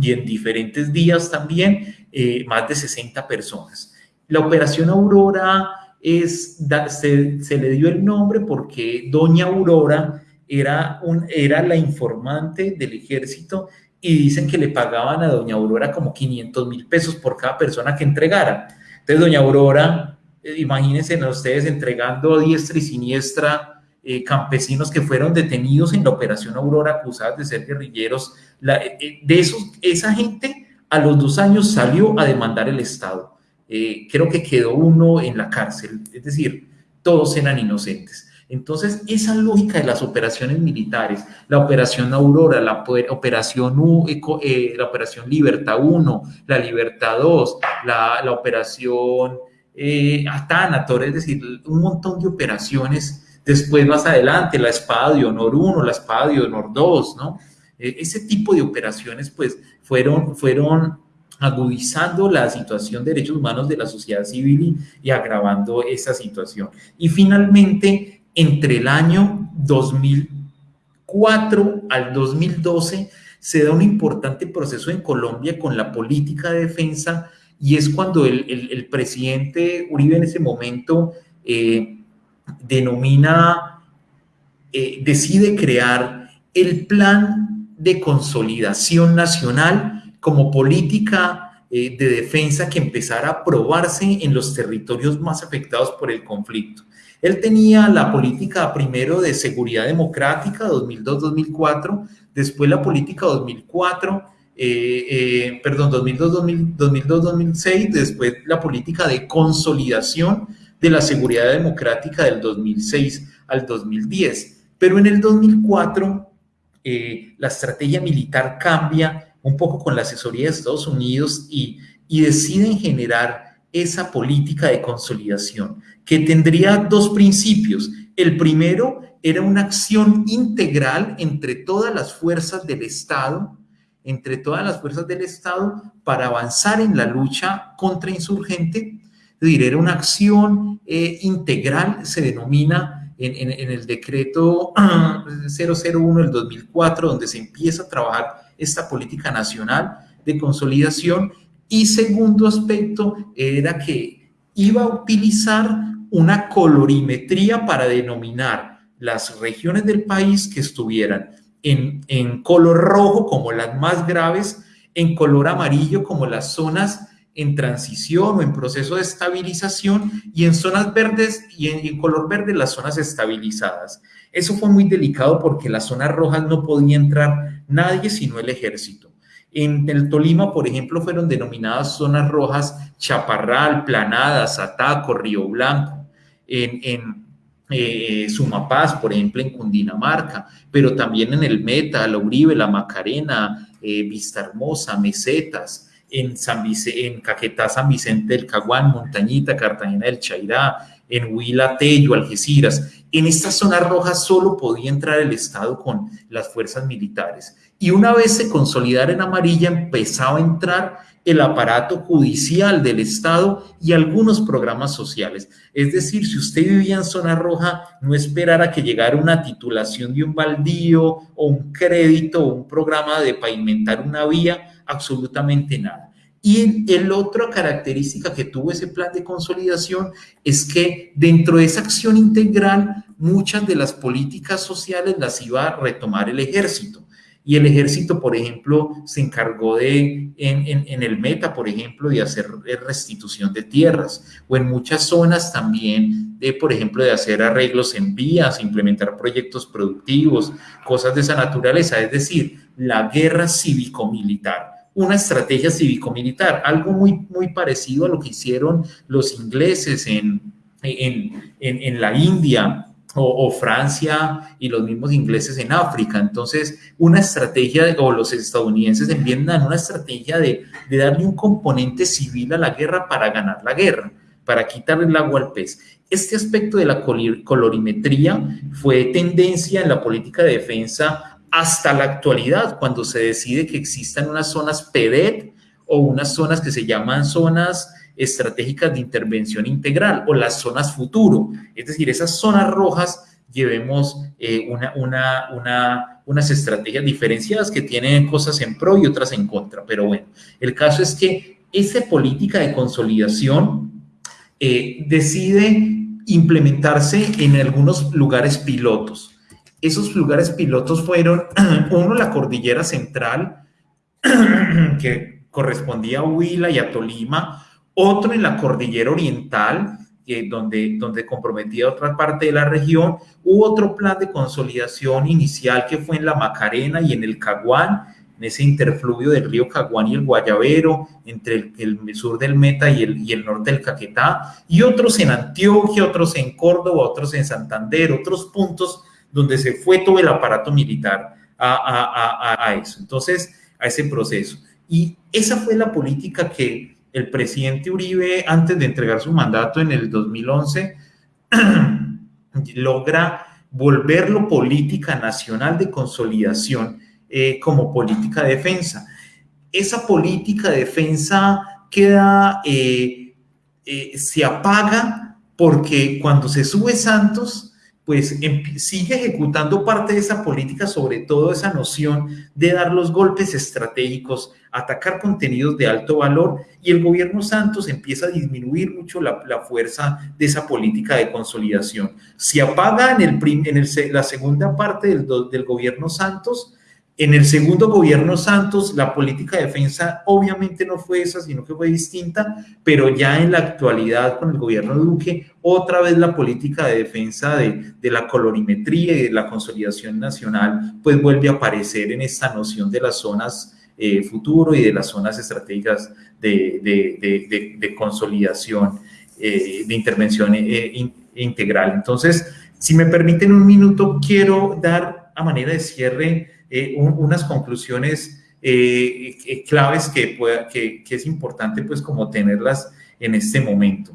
y en diferentes días también más de 60 personas. La operación Aurora es, se, le dio el nombre porque doña Aurora era, un, era la informante del ejército y dicen que le pagaban a doña Aurora como 500 mil pesos por cada persona que entregara. Entonces, doña Aurora, eh, imagínense a ustedes entregando a diestra y siniestra eh, campesinos que fueron detenidos en la operación Aurora acusados de ser guerrilleros. Eh, de esos, esa gente a los dos años salió a demandar el Estado. Eh, creo que quedó uno en la cárcel, es decir, todos eran inocentes. Entonces, esa lógica de las operaciones militares, la operación Aurora, la operación, U, eh, la operación Libertad 1, la Libertad 2, la, operación eh, Atánator, es decir, un montón de operaciones. Después, más adelante, la Espada de Honor 1, la Espada de Honor 2, ¿no? E, ese tipo de operaciones, pues, fueron, fueron agudizando la situación de derechos humanos de la sociedad civil y, agravando esa situación. Y finalmente, entre el año 2004 al 2012, se da un importante proceso en Colombia con la política de defensa y es cuando el, presidente Uribe en ese momento eh, denomina, eh, decide crear el plan de consolidación nacional como política eh, de defensa que empezara a probarse en los territorios más afectados por el conflicto. Él tenía la política primero de seguridad democrática 2002-2004, después la política 2004, eh, eh, perdón, 2002-2006, después la política de consolidación de la seguridad democrática del 2006 al 2010. Pero en el 2004 la estrategia militar cambia un poco con la asesoría de Estados Unidos y, deciden generar esa política de consolidación que tendría dos principios. El primero era una acción integral entre todas las fuerzas del Estado, entre todas las fuerzas del Estado para avanzar en la lucha contra insurgente. Es decir, era una acción eh, integral, se denomina en, en, el decreto 001 del 2004, donde se empieza a trabajar esta política nacional de consolidación. Y segundo aspecto era que iba a utilizar una colorimetría para denominar las regiones del país que estuvieran en, en color rojo como las más graves, en color amarillo como las zonas en transición o en proceso de estabilización y en zonas verdes y en, color verde las zonas estabilizadas. Eso fue muy delicado porque las zonas rojas no podía entrar nadie sino el ejército. En el Tolima, por ejemplo, fueron denominadas zonas rojas Chaparral, Planadas, Ataco, Río Blanco. En, en eh, Sumapaz, por ejemplo, en Cundinamarca, pero también en el Meta, la Uribe, la Macarena, eh, Vista Hermosa, Mesetas. En, San en Caquetá, San Vicente del Caguán, Montañita, Cartagena del Chairá, en Huila, Tello, Algeciras. En estas zonas rojas solo podía entrar el Estado con las fuerzas militares. Y una vez se consolidara en amarilla, empezaba a entrar el aparato judicial del Estado y algunos programas sociales. Es decir, si usted vivía en zona roja, no esperara que llegara una titulación de un baldío o un crédito o un programa de pavimentar una vía, absolutamente nada. Y el otra característica que tuvo ese plan de consolidación es que dentro de esa acción integral, muchas de las políticas sociales las iba a retomar el ejército. Y el ejército, por ejemplo, se encargó de, en, el Meta, por ejemplo, de hacer restitución de tierras, o en muchas zonas también, de, por ejemplo, de hacer arreglos en vías, implementar proyectos productivos, cosas de esa naturaleza, es decir, la guerra cívico-militar una estrategia cívico-militar, algo muy, muy parecido a lo que hicieron los ingleses en, en, en la India, o, Francia y los mismos ingleses en África. Entonces, una estrategia, o los estadounidenses en Vietnam, una estrategia de, de darle un componente civil a la guerra para ganar la guerra, para quitarle el agua al pez. Este aspecto de la colorimetría fue tendencia en la política de defensa hasta la actualidad, cuando se decide que existan unas zonas PEDET o unas zonas que se llaman zonas estratégicas de intervención integral o las zonas futuro. Es decir, esas zonas rojas llevemos eh, una, una, una, unas estrategias diferenciadas que tienen cosas en pro y otras en contra. Pero bueno, el caso es que esa política de consolidación eh, decide implementarse en algunos lugares pilotos. Esos lugares pilotos fueron, uno, la cordillera central, que correspondía a Huila y a Tolima, otro en la cordillera oriental, eh, donde, donde comprometía otra parte de la región. Hubo otro plan de consolidación inicial que fue en la Macarena y en el Caguán, en ese interfluvio del río Caguán y el Guayabero, entre el, sur del Meta y el, y el norte del Caquetá, y otros en Antioquia, otros en Córdoba, otros en Santander, otros puntos donde se fue todo el aparato militar a, a, a, a eso. Entonces, a ese proceso. Y esa fue la política que el presidente Uribe, antes de entregar su mandato en el 2011, logra volverlo política nacional de consolidación eh, como política de defensa. Esa política de defensa queda, eh, eh, se apaga porque cuando se sube Santos, pues sigue ejecutando parte de esa política, sobre todo esa noción de dar los golpes estratégicos, atacar contenidos de alto valor y el gobierno Santos empieza a disminuir mucho la, fuerza de esa política de consolidación. Se apaga en, el, en la segunda parte del, del gobierno Santos, en el segundo gobierno Santos, la política de defensa obviamente no fue esa, sino que fue distinta, pero ya en la actualidad con el gobierno Duque, otra vez la política de defensa de, la colorimetría y de la consolidación nacional, pues vuelve a aparecer en esta noción de las zonas eh, futuro y de las zonas estratégicas de, consolidación, eh, de intervención eh, integral. Entonces, si me permiten un minuto, quiero dar a manera de cierre eh, unas conclusiones eh, eh, claves que, que, que, es importante pues como tenerlas en este momento.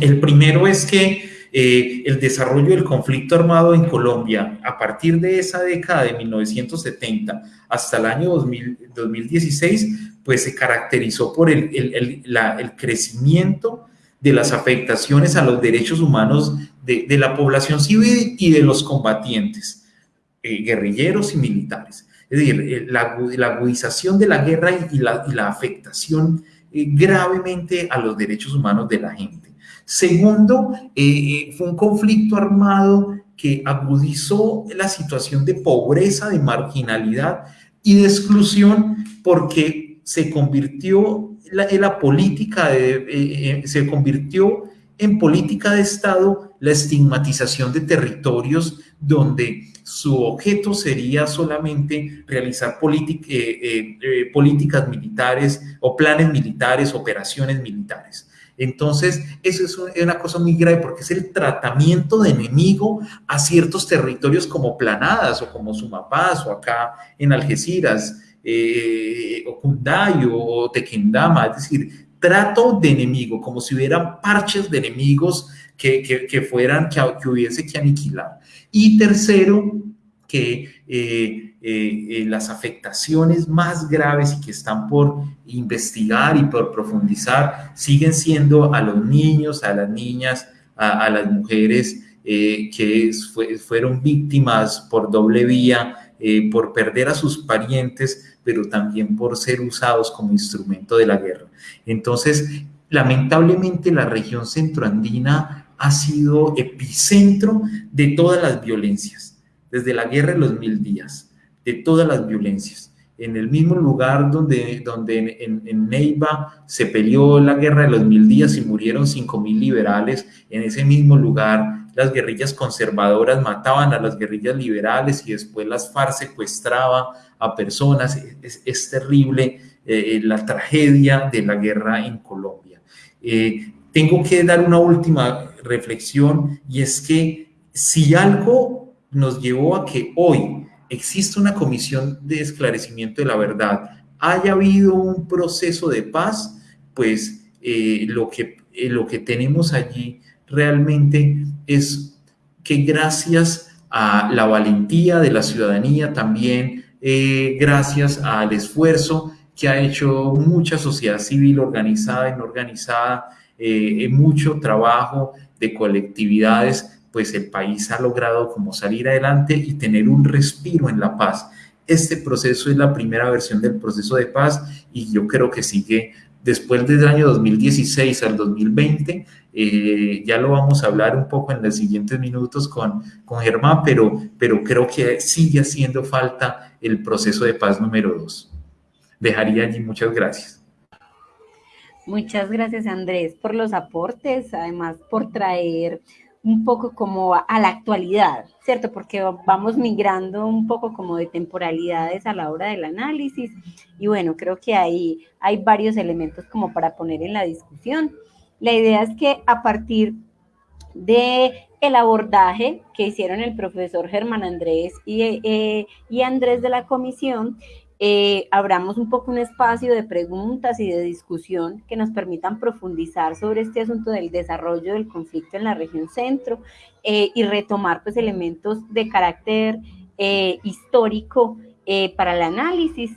El primero es que el desarrollo del conflicto armado en Colombia a partir de esa década de 1970 hasta el año 2016 pues se caracterizó por el, el, el crecimiento de las afectaciones a los derechos humanos de, de la población civil y de los combatientes. Eh, guerrilleros y militares. Es decir, eh, la, agudización de la guerra y, la, afectación eh, gravemente a los derechos humanos de la gente. Segundo, fue un conflicto armado que agudizó la situación de pobreza, de marginalidad y de exclusión porque se convirtió la, la política, de, se convirtió en política de Estado la estigmatización de territorios donde su objeto sería solamente realizar eh, eh, eh, políticas militares o planes militares, operaciones militares. Entonces, eso es una cosa muy grave porque es el tratamiento de enemigo a ciertos territorios como Planadas o como Sumapaz o acá en Algeciras. eh, Okundayo o Tequendama, es decir, trato de enemigo, como si hubieran parches de enemigos que, que, fueran, que, que, hubiese que aniquilar. Y tercero, que eh, eh, las afectaciones más graves y que están por investigar y por profundizar siguen siendo a los niños, a las niñas, a, las mujeres que fueron víctimas por doble vía eh, por perder a sus parientes, pero también por ser usados como instrumento de la guerra. Entonces, lamentablemente la región centroandina ha sido epicentro de todas las violencias, desde la guerra de los mil días, de todas las violencias. En el mismo lugar donde, donde en, Neiva se peleó la guerra de los mil días y murieron cinco mil liberales, en ese mismo lugar las guerrillas conservadoras mataban a las guerrillas liberales y después las FARC secuestraba a personas. Es, terrible eh, la tragedia de la guerra en Colombia. Eh, tengo que dar una última reflexión y es que si algo nos llevó a que hoy existe una comisión de esclarecimiento de la verdad, haya habido un proceso de paz, pues eh, lo, que, lo que tenemos allí realmente es que gracias a la valentía de la ciudadanía, también eh, gracias al esfuerzo que ha hecho mucha sociedad civil organizada y no organizada, eh, mucho trabajo de colectividades, pues el país ha logrado como salir adelante y tener un respiro en la paz. Este proceso es la primera versión del proceso de paz y yo creo que sigue después del año 2016 al 2020, eh, ya lo vamos a hablar un poco en los siguientes minutos con, con Germán, pero, pero creo que sigue haciendo falta el proceso de paz número dos. Dejaría allí muchas gracias. Muchas gracias Andrés por los aportes, además por traer un poco como a, la actualidad, ¿cierto? Porque vamos migrando un poco como de temporalidades a la hora del análisis y bueno, creo que ahí hay varios elementos como para poner en la discusión. La idea es que a partir de el abordaje que hicieron el profesor Germán Andrés y, eh, y Andrés de la comisión, eh, abramos un poco un espacio de preguntas y de discusión que nos permitan profundizar sobre este asunto del desarrollo del conflicto en la región centro eh, y retomar pues elementos de carácter eh, histórico para el análisis.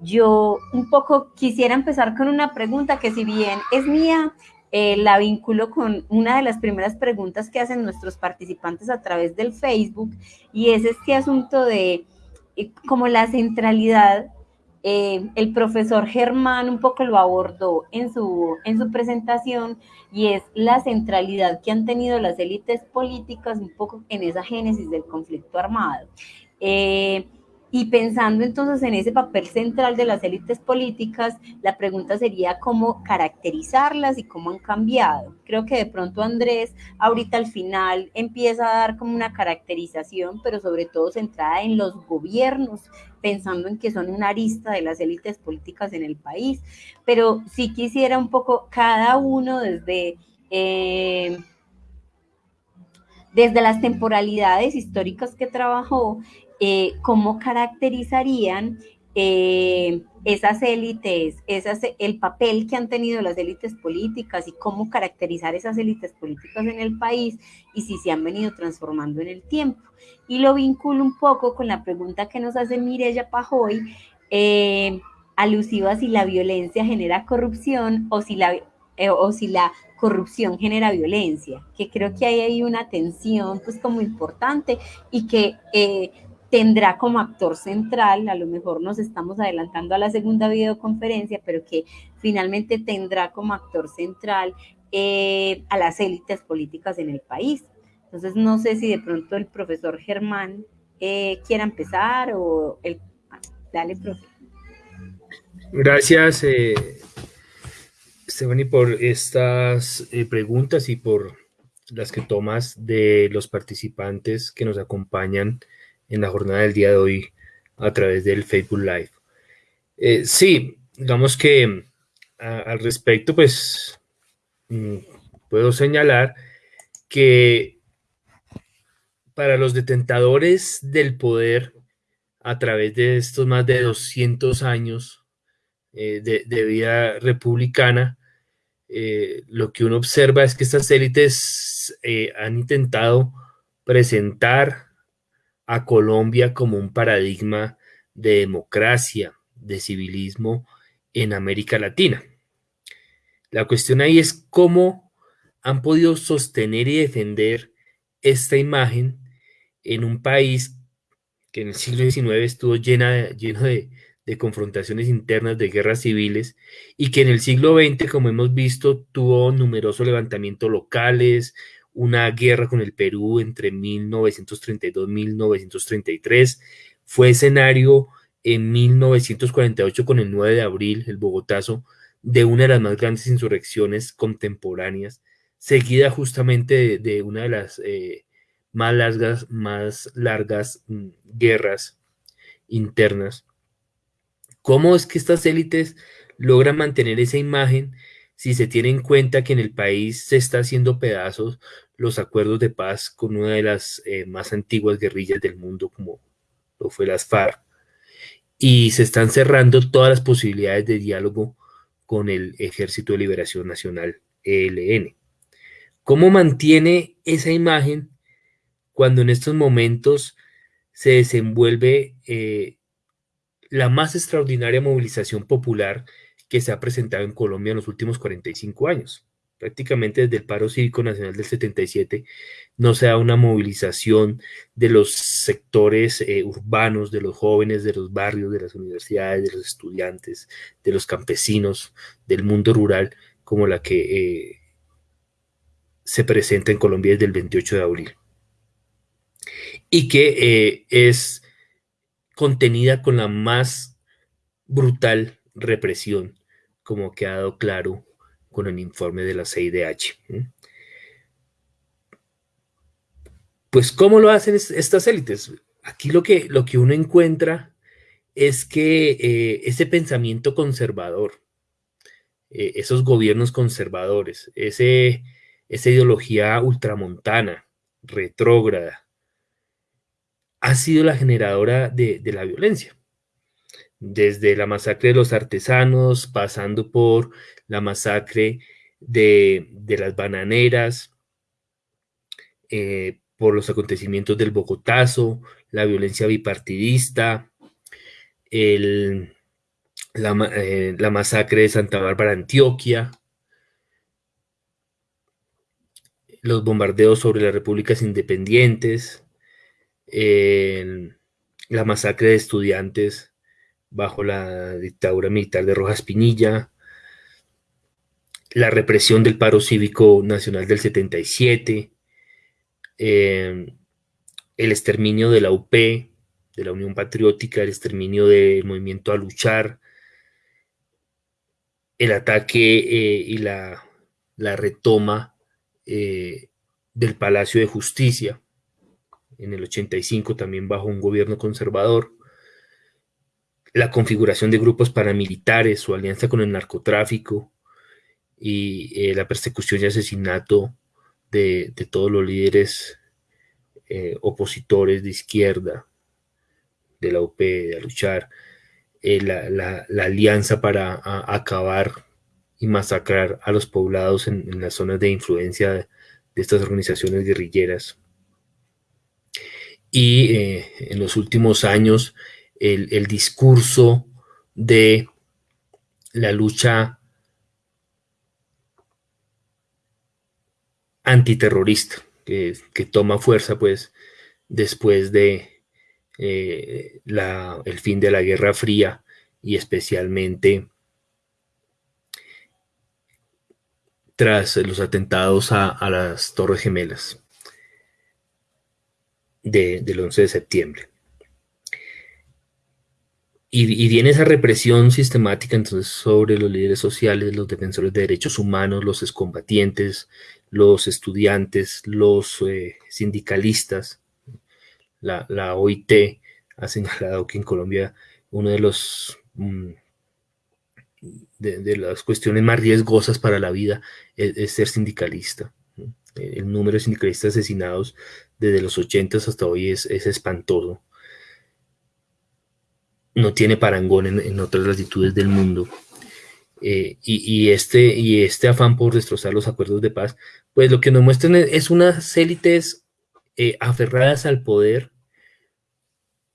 Yo un poco quisiera empezar con una pregunta que si bien es mía, la vinculo con una de las primeras preguntas que hacen nuestros participantes a través del Facebook y es este asunto de como la centralidad, eh, el profesor Germán un poco lo abordó en su, en su presentación y es la centralidad que han tenido las élites políticas un poco en esa génesis del conflicto armado. Eh, y pensando entonces en ese papel central de las élites políticas, la pregunta sería cómo caracterizarlas y cómo han cambiado. Creo que de pronto Andrés ahorita al final empieza a dar como una caracterización, pero sobre todo centrada en los gobiernos, pensando en que son una arista de las élites políticas en el país. Pero sí quisiera un poco cada uno desde... Eh, desde las temporalidades históricas que trabajó, eh, cómo caracterizarían eh, esas élites, esas, el papel que han tenido las élites políticas y cómo caracterizar esas élites políticas en el país y si se han venido transformando en el tiempo. Y lo vinculo un poco con la pregunta que nos hace Mireya Pajoy, eh, alusiva a si la violencia genera corrupción o si la, o si la corrupción genera violencia, que creo que hay ahí una tensión pues como importante y que tendrá como actor central, a lo mejor nos estamos adelantando a la segunda videoconferencia, pero que finalmente tendrá como actor central eh, a las élites políticas en el país. Entonces, no sé si de pronto el profesor Germán eh, quiera empezar o el... Dale, profe. Gracias, eh, Stephanie, por estas eh, preguntas y por las que tomas de los participantes que nos acompañan en la jornada del día de hoy a través del Facebook Live. Eh, sí, digamos que al respecto, pues mm, puedo señalar que para los detentadores del poder a través de estos más de 200 años eh, de, vida republicana, eh, lo que uno observa es que estas élites han intentado presentar a Colombia como un paradigma de democracia, de civilismo en América Latina. La cuestión ahí es cómo han podido sostener y defender esta imagen en un país que en el siglo XIX estuvo lleno de, de confrontaciones internas, de guerras civiles, y que en el siglo XX, como hemos visto, tuvo numerosos levantamientos locales, una guerra con el Perú entre 1932 y 1933, fue escenario en 1948 con el 9 de abril, el Bogotazo, de una de las más grandes insurrecciones contemporáneas, seguida justamente de, una de las eh, más largas, más largas mm, guerras internas. ¿Cómo es que estas élites logran mantener esa imagen si se tiene en cuenta que en el país se está haciendo pedazos los acuerdos de paz con una de las eh, más antiguas guerrillas del mundo, como lo fue las FARC, y se están cerrando todas las posibilidades de diálogo con el Ejército de Liberación Nacional, ELN. ¿Cómo mantiene esa imagen cuando en estos momentos se desenvuelve eh, la más extraordinaria movilización popular que se ha presentado en Colombia en los últimos 45 años? prácticamente desde el paro cívico nacional del 77, no se da una movilización de los sectores eh, urbanos, de los jóvenes, de los barrios, de las universidades, de los estudiantes, de los campesinos, del mundo rural, como la que eh, se presenta en Colombia desde el 28 de abril. Y que eh, es contenida con la más brutal represión, como ha quedado claro con el informe de la CIDH. Pues, ¿cómo lo hacen estas élites? Aquí lo que, lo que uno encuentra es que eh, ese pensamiento conservador, eh, esos gobiernos conservadores, ese, esa ideología ultramontana, retrógrada, ha sido la generadora de la violencia desde la masacre de los artesanos, pasando por la masacre de, las bananeras, eh, por los acontecimientos del Bogotazo, la violencia bipartidista, eh, la, masacre de Santa Bárbara, Antioquia, los bombardeos sobre las repúblicas independientes, la masacre de estudiantes bajo la dictadura militar de Rojas Pinilla, la represión del paro cívico nacional del 77, eh, el exterminio de la UP, de la Unión Patriótica, el exterminio del movimiento a luchar, el ataque eh, y la, retoma eh, del Palacio de Justicia en el 85 también bajo un gobierno conservador, la configuración de grupos paramilitares, su alianza con el narcotráfico y eh, la persecución y asesinato de, todos los líderes eh, opositores de izquierda, de la UP, de luchar, eh, la, alianza para acabar y masacrar a los poblados en, las zonas de influencia de, estas organizaciones guerrilleras. Y en los últimos años, el, discurso de la lucha antiterrorista que, toma fuerza pues después de eh, el fin de la Guerra Fría y especialmente tras los atentados a, las Torres Gemelas del 11 de septiembre. Y, viene esa represión sistemática entonces sobre los líderes sociales, los defensores de derechos humanos, los excombatientes, los estudiantes, los eh, sindicalistas. La, OIT ha señalado que en Colombia uno de los mm, de, las cuestiones más riesgosas para la vida es, ser sindicalista. El número de sindicalistas asesinados desde los 80 hasta hoy es espantoso no tiene parangón en, otras latitudes del mundo. Eh, y, este, y este afán por destrozar los acuerdos de paz, pues lo que nos muestran es unas élites eh, aferradas al poder,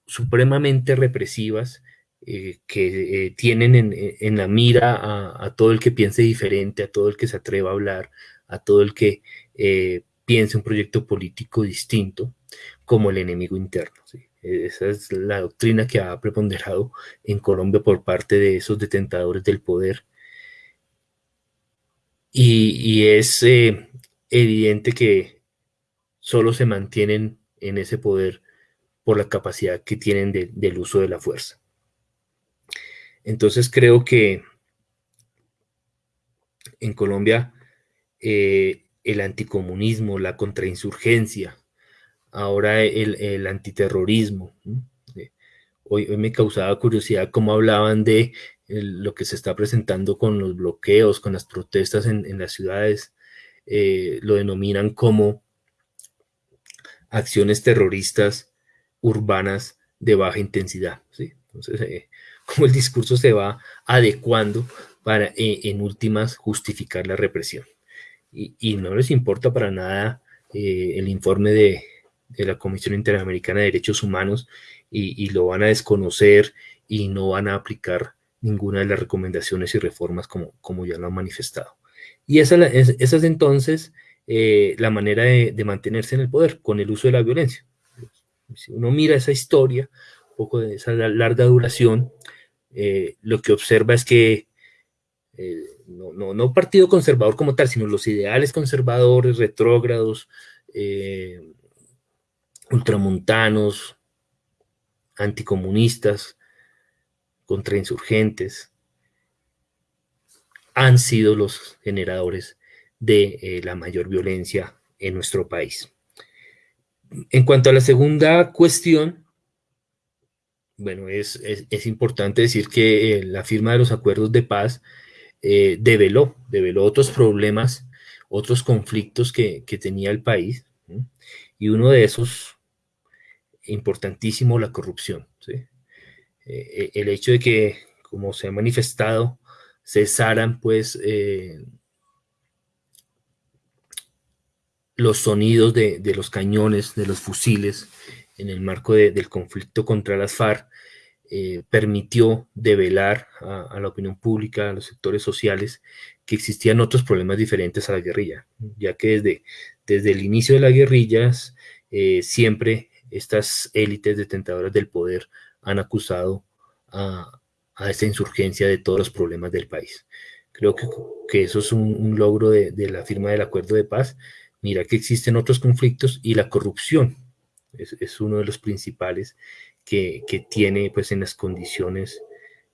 supremamente represivas, eh, que tienen en, la mira a, a, todo el que piense diferente, a todo el que se atreva a hablar, a todo el que piense un proyecto político distinto como el enemigo interno. Esa es la doctrina que ha preponderado en Colombia por parte de esos detentadores del poder. Y, es eh, evidente que solo se mantienen en ese poder por la capacidad que tienen del uso de la fuerza. Entonces creo que en Colombia eh, el anticomunismo, la contrainsurgencia, ahora el, antiterrorismo. Eh, hoy, me causaba curiosidad cómo hablaban de lo que se está presentando con los bloqueos, con las protestas en, las ciudades, eh, lo denominan como acciones terroristas urbanas de baja intensidad. Entonces, eh, cómo el discurso se va adecuando para, en últimas, justificar la represión. Y, no les importa para nada el informe de, de la Comisión Interamericana de Derechos Humanos y, lo van a desconocer y no van a aplicar ninguna de las recomendaciones y reformas como, como ya lo han manifestado. Y esa, es, entonces eh, la manera de, mantenerse en el poder, con el uso de la violencia. Si uno mira esa historia, un poco de esa larga duración, eh, lo que observa es que eh, no, no, partido conservador como tal, sino los ideales conservadores, retrógrados, ultramontanos, anticomunistas, contrainsurgentes, han sido los generadores de eh, la mayor violencia en nuestro país. En cuanto a la segunda cuestión, bueno, es, importante decir que eh, la firma de los acuerdos de paz eh, develó, develó otros problemas, otros conflictos que, tenía el país, y uno de esos importantísimo la corrupción. Eh, eh, el hecho de que, como se ha manifestado, cesaran pues eh, los sonidos de, los cañones, de los fusiles, en el marco del conflicto contra las FARC, permitió develar a, la opinión pública, a los sectores sociales, que existían otros problemas diferentes a la guerrilla, ya que desde, desde el inicio de las guerrillas siempre estas élites detentadoras del poder han acusado a, esta insurgencia de todos los problemas del país. Creo que, eso es un, logro de, la firma del acuerdo de paz. Mira que existen otros conflictos y la corrupción es, uno de los principales que, tiene pues en las condiciones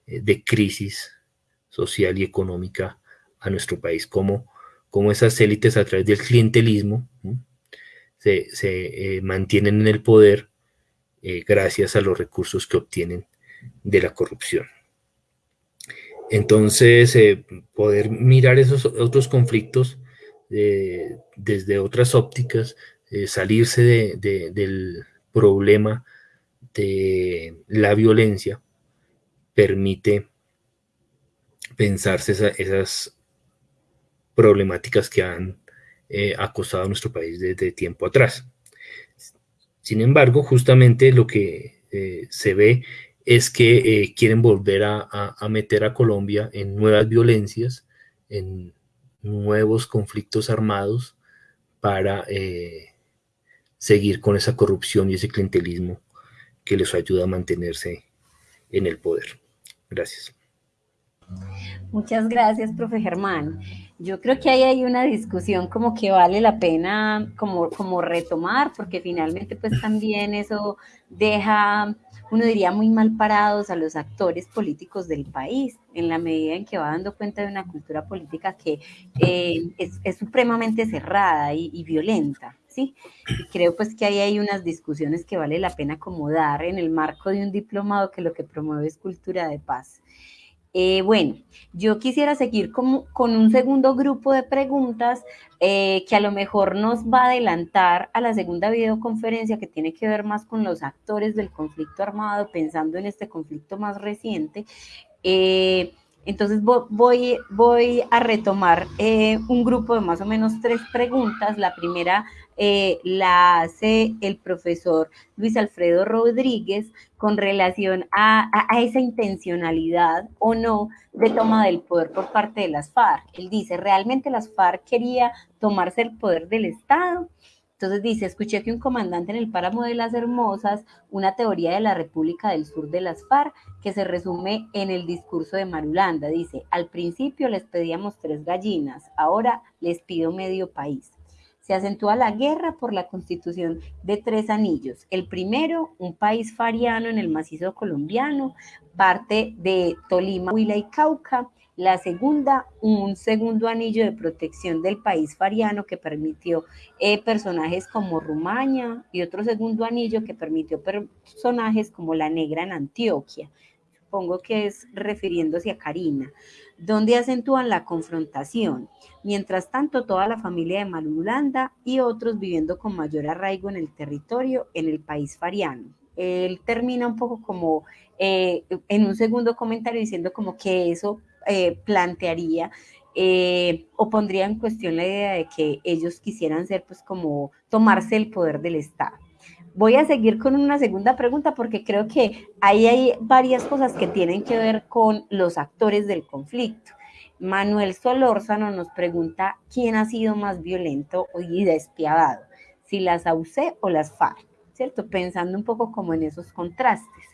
eh, de crisis social y económica a nuestro país, como, como esas élites a través del clientelismo, se, eh, mantienen en el poder eh, gracias a los recursos que obtienen de la corrupción. Entonces, eh, poder mirar esos otros conflictos desde otras ópticas, salirse del problema de la violencia, permite pensarse esas problemáticas que han eh, acosado a nuestro país desde tiempo atrás. Sin embargo, justamente lo que eh, se ve es que eh, quieren volver a, meter a Colombia en nuevas violencias, en nuevos conflictos armados para seguir con esa corrupción y ese clientelismo que les ayuda a mantenerse en el poder. Gracias. Muchas gracias, profe Germán. Yo creo que ahí hay una discusión como que vale la pena como, como retomar, porque finalmente pues también eso deja, uno diría, muy mal parados a los actores políticos del país, en la medida en que va dando cuenta de una cultura política que eh, es, supremamente cerrada y, violenta. ¿sí? creo pues que ahí hay unas discusiones que vale la pena acomodar en el marco de un diplomado que lo que promueve es cultura de paz. Eh, bueno, yo quisiera seguir con, con, un segundo grupo de preguntas eh, que a lo mejor nos va a adelantar a la segunda videoconferencia que tiene que ver más con los actores del conflicto armado, pensando en este conflicto más reciente. Eh, entonces voy, voy a retomar un grupo de más o menos tres preguntas. La primera eh, la hace el profesor Luis Alfredo Rodríguez con relación a, a, esa intencionalidad o no de toma del poder por parte de las FARC. Él dice, ¿realmente las FARC quería tomarse el poder del Estado? Entonces dice, escuché que un comandante en el páramo de las Hermosas, una teoría de la República del Sur de las FARC, que se resume en el discurso de Marulanda. Dice, al principio les pedíamos tres gallinas, ahora les pido medio país. Se acentúa la guerra por la constitución de tres anillos. El primero, un país fariano en el macizo colombiano, parte de Tolima, Huila y Cauca, la segunda, un segundo anillo de protección del país fariano que permitió eh, personajes como Rumaña y otro segundo anillo que permitió personajes como la negra en Antioquia. Supongo que es refiriéndose a Karina, donde acentúan la confrontación. Mientras tanto, toda la familia de Malulanda y otros viviendo con mayor arraigo en el territorio en el país fariano. Él termina un poco como eh, en un segundo comentario diciendo como que eso eh, plantearía eh, o pondría en cuestión la idea de que ellos quisieran ser pues como tomarse el poder del Estado. Voy a seguir con una segunda pregunta porque creo que ahí hay varias cosas que tienen que ver con los actores del conflicto. Manuel Solórzano nos pregunta quién ha sido más violento y despiadado, si las AUC o las FARC, ¿cierto? Pensando un poco como en esos contrastes.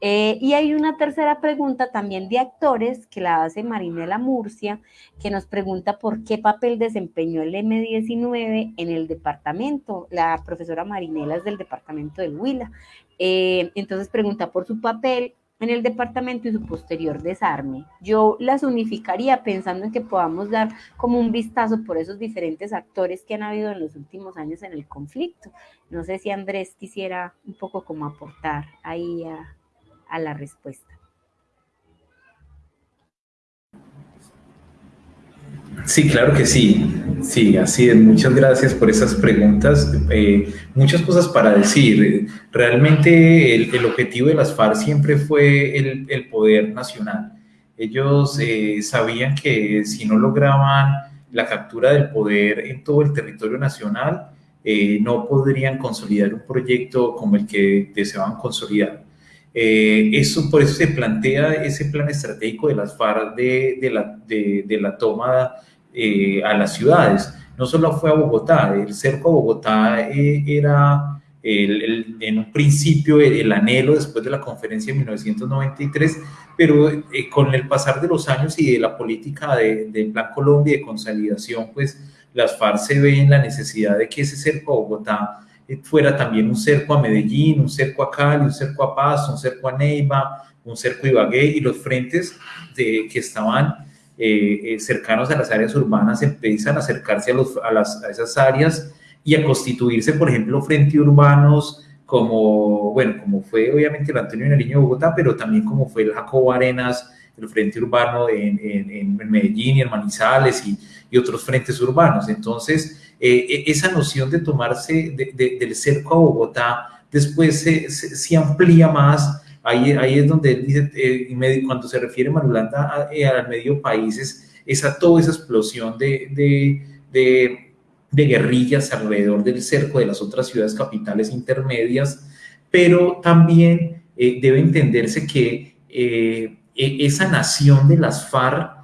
Eh, y hay una tercera pregunta también de actores que la hace Marinela Murcia, que nos pregunta por qué papel desempeñó el M19 en el departamento. La profesora Marinela es del departamento del Huila. Eh, entonces pregunta por su papel en el departamento y su posterior desarme. Yo las unificaría pensando en que podamos dar como un vistazo por esos diferentes actores que han habido en los últimos años en el conflicto. No sé si Andrés quisiera un poco como aportar ahí a, a la respuesta. Sí, claro que sí. Sí, así es. Muchas gracias por esas preguntas. Eh, muchas cosas para decir. Realmente el, objetivo de las FARC siempre fue el, poder nacional. Ellos eh, sabían que si no lograban la captura del poder en todo el territorio nacional, eh, no podrían consolidar un proyecto como el que deseaban consolidar. Eh, eso, por eso se plantea ese plan estratégico de las FARC de, la, de, la, toma eh, a las ciudades. No solo fue a Bogotá, el cerco a Bogotá eh, era en un principio el, anhelo después de la conferencia de 1993, pero con el pasar de los años y de la política de Plan Colombia de consolidación, pues las FARC se ven la necesidad de que ese cerco a Bogotá fuera también un cerco a Medellín, un cerco a Cali, un cerco a Paz, un cerco a Neiva, un cerco a Ibagué y los frentes de, que estaban eh, eh, cercanos a las áreas urbanas empiezan a acercarse a, los, a, las, a esas áreas y a constituirse, por ejemplo, frentes urbanos como, bueno, como fue obviamente el Antonio Nariño de Bogotá, pero también como fue el Jacobo Arenas, el frente urbano en, en, en Medellín y en Manizales y, y otros frentes urbanos. Entonces, eh, e, esa noción de tomarse del cerco a Bogotá después se, se, amplía más. Ahí, ahí es donde él dice, eh, cuando se refiere Marulanda eh, al medio países, esa toda esa explosión de, de, de, guerrillas alrededor del cerco de las otras ciudades capitales intermedias, pero también debe entenderse que e, esa nación de las FARC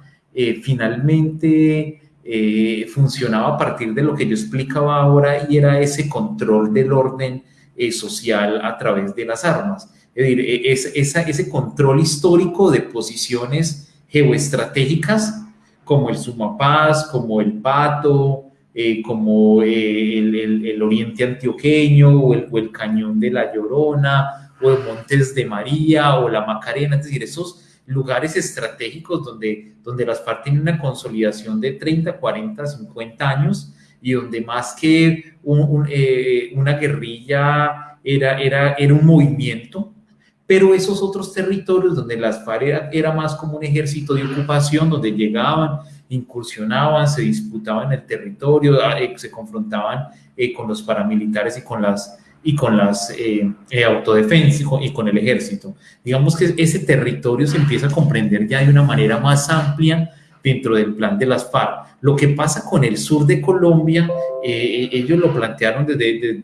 finalmente eh, funcionaba a partir de lo que yo explicaba ahora y era ese control del orden eh, social a través de las armas. Es decir, e, es, ese control histórico de posiciones geoestratégicas como el Sumapaz, como el Pato, eh, como el, el, Oriente Antioqueño o el, o el Cañón de la Llorona o el Montes de María o la Macarena, es decir, esos lugares estratégicos donde, donde las FARC tienen una consolidación de 30, 40, 50 años y donde más que eh, una guerrilla era, era, era un movimiento. Pero esos otros territorios donde las FARC era, más como un ejército de ocupación, donde llegaban, incursionaban, se disputaban el territorio, eh, se confrontaban eh, con los paramilitares y con las, y con las eh, autodefensas y con, el ejército. Digamos que ese territorio se empieza a comprender ya de una manera más amplia dentro del plan de las FARC. Lo que pasa con el sur de Colombia, eh, ellos lo plantearon desde,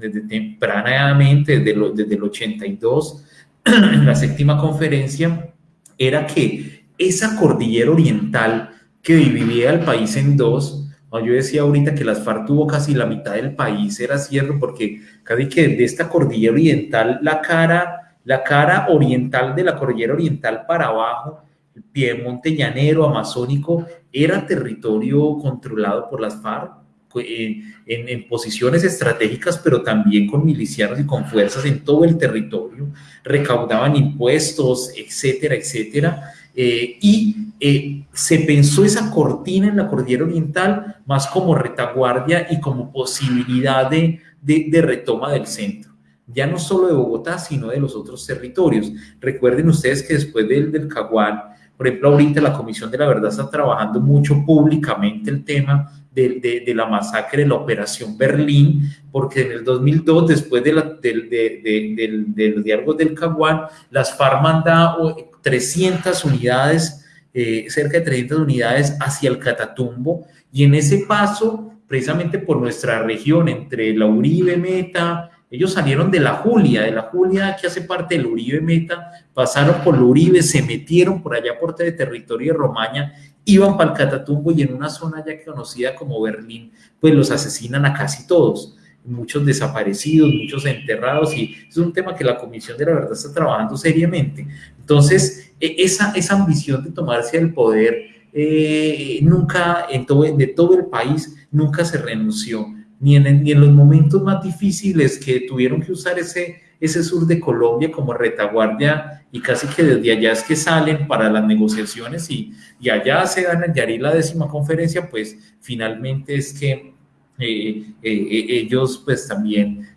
desde, tempranamente, desde, desde el 82, en la séptima conferencia, era que esa cordillera oriental que dividía el país en dos, yo decía ahorita que las FARC tuvo casi la mitad del país, era cierto, porque casi que de esta cordillera oriental, la cara, la cara oriental de la cordillera oriental para abajo, el piemonte llanero, amazónico, era territorio controlado por las FARC en, en, posiciones estratégicas, pero también con milicianos y con fuerzas en todo el territorio, recaudaban impuestos, etcétera, etcétera. Eh, y eh, se pensó esa cortina en la cordillera oriental más como retaguardia y como posibilidad de, de, de retoma del centro ya no solo de Bogotá, sino de los otros territorios. Recuerden ustedes que después del, del Caguán, por ejemplo, ahorita la Comisión de la Verdad está trabajando mucho públicamente el tema de, de, la masacre de la Operación Berlín, porque en el 2002, después de, la, de, los diálogos del Caguán, las FARC manda 300 unidades, eh, cerca de 300 unidades hacia el Catatumbo, y en ese paso, precisamente por nuestra región, entre la Uribe Meta, ellos salieron de la Julia, de la Julia que hace parte del Uribe Meta, pasaron por el Uribe, se metieron por allá por el territorio de Romaña, iban para el Catatumbo y en una zona ya conocida como Berlín, pues los asesinan a casi todos muchos desaparecidos, muchos enterrados, y es un tema que la Comisión de la Verdad está trabajando seriamente. Entonces, e, esa, esa ambición de tomarse el poder eh, nunca, en todo, de todo el país, nunca se renunció ni en, los momentos más difíciles que tuvieron que usar ese, ese sur de Colombia como retaguardia y casi que desde allá es que salen para las negociaciones y, y allá se dan en Yari la décima conferencia, pues finalmente es que eh, eh, eh, ellos pues también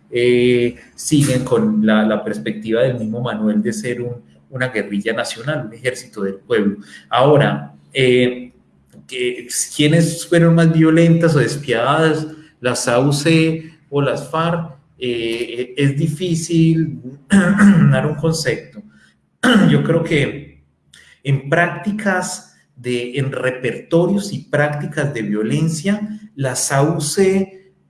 siguen con la, la, perspectiva del mismo Manuel de ser un, una guerrilla nacional, un ejército del pueblo. Ahora, ¿quiénes fueron más violentas o despiadadas? las AUC o las FARC, eh, es difícil dar un concepto. Yo creo que en prácticas, de, en repertorios y prácticas de violencia, las AUC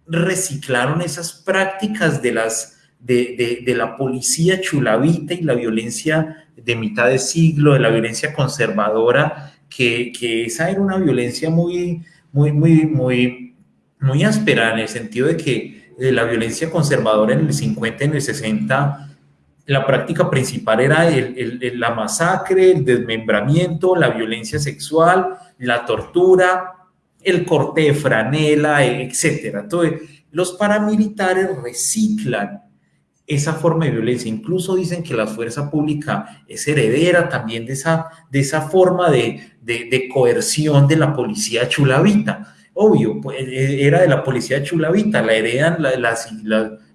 reciclaron esas prácticas de, las, de, de, la policía chulavita y la violencia de mitad de siglo, de la violencia conservadora, que, que esa era una violencia muy, muy, muy, muy muy áspera en el sentido de que eh, la violencia conservadora en el 50, en el 60, la práctica principal era la masacre, el desmembramiento, la violencia sexual, la tortura, el corte de franela, etc. Entonces, los paramilitares reciclan esa forma de violencia. Incluso dicen que la fuerza pública es heredera también de esa, de esa forma de, de, de coerción de la policía chulavita obvio, pues, eh, era de la policía chulavita, la heredan las,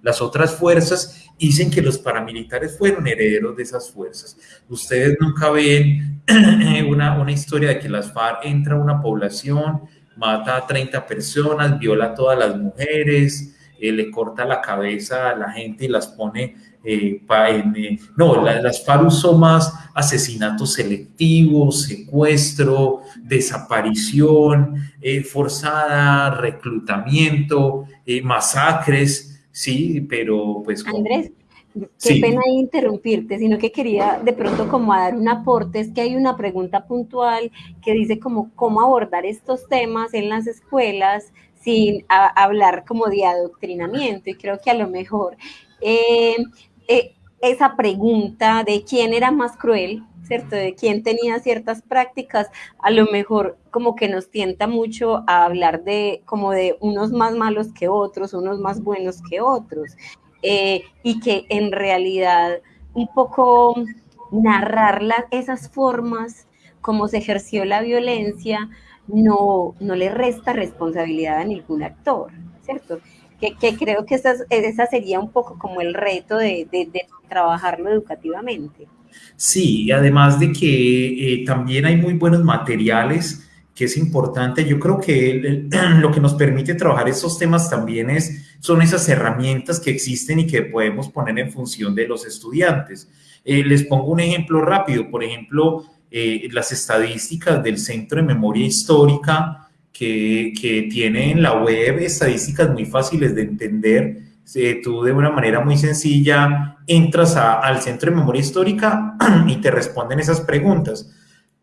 las, otras fuerzas, dicen que los paramilitares fueron herederos de esas fuerzas. Ustedes nunca ven una, una historia de que las FARC entra a una población, mata a 30 personas, viola a todas las mujeres, eh, le corta la cabeza a la gente y las pone eh, eh, no, las FARC son más asesinatos selectivos, secuestro, desaparición eh, forzada, reclutamiento, masacres, sí, pero pues... Andrés, qué pena interrumpirte, sino que quería de pronto como dar un aporte, es que hay una pregunta puntual que dice como cómo abordar estos temas en las escuelas sin hablar como de adoctrinamiento y creo que a lo mejor eh, eh, esa pregunta de quién era más cruel, ¿cierto? De quién tenía ciertas prácticas, a lo mejor como que nos tienta mucho a hablar de como de unos más malos que otros, unos más buenos que otros, eh, y que en realidad un poco narrar esas formas como se ejerció la violencia no, no le resta responsabilidad a ningún actor, ¿cierto? Que, creo que esa, esa, sería un poco como el reto de, de, trabajarlo educativamente. Sí, además de que eh, también hay muy buenos materiales que es importante. Yo creo que lo que nos permite trabajar esos temas también es, son esas herramientas que existen y que podemos poner en función de los estudiantes. Eh, les pongo un ejemplo rápido, por ejemplo, eh, las estadísticas del Centro de Memoria Histórica que, que tiene en la web estadísticas muy fáciles de entender. Eh, tú de una manera muy sencilla entras al Centro de Memoria Histórica y te responden esas preguntas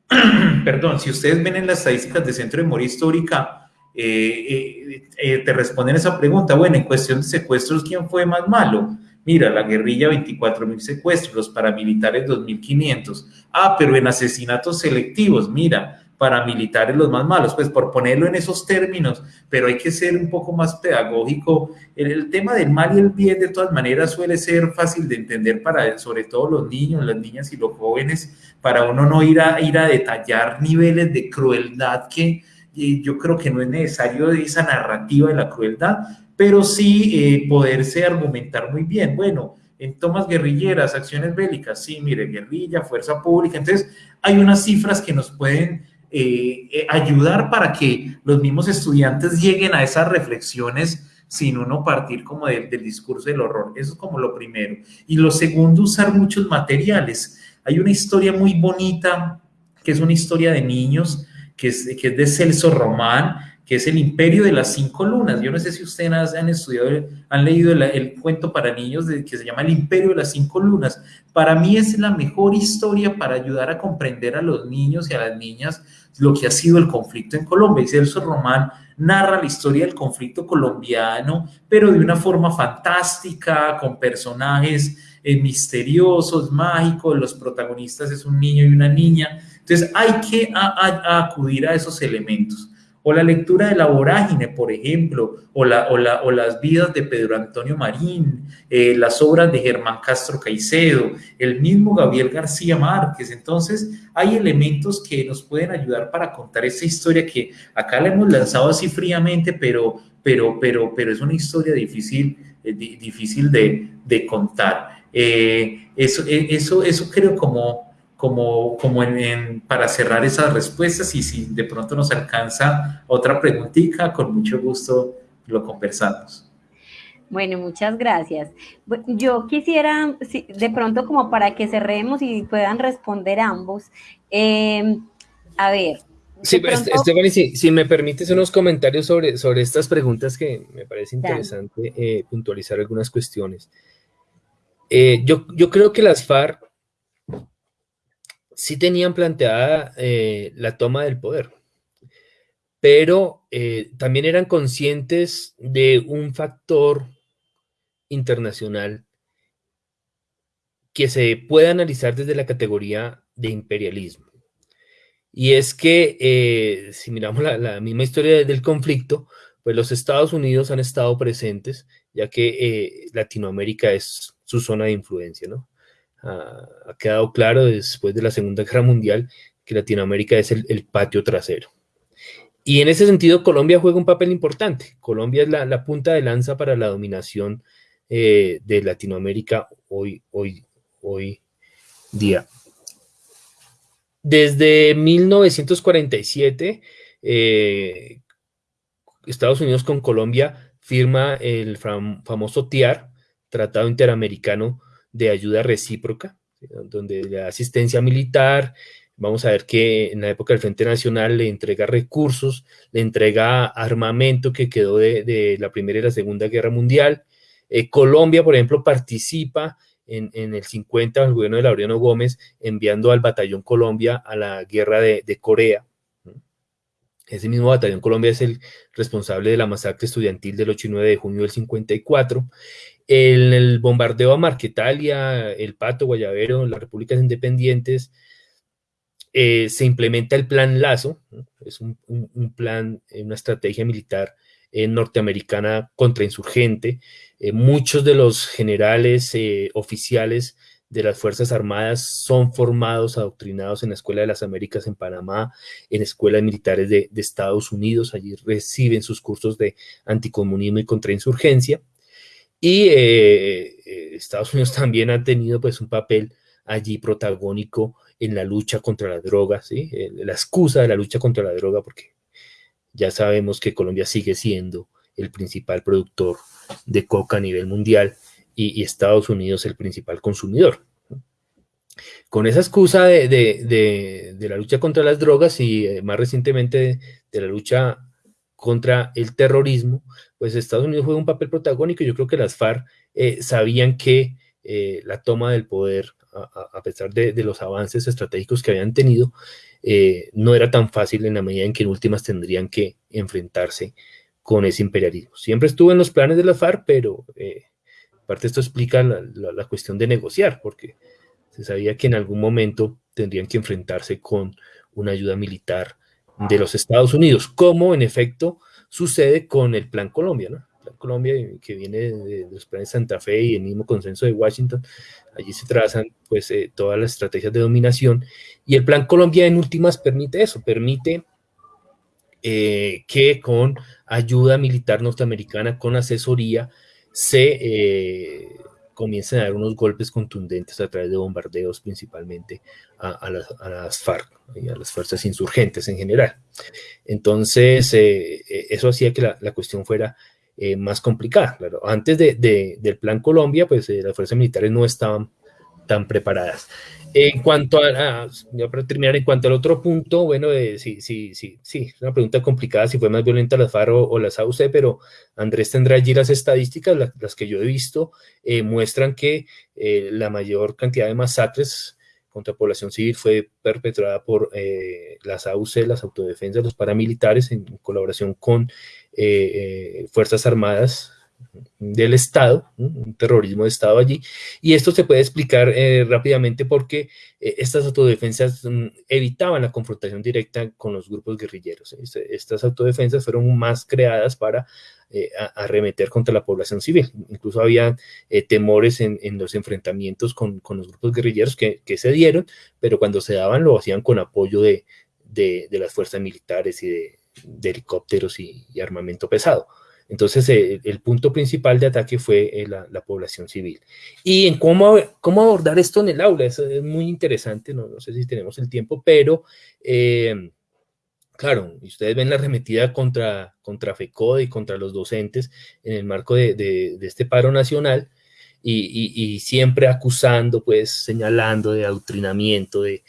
perdón, si ustedes ven en las estadísticas del Centro de Memoria Histórica, eh, eh, eh, te responden esa pregunta, bueno, en cuestión de secuestros, ¿quién fue más malo? Mira, la guerrilla 24 mil secuestros, los paramilitares 2.500. Ah, pero en asesinatos selectivos, mira, paramilitares los más malos, pues por ponerlo en esos términos, pero hay que ser un poco más pedagógico. El, tema del mal y el bien de todas maneras suele ser fácil de entender para sobre todo los niños, las niñas y los jóvenes, para uno no ir a, ir a detallar niveles de crueldad que yo creo que no es necesario esa narrativa de la crueldad, pero sí eh, poderse argumentar muy bien. Bueno, en tomas guerrilleras, acciones bélicas, sí, mire, guerrilla, fuerza pública. Entonces, hay unas cifras que nos pueden eh, eh, ayudar para que los mismos estudiantes lleguen a esas reflexiones sin uno partir como del discurso del horror. Eso es como lo primero. Y lo segundo, usar muchos materiales. Hay una historia muy bonita, que es una historia de niños, que es, que es de Celso Román, que es el imperio de las cinco lunas. Yo no sé si ustedes han estudiado, han leído el, cuento para niños de, que se llama El imperio de las cinco lunas. Para mí es la mejor historia para ayudar a comprender a los niños y a las niñas lo que ha sido el conflicto en Colombia. Y Celso Román narra la historia del conflicto colombiano, pero de una forma fantástica, con personajes eh, misteriosos, mágicos. Los protagonistas es un niño y una niña. Entonces hay que acudir a esos elementos o la lectura de La Vorágine, por ejemplo, o, la, o, las vidas de Pedro Antonio Marín, eh, las obras de Germán Castro Caicedo, el mismo Gabriel García Márquez. Entonces, hay elementos que nos pueden ayudar para contar esa historia que acá la hemos lanzado así fríamente, pero, pero, pero, pero es una historia difícil, eh, difícil de, de contar. Eh, eso, eso, eso creo como como, como en, para cerrar esas respuestas y si de pronto nos alcanza otra preguntita, con mucho gusto lo conversamos. Bueno, muchas gracias. Yo quisiera, de pronto como para que cerremos y puedan responder ambos, em, a ver. Sí, pues, Stephanie, si, me permites unos comentarios sobre, sobre estas preguntas que me parece interesante eh, puntualizar algunas cuestiones. Eh, yo, yo creo que las FARC sí tenían planteada eh, la toma del poder, pero eh, también eran conscientes de un factor internacional que se puede analizar desde la categoría de imperialismo. Y es que, eh, si miramos la, la, misma historia del conflicto, pues los Estados Unidos han estado presentes, ya que Latinoamérica es su zona de influencia, ¿no? Ha, quedado claro después de la Segunda Guerra Mundial que Latinoamérica es el, patio trasero. Y en ese sentido, Colombia juega un papel importante. Colombia es la, punta de lanza para la dominación eh, de Latinoamérica hoy, día. Desde 1947, eh, Estados Unidos con Colombia firma el famoso TIAR, Tratado Interamericano de ayuda recíproca, donde la asistencia militar, vamos a ver que en la época del Frente Nacional le entrega recursos, le entrega armamento que quedó de, la Primera y la Segunda Guerra Mundial. Eh, Colombia, por ejemplo, participa en, el 50 el gobierno de Laureano Gómez enviando al Batallón Colombia a la guerra de, de Corea. Ese mismo Batallón Colombia es el responsable de la masacre estudiantil del 8 y 9 de junio del 54 el, bombardeo a Marquetalia, El Pato, Guayavero, las repúblicas independientes, eh, se implementa el plan Lazo, es un, plan, eh, una estrategia militar eh, norteamericana contrainsurgente. muchos de los generales oficiales de las Fuerzas Armadas son formados, adoctrinados en la Escuela de las Américas en Panamá, en escuelas militares de, Estados Unidos, allí reciben sus cursos de anticomunismo y contrainsurgencia. Y eh, eh, Estados Unidos también ha tenido pues un papel allí protagónico en la lucha contra la droga, ¿sí? Eh, la excusa de la lucha contra la droga, porque ya sabemos que Colombia sigue siendo el principal productor de coca a nivel mundial y, Estados Unidos el principal consumidor. Con esa excusa de, la lucha contra las drogas y más recientemente de, la lucha contra el terrorismo, pues Estados Unidos juega un papel protagónico. Yo creo que las FARC eh, sabían que eh, la toma del poder, a, pesar de, los avances estratégicos que habían tenido, no era tan fácil en la medida en que en últimas tendrían que enfrentarse con ese imperialismo. Siempre estuvo en los planes de la FARC, pero Aparte, esto explica la, cuestión de negociar, porque se sabía que en algún momento tendrían que enfrentarse con una ayuda militar de los Estados Unidos, como en efecto sucede con el Plan Colombia, ¿no? Plan Colombia, que viene de, los planes Santa Fe y el mismo consenso de Washington, allí se trazan pues eh, todas las estrategias de dominación, y el Plan Colombia en últimas permite eso, permite eh, que con ayuda militar norteamericana, con asesoría, se eh, comiencen a dar unos golpes contundentes a través de bombardeos principalmente a, las, FARC y a las fuerzas insurgentes en general. Entonces, eh, eh, eso hacía que la, cuestión fuera más complicada. Antes del Plan Colombia, pues las fuerzas militares no estaban tan preparadas. En cuanto a, para terminar, en cuanto al otro punto, bueno, eh, sí, sí, sí, sí, es una pregunta complicada si fue más violenta la FARC o, las AUC, pero Andrés tendrá allí las estadísticas, las que yo he visto, eh, muestran que eh, la mayor cantidad de masacres contra población civil fue perpetrada por las AUC, las autodefensas, los paramilitares, en colaboración con Fuerzas Armadas del Estado, un terrorismo de Estado allí, y esto se puede explicar eh, rápidamente porque eh, estas autodefensas mm, evitaban la confrontación directa con los grupos guerrilleros. Este, estas autodefensas fueron más creadas para eh, arremeter contra la población civil. Incluso había temores en, los enfrentamientos con, los grupos guerrilleros que, se dieron, pero cuando se daban lo hacían con apoyo de, las fuerzas militares y de, helicópteros y armamento pesado. Entonces, eh, el punto principal de ataque fue eh, la, población civil. Y en cómo, cómo abordar esto en el aula, eso es muy interesante, no, sé si tenemos el tiempo, pero eh, claro, ustedes ven la arremetida contra, contra FECODE y contra los docentes en el marco de, este paro nacional y, y, siempre acusando, pues señalando de adoctrinamiento, de,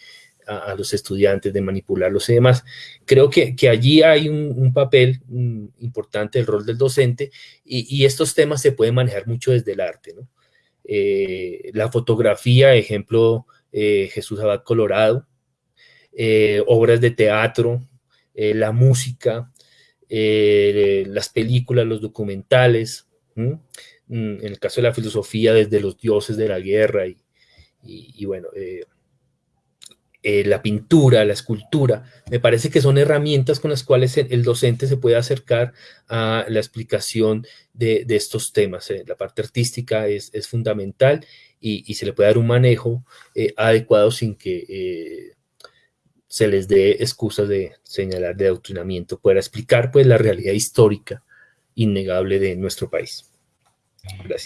a, los estudiantes, de manipularlos y demás. Creo que, allí hay un, papel mm, importante, el rol del docente, y, estos temas se pueden manejar mucho desde el arte. Eh, la fotografía, ejemplo, eh, Jesús Abad Colorado, eh, obras de teatro, la música, las películas, los documentales, mm, en el caso de la filosofía, desde los dioses de la guerra y, y bueno, la pintura, la escultura, me parece que son herramientas con las cuales el, docente se puede acercar a la explicación de, estos temas. Eh. La parte artística es, fundamental y, se le puede dar un manejo eh, adecuado sin que se les dé excusas de señalar de adoctrinamiento, para explicar pues la realidad histórica innegable de nuestro país.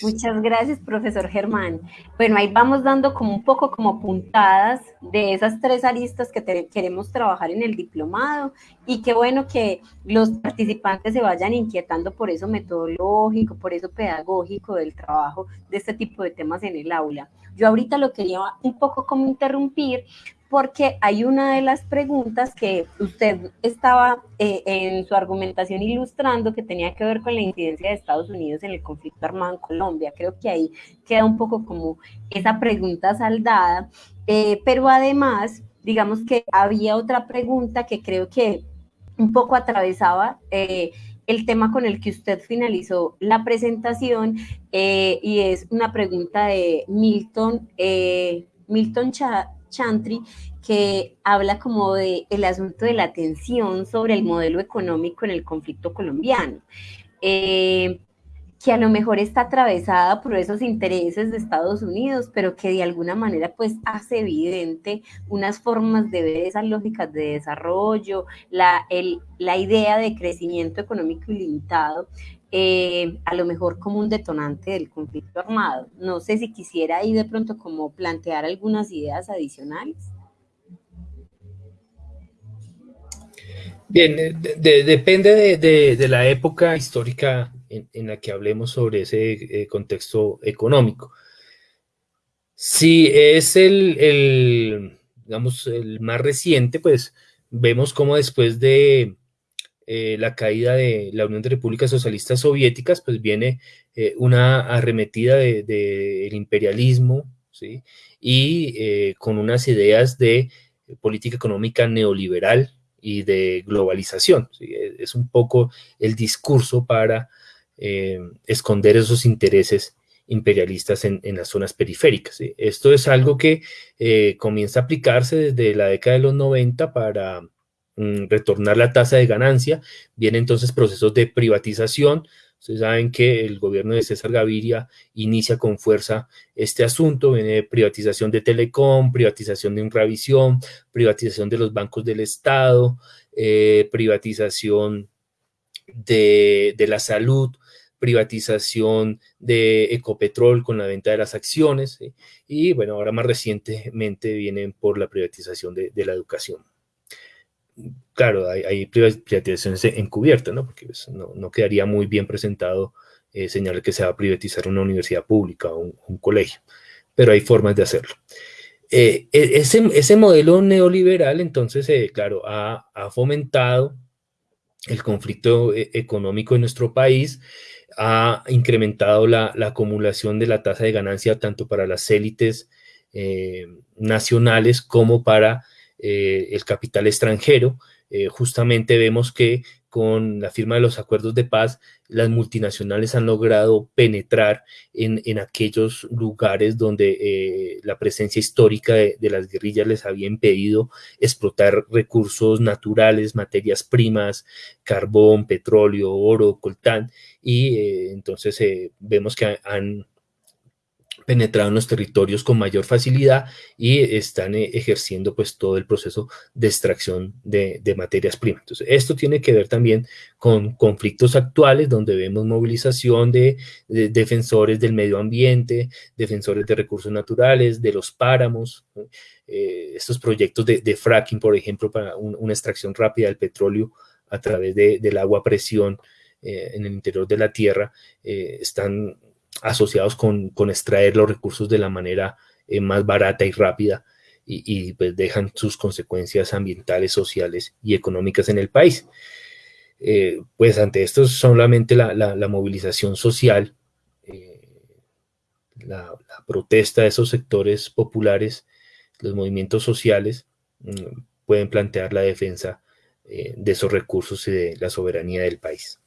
Muchas gracias, profesor Germán. Bueno, ahí vamos dando como un poco como puntadas de esas tres aristas que queremos trabajar en el diplomado y qué bueno que los participantes se vayan inquietando por eso metodológico, por eso pedagógico del trabajo de este tipo de temas en el aula. Yo ahorita lo quería un poco como interrumpir porque hay una de las preguntas que usted estaba eh, en su argumentación ilustrando que tenía que ver con la incidencia de Estados Unidos en el conflicto armado en Colombia. Creo que ahí queda un poco como esa pregunta saldada, eh, pero además, digamos que había otra pregunta que creo que un poco atravesaba. Eh, el tema con el que usted finalizó la presentación y es una pregunta de Milton, Milton Chantry, que habla como de el asunto de la tensión sobre el modelo económico en el conflicto colombiano. Eh, que a lo mejor está atravesada por esos intereses de Estados Unidos, pero que de alguna manera pues hace evidente unas formas de ver esas lógicas de desarrollo, la, la idea de crecimiento económico ilimitado, eh, a lo mejor como un detonante del conflicto armado. No sé si quisiera ahí de pronto como plantear algunas ideas adicionales. Bien, depende de, la época histórica en, la que hablemos sobre ese eh, contexto económico. Si es el, digamos, el más reciente, pues vemos cómo después de eh, la caída de la Unión de Repúblicas Socialistas Soviéticas, pues viene eh, una arremetida del de, imperialismo, ¿sí? Y con unas ideas de política económica neoliberal y de globalización. Es un poco el discurso para eh, esconder esos intereses imperialistas en, las zonas periféricas. Esto es algo que eh, comienza a aplicarse desde la década de los 90 para retornar la tasa de ganancia. Vienen entonces procesos de privatización. Ustedes saben que el gobierno de César Gaviria inicia con fuerza este asunto. Viene privatización de Telecom, privatización de Infravisión, privatización de los bancos del Estado, eh, privatización de la salud, privatización de Ecopetrol con la venta de las acciones y bueno, ahora más recientemente vienen por la privatización de, la educación. Claro, hay, privatizaciones encubiertas, ¿no? Porque pues, no, quedaría muy bien presentado eh, señalar que se va a privatizar una universidad pública o un, colegio, pero hay formas de hacerlo. Eh, e, ese, modelo neoliberal, entonces, eh, claro, ha, ha, fomentado el conflicto económico en nuestro país, ha incrementado la, acumulación de la tasa de ganancia tanto para las élites nacionales como para eh, el capital extranjero. Eh, justamente vemos que con la firma de los acuerdos de paz, las multinacionales han logrado penetrar en, aquellos lugares donde la presencia histórica de, las guerrillas les había impedido explotar recursos naturales, materias primas, carbón, petróleo, oro, coltán, y eh, entonces eh, vemos que han penetrado en los territorios con mayor facilidad y están eh, ejerciendo pues todo el proceso de extracción de, materias primas. Entonces, esto tiene que ver también con conflictos actuales donde vemos movilización de, defensores del medio ambiente, defensores de recursos naturales, de los páramos, estos proyectos de, fracking, por ejemplo, para una extracción rápida del petróleo a través del agua a presión eh, en el interior de la Tierra eh, están asociados con, extraer los recursos de la manera eh, más barata y rápida y, pues dejan sus consecuencias ambientales, sociales y económicas en el país. pues ante esto solamente la, movilización social, la, protesta de esos sectores populares, los movimientos sociales, mm, pueden plantear la defensa de esos recursos y de la soberanía del país.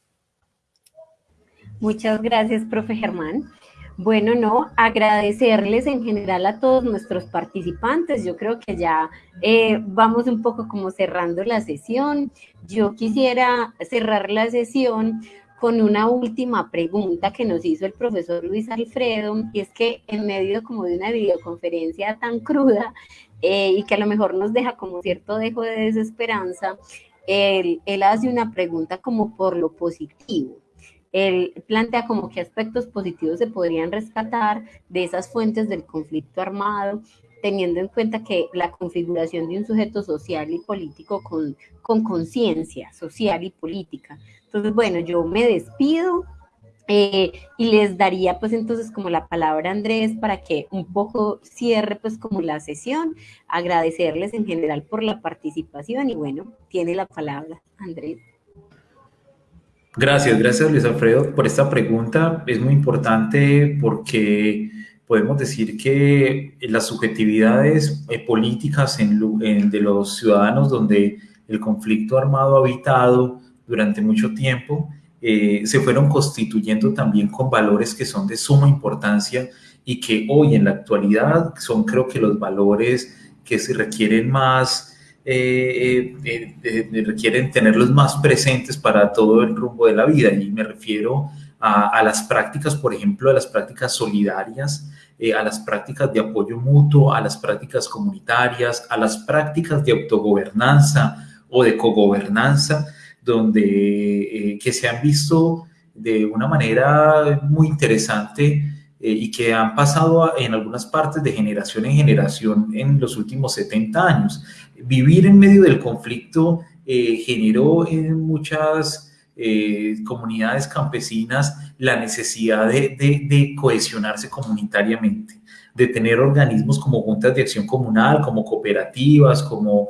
Muchas gracias, profe Germán. Bueno, no, agradecerles en general a todos nuestros participantes. Yo creo que ya eh, vamos un poco como cerrando la sesión. Yo quisiera cerrar la sesión con una última pregunta que nos hizo el profesor Luis Alfredo, y es que en medio como de una videoconferencia tan cruda eh, y que a lo mejor nos deja como cierto dejo de desesperanza, él hace una pregunta como por lo positivo él plantea como qué aspectos positivos se podrían rescatar de esas fuentes del conflicto armado, teniendo en cuenta que la configuración de un sujeto social y político con conciencia social y política. Entonces, bueno, yo me despido eh, y les daría pues entonces como la palabra a Andrés para que un poco cierre pues como la sesión, agradecerles en general por la participación y bueno, tiene la palabra Andrés. Gracias, gracias Luis Alfredo por esta pregunta. Es muy importante porque podemos decir que las subjetividades eh, políticas de los ciudadanos donde el conflicto armado ha habitado durante mucho tiempo eh, se fueron constituyendo también con valores que son de suma importancia y que hoy en la actualidad son creo que los valores que se requieren más eh, eh, requieren tenerlos más presentes para todo el rumbo de la vida. Y me refiero a, las prácticas, por ejemplo, a las prácticas solidarias, eh, a las prácticas de apoyo mutuo, a las prácticas comunitarias, a las prácticas de autogobernanza o de cogobernanza, donde eh, que se han visto de una manera muy interesante eh, y que han pasado en algunas partes de generación en generación en los últimos 70 años. Vivir en medio del conflicto eh, generó en muchas eh, comunidades campesinas la necesidad de, cohesionarse comunitariamente, de tener organismos como juntas de acción comunal, como cooperativas, como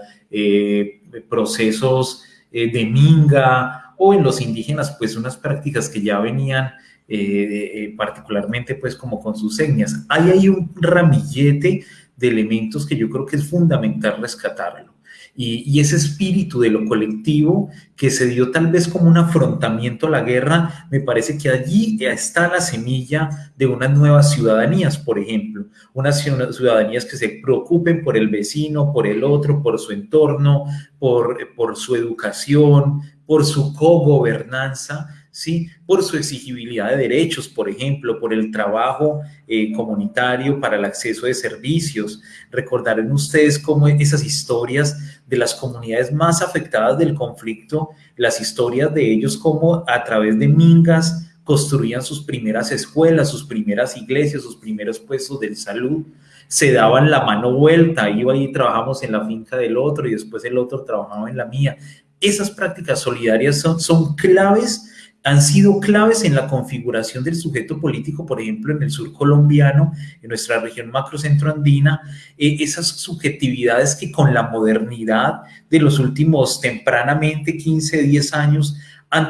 procesos de minga o en los indígenas, pues unas prácticas que ya venían eh, eh, particularmente pues como con sus señas. Hay ahí un ramillete de elementos que yo creo que es fundamental rescatarlo. Y, ese espíritu de lo colectivo que se dio tal vez como un afrontamiento a la guerra, me parece que allí está la semilla de unas nuevas ciudadanías, por ejemplo, unas ciudadanías que se preocupen por el vecino, por el otro, por su entorno, por, por su educación, por su cogobernanza, ¿sí? por su exigibilidad de derechos, por ejemplo, por el trabajo eh, comunitario para el acceso de servicios. Recordarán ustedes cómo esas historias de las comunidades más afectadas del conflicto, las historias de ellos como a través de mingas construían sus primeras escuelas, sus primeras iglesias, sus primeros puestos de salud, se daban la mano vuelta, iba y trabajamos en la finca del otro y después el otro trabajaba en la mía. Esas prácticas solidarias son, son claves han sido claves en la configuración del sujeto político, por ejemplo, en el sur colombiano, en nuestra región macrocentro andina, eh, esas subjetividades que con la modernidad de los últimos tempranamente 15, 10 años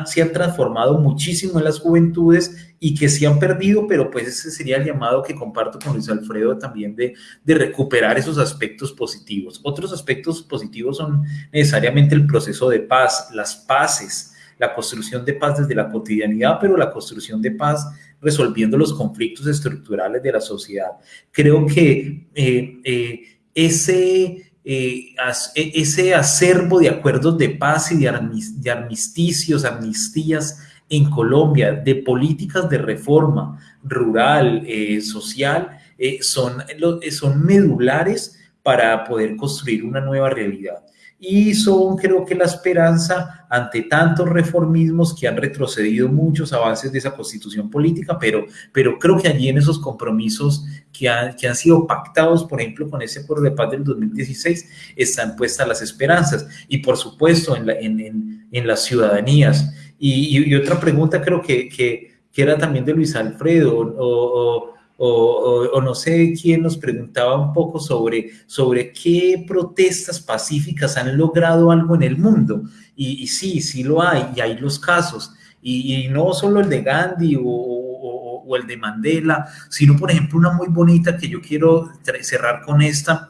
se han transformado muchísimo en las juventudes y que se han perdido, pero pues ese sería el llamado que comparto con Luis Alfredo también de, de recuperar esos aspectos positivos. Otros aspectos positivos son necesariamente el proceso de paz, las paces, la construcción de paz desde la cotidianidad, pero la construcción de paz resolviendo los conflictos estructurales de la sociedad. Creo que eh, eh, ese, eh, e, ese acervo de acuerdos de paz y de, armisticios, amnistías en Colombia, de políticas de reforma rural, social, son, son medulares para poder construir una nueva realidad y son creo que la esperanza ante tantos reformismos que han retrocedido muchos avances de esa constitución política, pero, pero creo que allí en esos compromisos que han, que han sido pactados, por ejemplo, con ese acuerdo de paz del 2016, están puestas las esperanzas y por supuesto en, la, en, en, las ciudadanías. Y, y, otra pregunta creo que, que, que, era también de Luis Alfredo o, o o, no sé quién nos preguntaba un poco sobre, sobre qué protestas pacíficas han logrado algo en el mundo. Y, sí, sí lo hay, y hay los casos. Y, no solo el de Gandhi o, o, el de Mandela, sino, por ejemplo, una muy bonita que yo quiero cerrar con esta,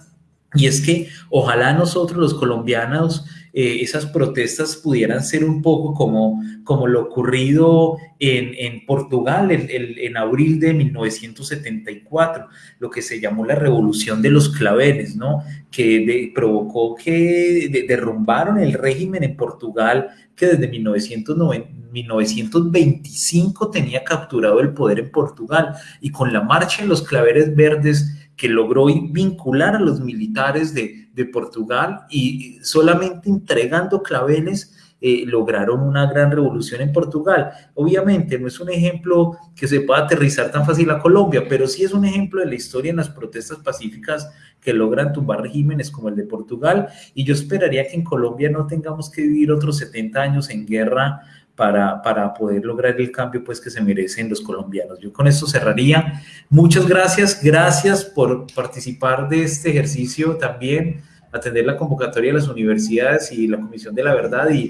y es que ojalá nosotros los colombianos eh, esas protestas pudieran ser un poco como, como lo ocurrido en, en Portugal en abril de 1974, lo que se llamó la revolución de los claveles, ¿no? que provocó que derrumbaron el régimen en Portugal que desde 1925 tenía capturado el poder en Portugal y con la marcha en los claveles verdes que logró vincular a los militares de, de Portugal y solamente entregando claveles eh, lograron una gran revolución en Portugal. Obviamente no es un ejemplo que se pueda aterrizar tan fácil a Colombia, pero sí es un ejemplo de la historia en las protestas pacíficas que logran tumbar regímenes como el de Portugal y yo esperaría que en Colombia no tengamos que vivir otros 70 años en guerra para, para, poder lograr el cambio pues, que se merecen los colombianos. Yo con esto cerraría. Muchas gracias, gracias por participar de este ejercicio también, atender la convocatoria de las universidades y la Comisión de la Verdad y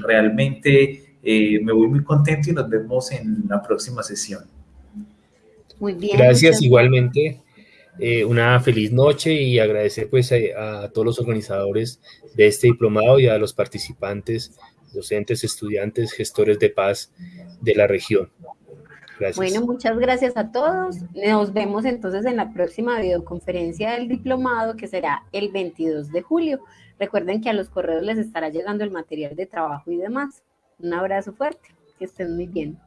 realmente eh, me voy muy contento y nos vemos en la próxima sesión. Muy bien. Gracias igualmente. Eh, una feliz noche y agradecer pues a, a todos los organizadores de este diplomado y a los participantes docentes, estudiantes, gestores de paz de la región. Gracias. Bueno, muchas gracias a todos. Nos vemos entonces en la próxima videoconferencia del diplomado que será el 22 de julio. Recuerden que a los correos les estará llegando el material de trabajo y demás. Un abrazo fuerte. Que estén muy bien.